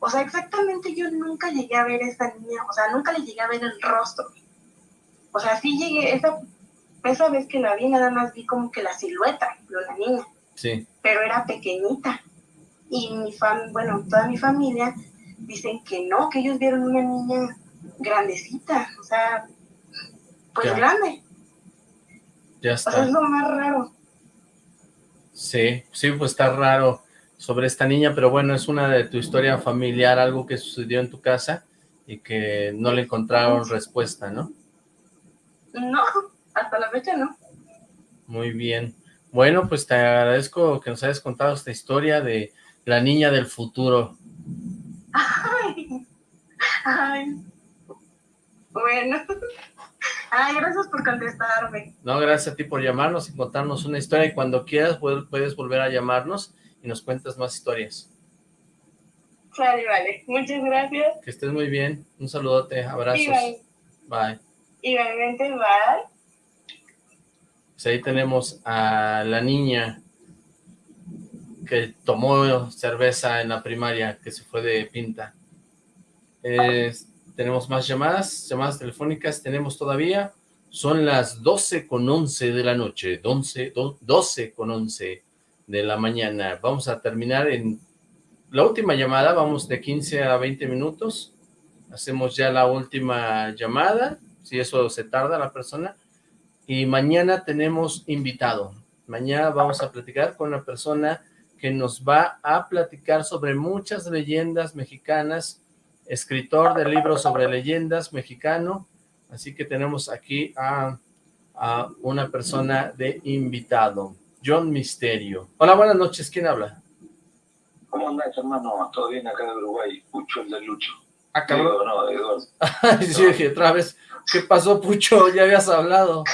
I: o sea, exactamente yo nunca llegué a ver a esa niña, o sea, nunca le llegué a ver el rostro. O sea, sí llegué, esa, esa vez que la vi nada más vi como que la silueta de la niña.
B: Sí.
I: Pero era pequeñita y mi fam bueno, toda mi familia dicen que no, que ellos vieron una niña grandecita, o sea, pues grande.
B: Ya está.
I: es lo más raro.
B: Sí, sí, pues está raro sobre esta niña, pero bueno, es una de tu historia familiar, algo que sucedió en tu casa y que no le encontraron respuesta, ¿no?
I: No, hasta la fecha no.
B: Muy bien. Bueno, pues te agradezco que nos hayas contado esta historia de la niña del futuro.
I: Ay, ay. Bueno. Ay, gracias por contestarme.
B: No, gracias a ti por llamarnos y contarnos una historia y cuando quieras puedes volver a llamarnos y nos cuentas más historias.
I: Vale, vale. Muchas gracias.
B: Que estés muy bien. Un saludote, abrazos.
I: Bye.
B: Bye.
I: Igualmente, bye.
B: Pues ahí tenemos a la niña que tomó cerveza en la primaria, que se fue de pinta. tenemos más llamadas, llamadas telefónicas, tenemos todavía, son las 12 con 11 de la noche, 12, 12 con 11 de la mañana. Vamos a terminar en la última llamada, vamos de 15 a 20 minutos, hacemos ya la última llamada, si eso se tarda la persona, y mañana tenemos invitado. Mañana vamos a platicar con una persona que nos va a platicar sobre muchas leyendas mexicanas, escritor de libros sobre leyendas mexicano, así que tenemos aquí a, una persona de invitado, John Misterio. Hola, buenas noches, ¿quién habla?
D: ¿Cómo hermano? ¿Todo bien acá de Uruguay? Pucho, el de Lucho.
B: Ah, cabrón. No, Eduardo. sí, otra vez, ¿qué pasó, Pucho? Ya habías hablado.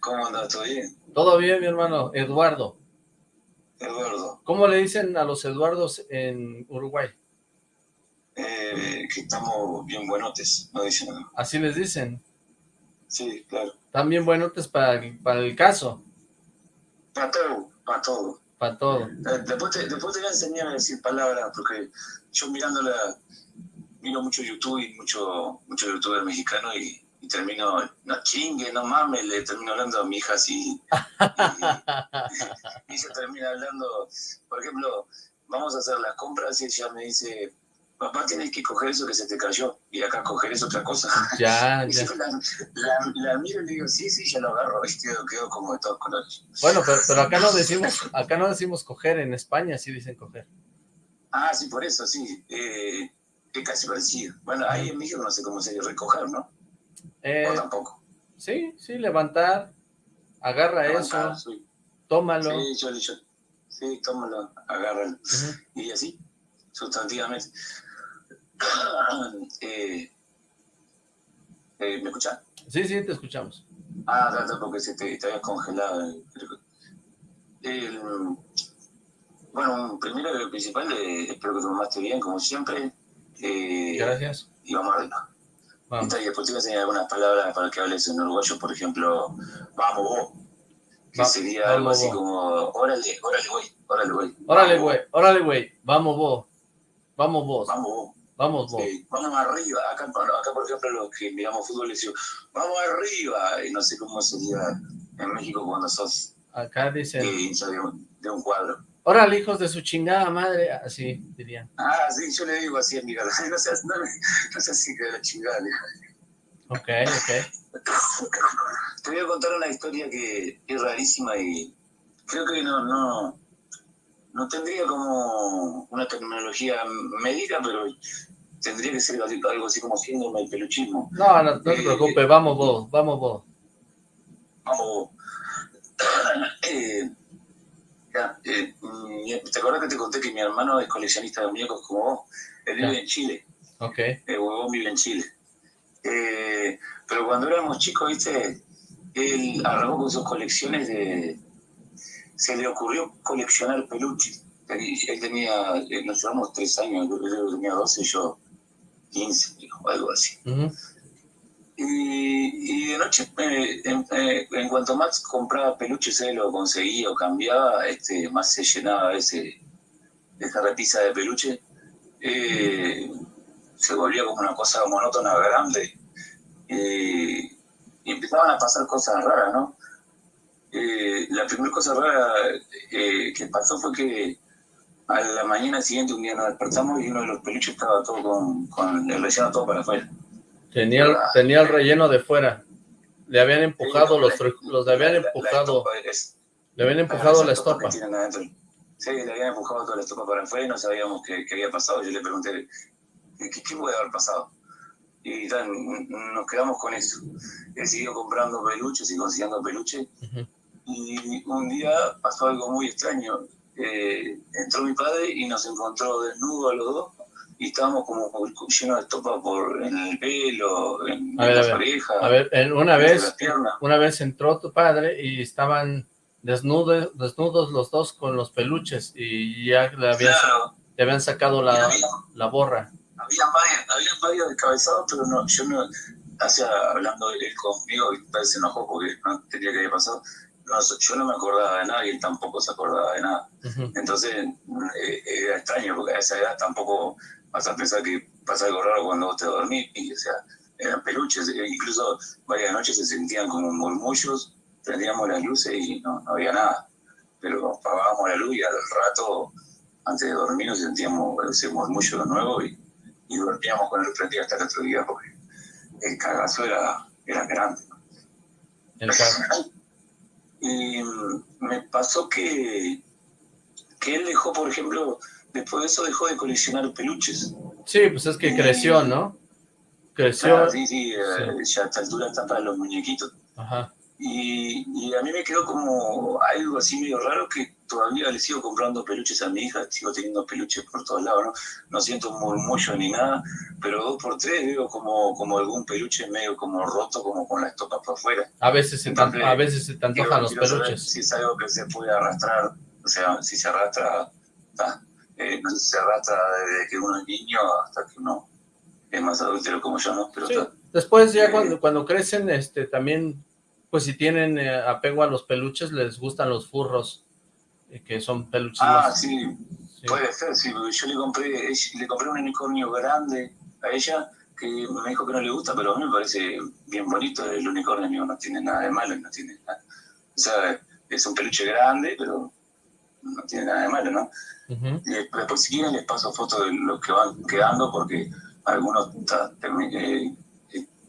D: ¿Cómo andas? ¿Todo bien?
B: Todo bien, mi hermano, Eduardo.
D: Eduardo.
B: ¿Cómo le dicen a los Eduardos en Uruguay?
D: Eh, que estamos bien buenotes, no dicen nada.
B: ¿Así les dicen?
D: Sí, claro.
B: ¿Están bien buenotes para el, para el caso?
D: Para todo, para todo.
B: Para todo.
D: Eh, después, te, después te voy a enseñar a decir palabras, porque yo mirándola, miro mucho YouTube y mucho, mucho youtuber mexicano y y termino, no chingue, no mames, le termino hablando a mi hija así. Y, se termina hablando, por ejemplo, vamos a hacer las compras y ella me dice, papá, tienes que coger eso que se te cayó, y acá coger es otra cosa.
B: Ya, ya.
D: La, miro y le digo, sí, sí, ya lo agarro, quedo, quedo como de todos colores.
B: Bueno, pero, pero, acá no decimos, acá no decimos coger, en España sí dicen coger.
D: Ah, sí, por eso, sí, eh, casi parecido. Bueno, ahí en México no sé cómo se dice recoger, ¿no?
B: Eh,
D: tampoco.
B: Sí, sí, levantar, agarra eso, tómalo.
D: Sí, yo, yo, sí, tómalo, agárralo. Y así, sustantivamente. eh, eh, ¿Me escuchan?
B: Sí, sí, te escuchamos.
D: Ah, tanto porque se te, te habías congelado. bueno, primero lo principal, eh, espero que te tomaste bien, como siempre.
B: Eh, Gracias.
D: Y vamos arriba. Vamos. Y después te voy a enseñar algunas palabras para que hables en uruguayo, por ejemplo, vamos vos. Que sería algo así como, órale, órale, güey, órale, güey.
B: Órale, güey, órale, güey, vamos vos. Vamos vos.
D: Vamos vos.
B: Vamos vos.
D: vamos arriba. Acá, acá, por ejemplo, los que miramos fútbol decimos, vamos arriba. Y no sé cómo sería en México cuando sos
B: acá dicen
D: de, de un cuadro.
B: Órale, hijos de su chingada madre, así dirían.
D: Ah, sí, yo le digo así a mi no seas, no, no seas así de la chingada.
B: Ok, ok.
D: Te voy a contar una historia que es rarísima y creo que no, no, no tendría como una tecnología médica, pero tendría que ser algo así como síndrome del peluchismo.
B: No, no, te eh, preocupes, vamos vos, vamos vos.
D: Vamos vos. eh, eh, ¿Te acuerdas que te conté que mi hermano es coleccionista de muñecos como vos? Él vive en Chile.
B: Ok.
D: El huevón vive en Chile. Eh, pero cuando éramos chicos, viste, él arrancó con sus colecciones de... Se le ocurrió coleccionar peluches. Él tenía, eh, nos llevamos tres años, yo tenía 12 y yo 15, o algo así. Y, de noche, eh, eh, en, cuanto más compraba peluches, él lo conseguía o cambiaba, este, más se llenaba ese, esa repisa de peluche. Eh, se volvía como una cosa monótona grande. y empezaban a pasar cosas raras, ¿no? la primera cosa rara que pasó fue que a la mañana siguiente un día nos despertamos y uno de los peluches estaba todo con, con el relleno todo para afuera.
B: Tenía, el, tenía el relleno de fuera. Le habían empujado los, los le habían empujado. le habían empujado la estopa. Sí,
D: le habían empujado toda la estopa para afuera y no sabíamos qué, qué había pasado. Yo le pregunté, ¿qué, qué puede haber pasado? Y tal, nos quedamos con eso. He seguido comprando peluches y consiguiendo peluches. Y un día pasó algo muy extraño. Eh, entró mi padre y nos encontró desnudos a los dos y estábamos como llenos de estopa por en el pelo, en, a las orejas.
B: A ver, una vez, una vez entró tu padre y estaban desnudos, desnudos los dos con los peluches y ya le habían, habían sacado la, la borra.
D: Había varios, había varios descabezados, pero no, yo no, hacía hablando él conmigo, y se enojó porque no tenía que haber pasado. No, yo no me acordaba de nada y él tampoco se acordaba de nada. Entonces eh, era extraño porque a esa edad tampoco vas a pensar que pasa algo raro cuando vos te dormís, y, o sea, eran peluches, e incluso varias noches se sentían como murmullos, prendíamos las luces y no, había nada, pero apagábamos la luz y al rato, antes de dormir, nos sentíamos ese murmullo de nuevo y, y dormíamos con el prendido hasta el otro día porque el cagazo era, era grande.
B: El
D: y me pasó que, que él dejó, por ejemplo, después de eso dejó de coleccionar peluches.
B: Sí, pues es que creció, ¿no? Creció.
D: sí, sí, eh, ya a esta altura está para los muñequitos.
B: Ajá.
D: Y, a mí me quedó como algo así medio raro que todavía le sigo comprando peluches a mi hija, sigo teniendo peluches por todos lados, ¿no? No siento un murmullo ni nada, pero dos por tres veo como, como algún peluche medio como roto, como con la estopa por afuera.
B: A veces se, a veces se te antojan los peluches.
D: Si es algo que se puede arrastrar, o sea, si se arrastra, está eh, no sé se arrastra desde que uno es niño hasta que uno es más adulto como yo, ¿no? Pero
B: Después ya eh, cuando, cuando crecen, este, también, pues si tienen eh, apego a los peluches, les gustan los furros, que son peluches
D: Ah, sí, puede ser, sí, yo le compré, le compré un unicornio grande a ella, que me dijo que no le gusta, pero a mí me parece bien bonito el unicornio, no tiene nada de malo, no tiene nada. O sea, es un peluche grande, pero no tiene nada de malo, ¿no? después si quieren les paso fotos de los que van quedando porque algunos eh,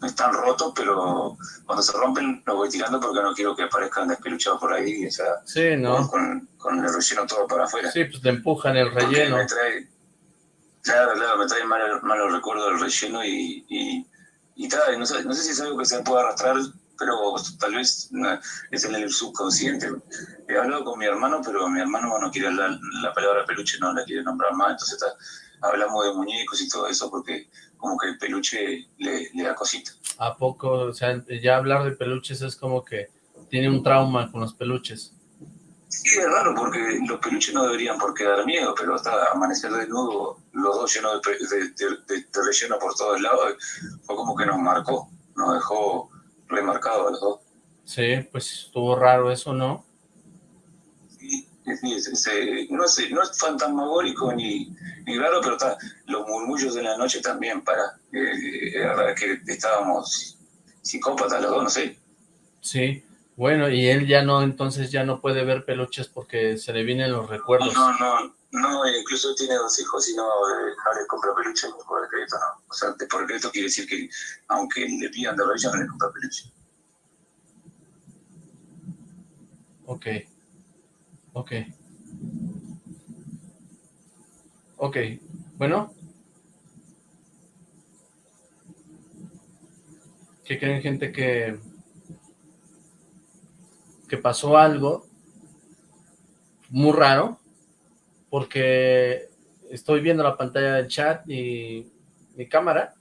D: están rotos, pero cuando se rompen los voy tirando porque no quiero que aparezcan despeluchados por ahí, o sea, con, con, el relleno todo para afuera.
B: Sí, pues te empujan el relleno.
D: Me trae, claro, claro, me trae malos mal recuerdos del relleno y, y, y tal, no sé, no sé si es algo que se puede arrastrar pero tal vez es en el subconsciente. He hablado con mi hermano, pero mi hermano no quiere hablar la palabra peluche, no la quiere nombrar más, entonces hablamos de muñecos y todo eso porque como que el peluche le, da cosita.
B: ¿A poco? O sea, ya hablar de peluches es como que tiene un trauma con los peluches.
J: Sí, es raro porque los peluches no deberían por qué dar miedo, pero hasta amanecer desnudo, los dos llenos de, relleno por todos lados, fue como que nos marcó, nos dejó remarcado a los dos.
B: Sí, pues estuvo raro eso, ¿no?
J: Sí, sí no, es, no es fantasmagórico ni, ni raro, pero está, los murmullos de la noche también para, eh, que estábamos psicópatas los dos, no sé.
B: Sí, bueno, y él ya no, entonces ya no puede ver peluches porque se le vienen los recuerdos.
J: No, no, no, incluso tiene dos hijos y no, eh, no le compra peluche por crédito, no. O sea, por el crédito quiere decir que aunque le pidan de rodillas no le compra peluche.
B: Ok, ok. Ok, bueno. ¿Qué creen gente que que pasó algo muy raro, porque estoy viendo la pantalla del chat y mi cámara,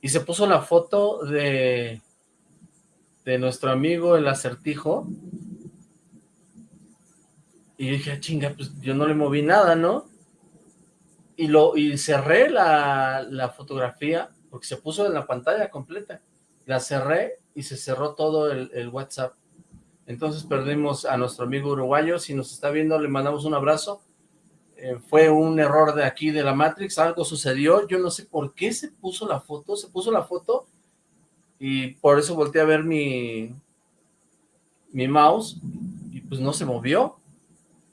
B: y se puso la foto de, de nuestro amigo el acertijo, y dije, ah, chinga, pues yo no le moví nada, ¿no? Y, lo, y cerré la, la fotografía, porque se puso en la pantalla completa, la cerré y se cerró todo el, el WhatsApp. Entonces perdimos a nuestro amigo uruguayo. Si nos está viendo, le mandamos un abrazo. Eh, fue un error de aquí de la Matrix, algo sucedió. Yo no sé por qué se puso la foto. Se puso la foto y por eso volteé a ver mi, mi mouse y pues no se movió.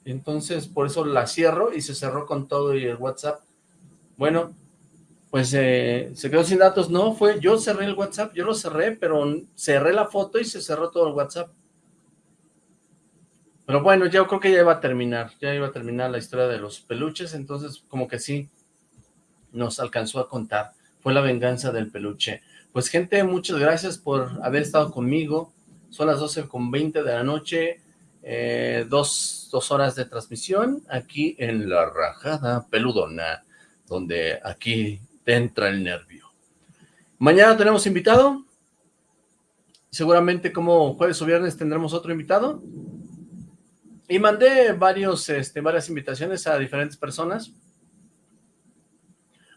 B: Entonces por eso la cierro y se cerró con todo y el WhatsApp. Bueno, pues eh, se quedó sin datos. No, fue yo cerré el WhatsApp, yo lo cerré, pero cerré la foto y se cerró todo el WhatsApp. Pero bueno, yo creo que ya iba a terminar, ya iba a terminar la historia de los peluches, entonces como que sí nos alcanzó a contar. Fue la venganza del peluche. Pues gente, muchas gracias por haber estado conmigo. Son las 12 con 20 de la noche, eh, dos, dos horas de transmisión aquí en La Rajada Peludona, donde aquí te entra el nervio. Mañana tenemos invitado. Seguramente como jueves o viernes tendremos otro invitado. Y mandé varios, este, varias invitaciones a diferentes personas.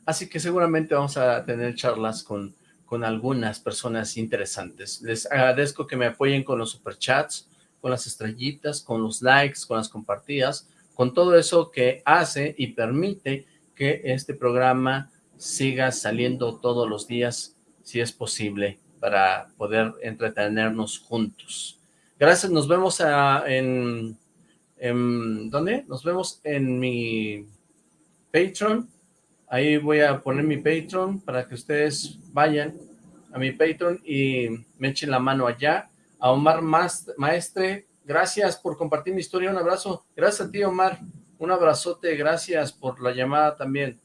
B: Así que seguramente vamos a tener charlas con, con algunas personas interesantes. Les agradezco que me apoyen con los superchats, con las estrellitas, con los likes, con las compartidas, con todo eso que hace y permite que este programa siga saliendo todos los días, si es posible, para poder entretenernos juntos. Gracias, nos vemos en ¿dónde? Nos vemos en mi Patreon. Ahí voy a poner mi Patreon para que ustedes vayan a mi Patreon y me echen la mano allá. A Omar Maestre, gracias por compartir mi historia. Un abrazo. Gracias a ti, Omar. Un abrazote. Gracias por la llamada también.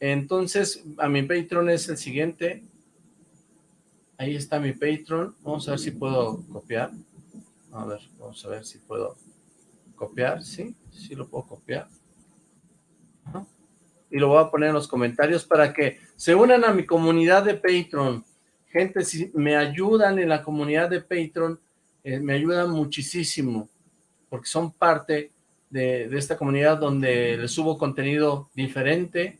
B: Entonces, a mi Patreon es el siguiente. Ahí está mi Patreon. Vamos a ver si puedo copiar. A ver, vamos a ver si puedo copiar, sí, sí lo puedo copiar. Y lo voy a poner en los comentarios para que se unan a mi comunidad de Patreon. Gente, si me ayudan en la comunidad de Patreon, eh, me ayudan muchísimo, porque son parte de, de, esta comunidad donde les subo contenido diferente,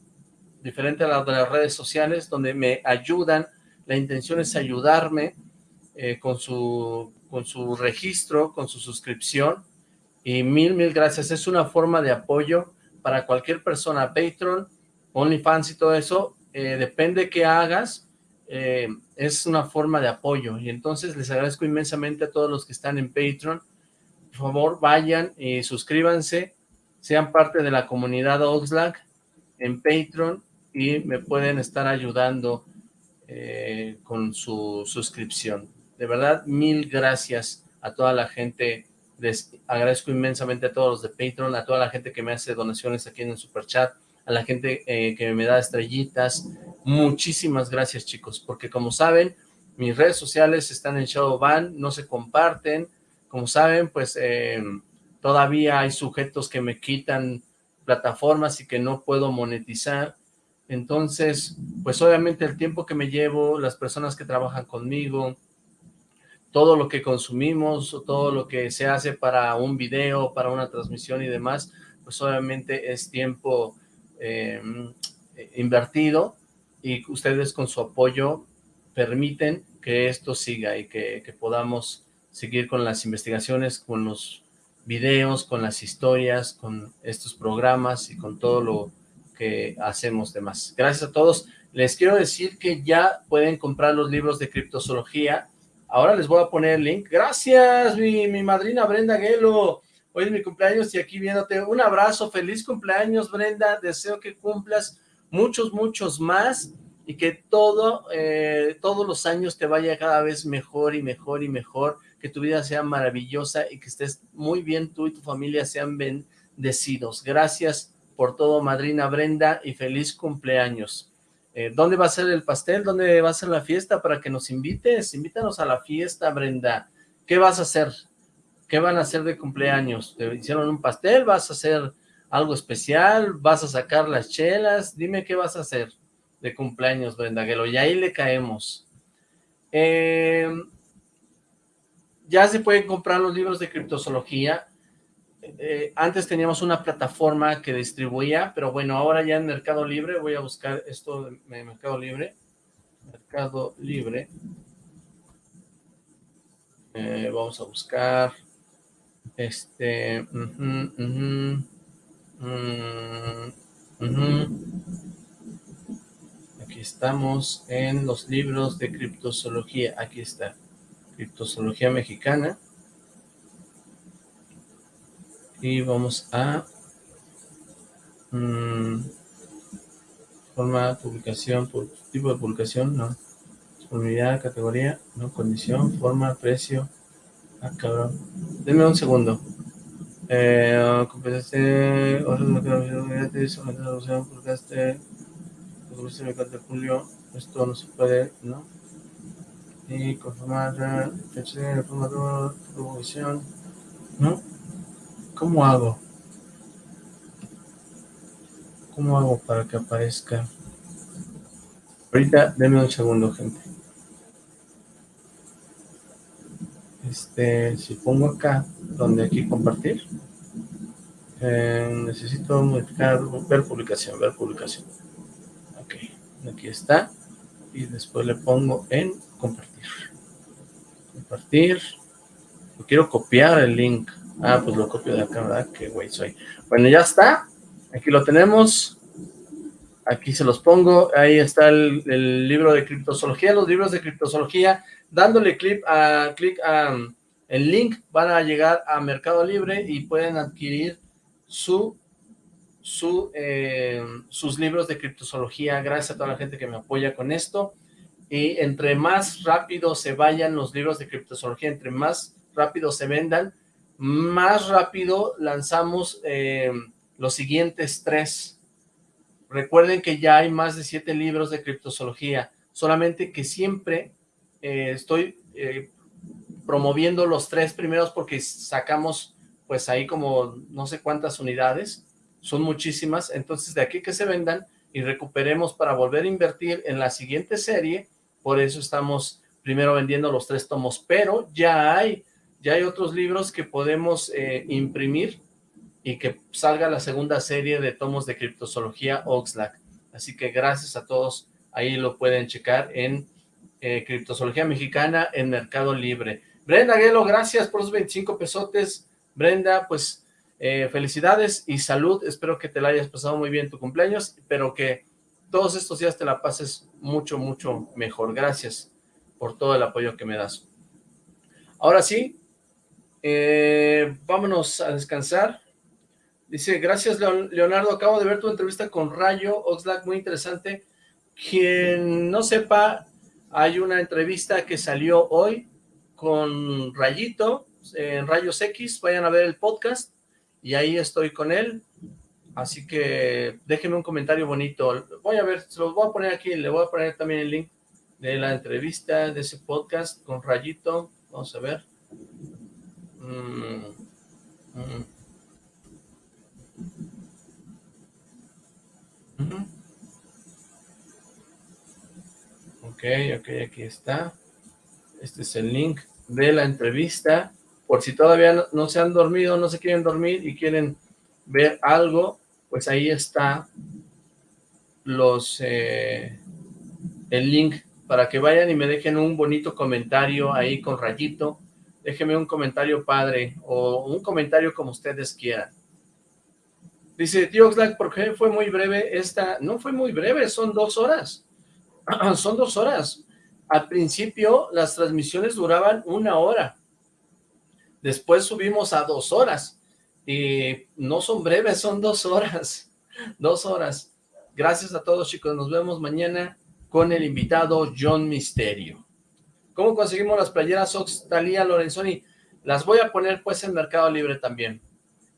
B: diferente a la de las redes sociales, donde me ayudan, la intención es ayudarme eh, con, su, con su registro, con su suscripción, y mil, mil gracias. Es una forma de apoyo para cualquier persona, Patreon, OnlyFans y todo eso, eh, depende qué hagas, eh, es una forma de apoyo. Y entonces les agradezco inmensamente a todos los que están en Patreon. Por favor, vayan y suscríbanse, sean parte de la comunidad Oxlack en Patreon y me pueden estar ayudando eh, con su suscripción. De verdad, mil gracias a toda la gente les agradezco inmensamente a todos los de Patreon, a toda la gente que me hace donaciones aquí en el Super Chat, a la gente eh, que me da estrellitas. Muchísimas gracias, chicos, porque como saben, mis redes sociales están en Shadowban, no se comparten. Como saben, pues eh, todavía hay sujetos que me quitan plataformas y que no puedo monetizar. Entonces, pues obviamente el tiempo que me llevo, las personas que trabajan conmigo, todo lo que consumimos, todo lo que se hace para un video, para una transmisión y demás, pues obviamente es tiempo em, invertido y ustedes con su apoyo permiten que esto siga y que, que podamos seguir con las investigaciones, con los videos, con las historias, con estos programas y con todo lo que hacemos demás. Gracias a todos. Les quiero decir que ya pueden comprar los libros de criptozoología. Ahora les voy a poner el link. Gracias, mi, madrina Brenda Gelo. Hoy es mi cumpleaños y aquí viéndote. Un abrazo, feliz cumpleaños, Brenda. Deseo que cumplas muchos, muchos más y que todo, eh, todos los años te vaya cada vez mejor y mejor y mejor que tu vida sea maravillosa y que estés muy bien, tú y tu familia sean bendecidos. Gracias por todo, madrina Brenda, y feliz cumpleaños. Eh, ¿Dónde va a ser el pastel? ¿Dónde va a ser la fiesta? Para que nos invites, invítanos a la fiesta, Brenda. ¿Qué vas a hacer? ¿Qué van a hacer de cumpleaños? ¿Te hicieron un pastel? ¿Vas a hacer algo especial? ¿Vas a sacar las chelas? Dime qué vas a hacer de cumpleaños, Brenda Guelo, y ahí le caemos. Eh, ya se pueden comprar los libros de criptozoología. Eh, antes teníamos una plataforma que distribuía, pero bueno, ahora ya en Mercado Libre, voy a buscar esto de Mercado Libre. Mercado Libre. Eh, vamos a buscar este... Mm, aquí estamos en los libros de criptozoología. Aquí está. Criptozoología Mexicana. Y vamos a... Mm, forma, publicación, tipo de publicación, no. Disponibilidad, categoría, no, condición, forma, precio. Ah, cabrón. Denme un segundo. Eh, compensaste, gratis, publicaste, publicaste, julio, esto no se puede, ¿no? y conformar fecha de formador, promoción, ¿no? ¿Cómo hago? ¿Cómo hago para que aparezca? Ahorita, denme un segundo, gente. Este, si pongo acá, donde aquí compartir, eh, necesito modificar, ver publicación, ver publicación. Ok, aquí está. Y después le pongo en compartir compartir. quiero copiar el link. Ah, pues lo copio de acá, ¿verdad? Qué güey soy. Bueno, ya está. Aquí lo tenemos. Aquí se los pongo. Ahí está el, libro de criptozoología. Los libros de criptozoología. Dándole clic a, clic a el link, van a llegar a Mercado Libre y pueden adquirir su, su, eh, sus libros de criptozoología. Gracias a toda la gente que me apoya con esto y entre más rápido se vayan los libros de criptozoología, entre más rápido se vendan, más rápido lanzamos eh, los siguientes tres. Recuerden que ya hay más de siete libros de criptozoología, solamente que siempre eh, estoy eh, promoviendo los tres primeros porque sacamos pues ahí como no sé cuántas unidades, son muchísimas, entonces de aquí que se vendan y recuperemos para volver a invertir en la siguiente serie por eso estamos primero vendiendo los tres tomos, pero ya hay, ya hay otros libros que podemos eh, imprimir y que salga la segunda serie de tomos de criptozoología Oxlack. Así que gracias a todos, ahí lo pueden checar en eh, Criptozoología Mexicana en Mercado Libre. Brenda Guelo, gracias por los 25 pesotes. Brenda, pues eh, felicidades y salud, espero que te la hayas pasado muy bien tu cumpleaños, pero que todos estos días te la pases mucho, mucho mejor. Gracias por todo el apoyo que me das. Ahora sí, eh, vámonos a descansar. Dice, gracias Leonardo, acabo de ver tu entrevista con Rayo Oxlack, muy interesante. Quien no sepa, hay una entrevista que salió hoy con Rayito en Rayos X, vayan a ver el podcast y ahí estoy con él. Así que déjenme un comentario bonito. Voy a ver, se los voy a poner aquí, le voy a poner también el link de la entrevista, de ese podcast con Rayito. Vamos a ver. Mm, mm. Ok, ok, aquí está. Este es el link de la entrevista. Por si todavía no, se han dormido, no se quieren dormir y quieren ver algo, pues ahí está los eh, el link para que vayan y me dejen un bonito comentario ahí con rayito. Déjenme un comentario padre o un comentario como ustedes quieran. Dice, tío Oxlack, ¿por qué fue muy breve esta? No fue muy breve, son dos horas. son dos horas. Al principio las transmisiones duraban una hora. Después subimos a dos horas. Y no son breves, son dos horas. Dos horas. Gracias a todos chicos, nos vemos mañana con el invitado John Misterio. ¿Cómo conseguimos las playeras Ox, Talía, Lorenzoni? Las voy a poner pues en Mercado Libre también.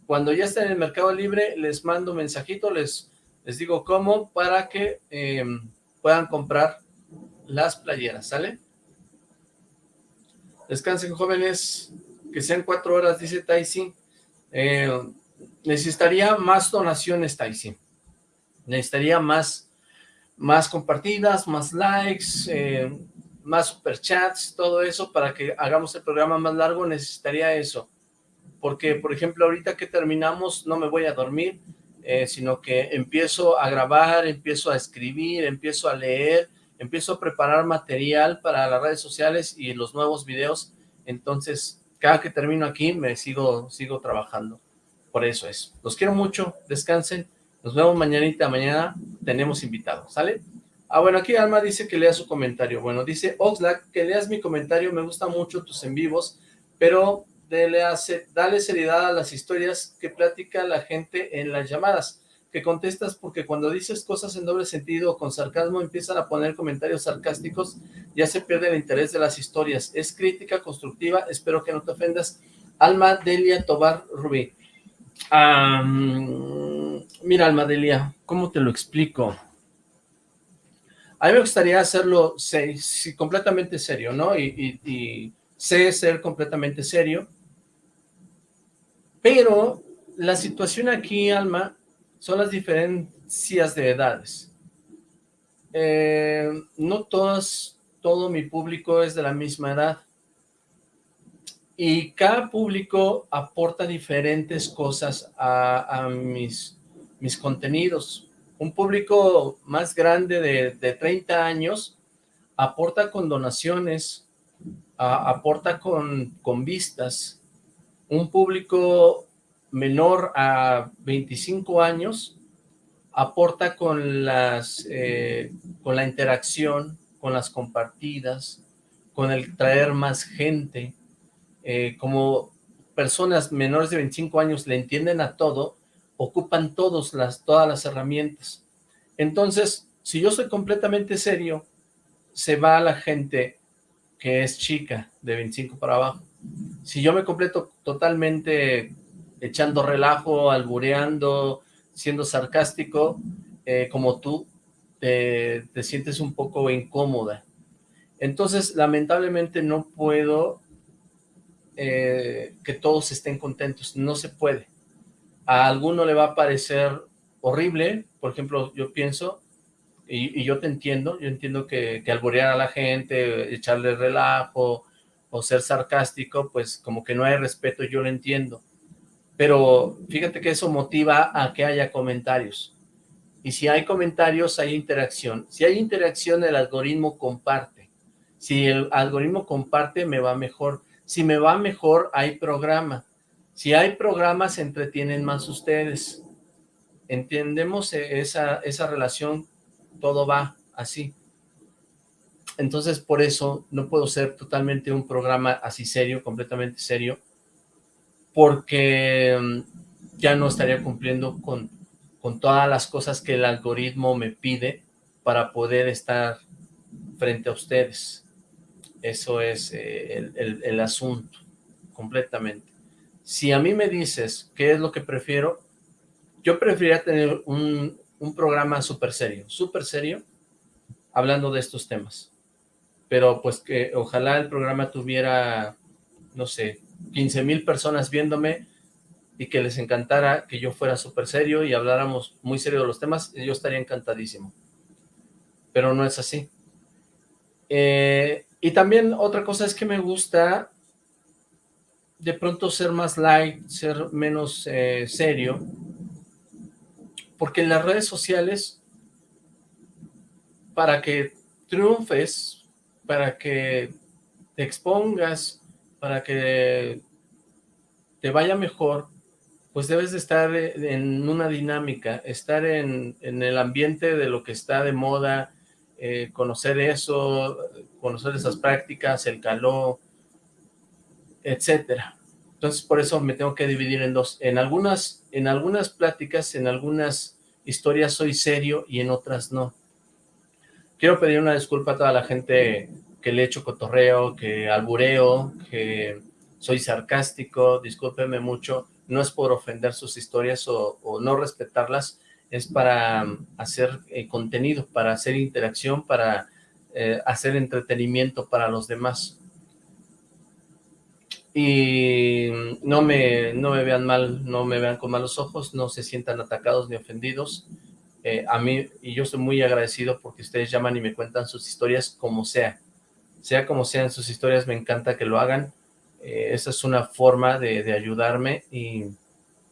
B: Cuando ya estén en el Mercado Libre, les mando un mensajito, les, les digo cómo, para que em, puedan comprar las playeras, ¿sale? Descansen jóvenes, que sean cuatro horas, dice Taisi. Eh, necesitaría más donaciones, Taisi. Necesitaría más, más compartidas, más likes, eh, más superchats, todo eso para que hagamos el programa más largo, necesitaría eso. Porque, por ejemplo, ahorita que terminamos no me voy a dormir, eh, sino que empiezo a grabar, empiezo a escribir, empiezo a leer, empiezo a preparar material para las redes sociales y los nuevos videos, entonces cada que termino aquí me sigo, sigo trabajando, por eso es. Los quiero mucho, descansen, nos vemos mañanita, mañana tenemos invitados, ¿sale? Ah, bueno, aquí Alma dice que lea su comentario. Bueno, dice Oxlack, que leas mi comentario, me gusta mucho tus en vivos, pero dale, dale seriedad a las historias que platica la gente en las llamadas que contestas porque cuando dices cosas en doble sentido o con sarcasmo empiezan a poner comentarios sarcásticos, ya se pierde el interés de las historias. Es crítica constructiva, espero que no te ofendas. Alma Delia Tobar Rubí. mira, Alma Delia, ¿cómo te lo explico? A mí me gustaría hacerlo completamente serio, ¿no? Y, sé ser completamente serio, pero la situación aquí, Alma, son las diferencias de edades. Eh, no todas, todo mi público es de la misma edad. Y cada público aporta diferentes cosas a, mis, mis contenidos. Un público más grande de, de 30 años aporta con donaciones, aporta con, con vistas. Un público menor a 25 años aporta con las eh, con la interacción, con las compartidas, con el traer más gente, eh, como personas menores de 25 años le entienden a todo, ocupan todos las, todas las herramientas. Entonces, si yo soy completamente serio, se va a la gente que es chica, de 25 para abajo. Si yo me completo totalmente echando relajo, albureando, siendo sarcástico, eh, como tú, te, sientes un poco incómoda. Entonces, lamentablemente no puedo eh, que todos estén contentos, no se puede. A alguno le va a parecer horrible, por ejemplo, yo pienso, y, yo te entiendo, yo entiendo que, que alburear a la gente, echarle relajo o ser sarcástico, pues como que no hay respeto, yo lo entiendo pero fíjate que eso motiva a que haya comentarios. Y si hay comentarios, hay interacción. Si hay interacción, el algoritmo comparte. Si el algoritmo comparte, me va mejor. Si me va mejor, hay programa. Si hay programa, se entretienen más ustedes. ¿Entendemos esa, esa relación? Todo va así. Entonces, por eso no puedo ser totalmente un programa así serio, completamente serio, porque mm, ya no estaría cumpliendo con, con todas las cosas que el algoritmo me pide para poder estar frente a ustedes. Eso es eh, el, el, asunto, completamente. Si a mí me dices qué es lo que prefiero, yo preferiría tener un, un programa súper serio, súper serio, hablando de estos temas. Pero pues que ojalá el programa tuviera, no sé, 15 mil personas viéndome y que les encantara que yo fuera súper serio y habláramos muy serio de los temas, yo estaría encantadísimo. Pero no es así. Eh, y también otra cosa es que me gusta de pronto ser más light, ser menos eh, serio, porque en las redes sociales, para que triunfes, para que te expongas, para que te vaya mejor, pues debes de estar en una dinámica, estar en, el ambiente de lo que está de moda, eh, conocer eso, conocer esas prácticas, el calor, etcétera. Entonces, por eso me tengo que dividir en dos. En algunas, en algunas pláticas, en algunas historias soy serio y en otras no. Quiero pedir una disculpa a toda la gente que le echo cotorreo, que albureo, que soy sarcástico, discúlpeme mucho. No es por ofender sus historias o, no respetarlas, es para um, hacer eh, contenido, para hacer interacción, para eh, hacer entretenimiento para los demás y no me, no me vean mal, no me vean con malos ojos, no se sientan atacados ni ofendidos. Eh, a mí, y yo estoy muy agradecido porque ustedes llaman y me cuentan sus historias como sea. Sea como sean sus historias, me encanta que lo hagan. Eh, esa es una forma de, ayudarme y,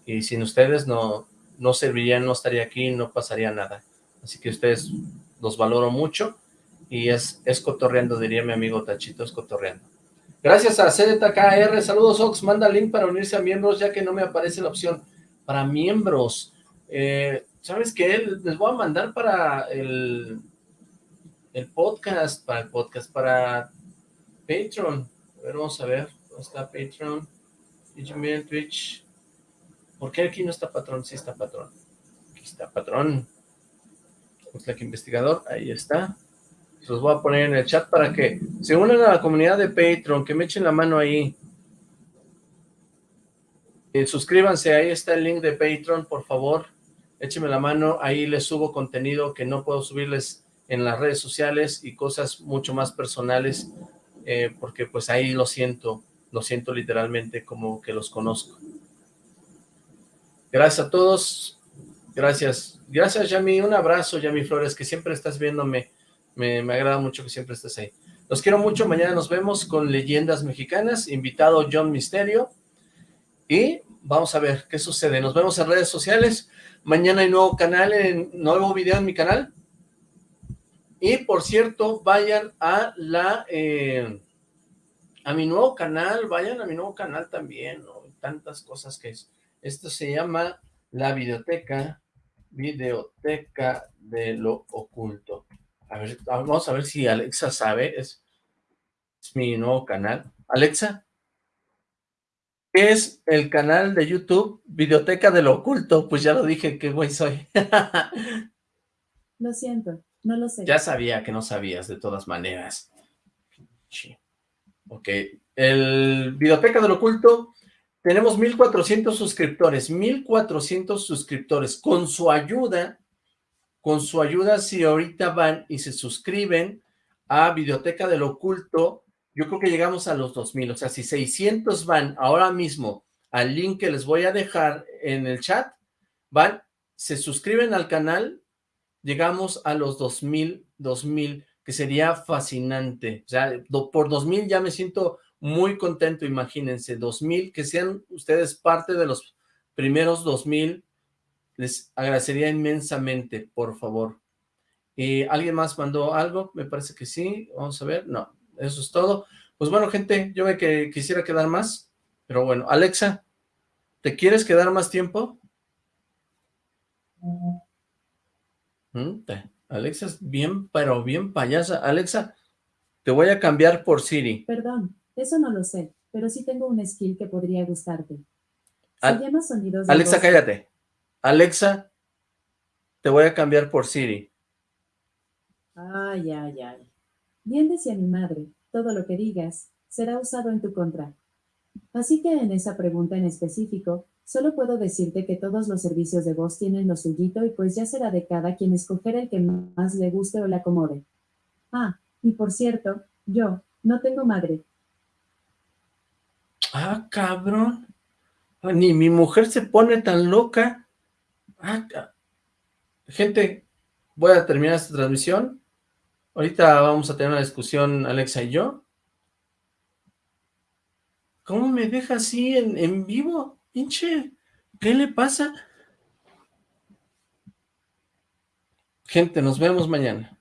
B: y, sin ustedes no, no serviría, no estaría aquí, no pasaría nada. Así que ustedes los valoro mucho y es, es cotorreando, diría mi amigo Tachito, es cotorreando. Gracias a ZKR, saludos Ox, manda link para unirse a miembros ya que no me aparece la opción para miembros. Eh, ¿Sabes qué? Les voy a mandar para el, el podcast, para el podcast, para Patreon. A ver, vamos a ver, ¿dónde está Patreon? Twitch. ¿Por qué aquí no está patrón? Sí está patrón. Aquí está patrón. que investigador, ahí está los voy a poner en el chat para que se unan a la comunidad de Patreon, que me echen la mano ahí. Eh, suscríbanse, ahí está el link de Patreon, por favor. Échenme la mano, ahí les subo contenido que no puedo subirles en las redes sociales y cosas mucho más personales, eh, porque pues ahí lo siento, lo siento literalmente como que los conozco. Gracias a todos, gracias, gracias Yami, un abrazo Yami Flores, que siempre estás viéndome me, agrada mucho que siempre estés ahí. Los quiero mucho, mañana nos vemos con Leyendas Mexicanas, invitado John Misterio, y vamos a ver qué sucede. Nos vemos en redes sociales, mañana hay nuevo canal, en, nuevo video en mi canal, y por cierto, vayan a la, eh, a mi nuevo canal, vayan a mi nuevo canal también, tantas cosas que es. Esto se llama La Videoteca, Videoteca de lo Oculto. A ver, vamos a ver si Alexa sabe. Es, mi nuevo canal. Alexa, ¿qué es el canal de YouTube Videoteca del Oculto? Pues ya lo dije, qué güey soy.
K: lo siento, no lo sé.
B: Ya sabía que no sabías, de todas maneras. Ok, el Videoteca del Oculto, tenemos 1400 suscriptores, 1400 suscriptores. Con su ayuda, con su ayuda, si ahorita van y se suscriben a Videoteca del Oculto, yo creo que llegamos a los 2000, o sea, si 600 van ahora mismo al link que les voy a dejar en el chat, van, se suscriben al canal, llegamos a los 2000, 2000, que sería fascinante, o sea, por 2000 ya me siento muy contento, imagínense, 2000, que sean ustedes parte de los primeros 2000 les agradecería inmensamente, por favor. ¿Y ¿Alguien más mandó algo? Me parece que sí. Vamos a ver. No, eso es todo. Pues bueno, gente, yo me que quisiera quedar más. Pero bueno, Alexa, ¿te quieres quedar más tiempo? Mm, Alexa es bien, pero bien payasa. Alexa, te voy a cambiar por Siri.
K: Perdón, eso no lo sé, pero sí tengo un skill que podría gustarte. Se llama sonidos
B: Alexa, cállate. Alexa, te voy a cambiar por Siri.
K: Ay, ay, ay. Bien decía mi madre, todo lo que digas será usado en tu contra. Así que en esa pregunta en específico, solo puedo decirte que todos los servicios de voz tienen lo suyito y pues ya será de cada quien escoger el que más le guste o le acomode. Ah, y por cierto, yo no tengo madre.
B: Ah, cabrón. Ni mi mujer se pone tan loca. Ah, gente, voy a terminar esta transmisión. Ahorita vamos a tener una discusión, Alexa y yo. ¿Cómo me deja así en, en vivo? Pinche, ¿qué le pasa? Gente, nos vemos mañana.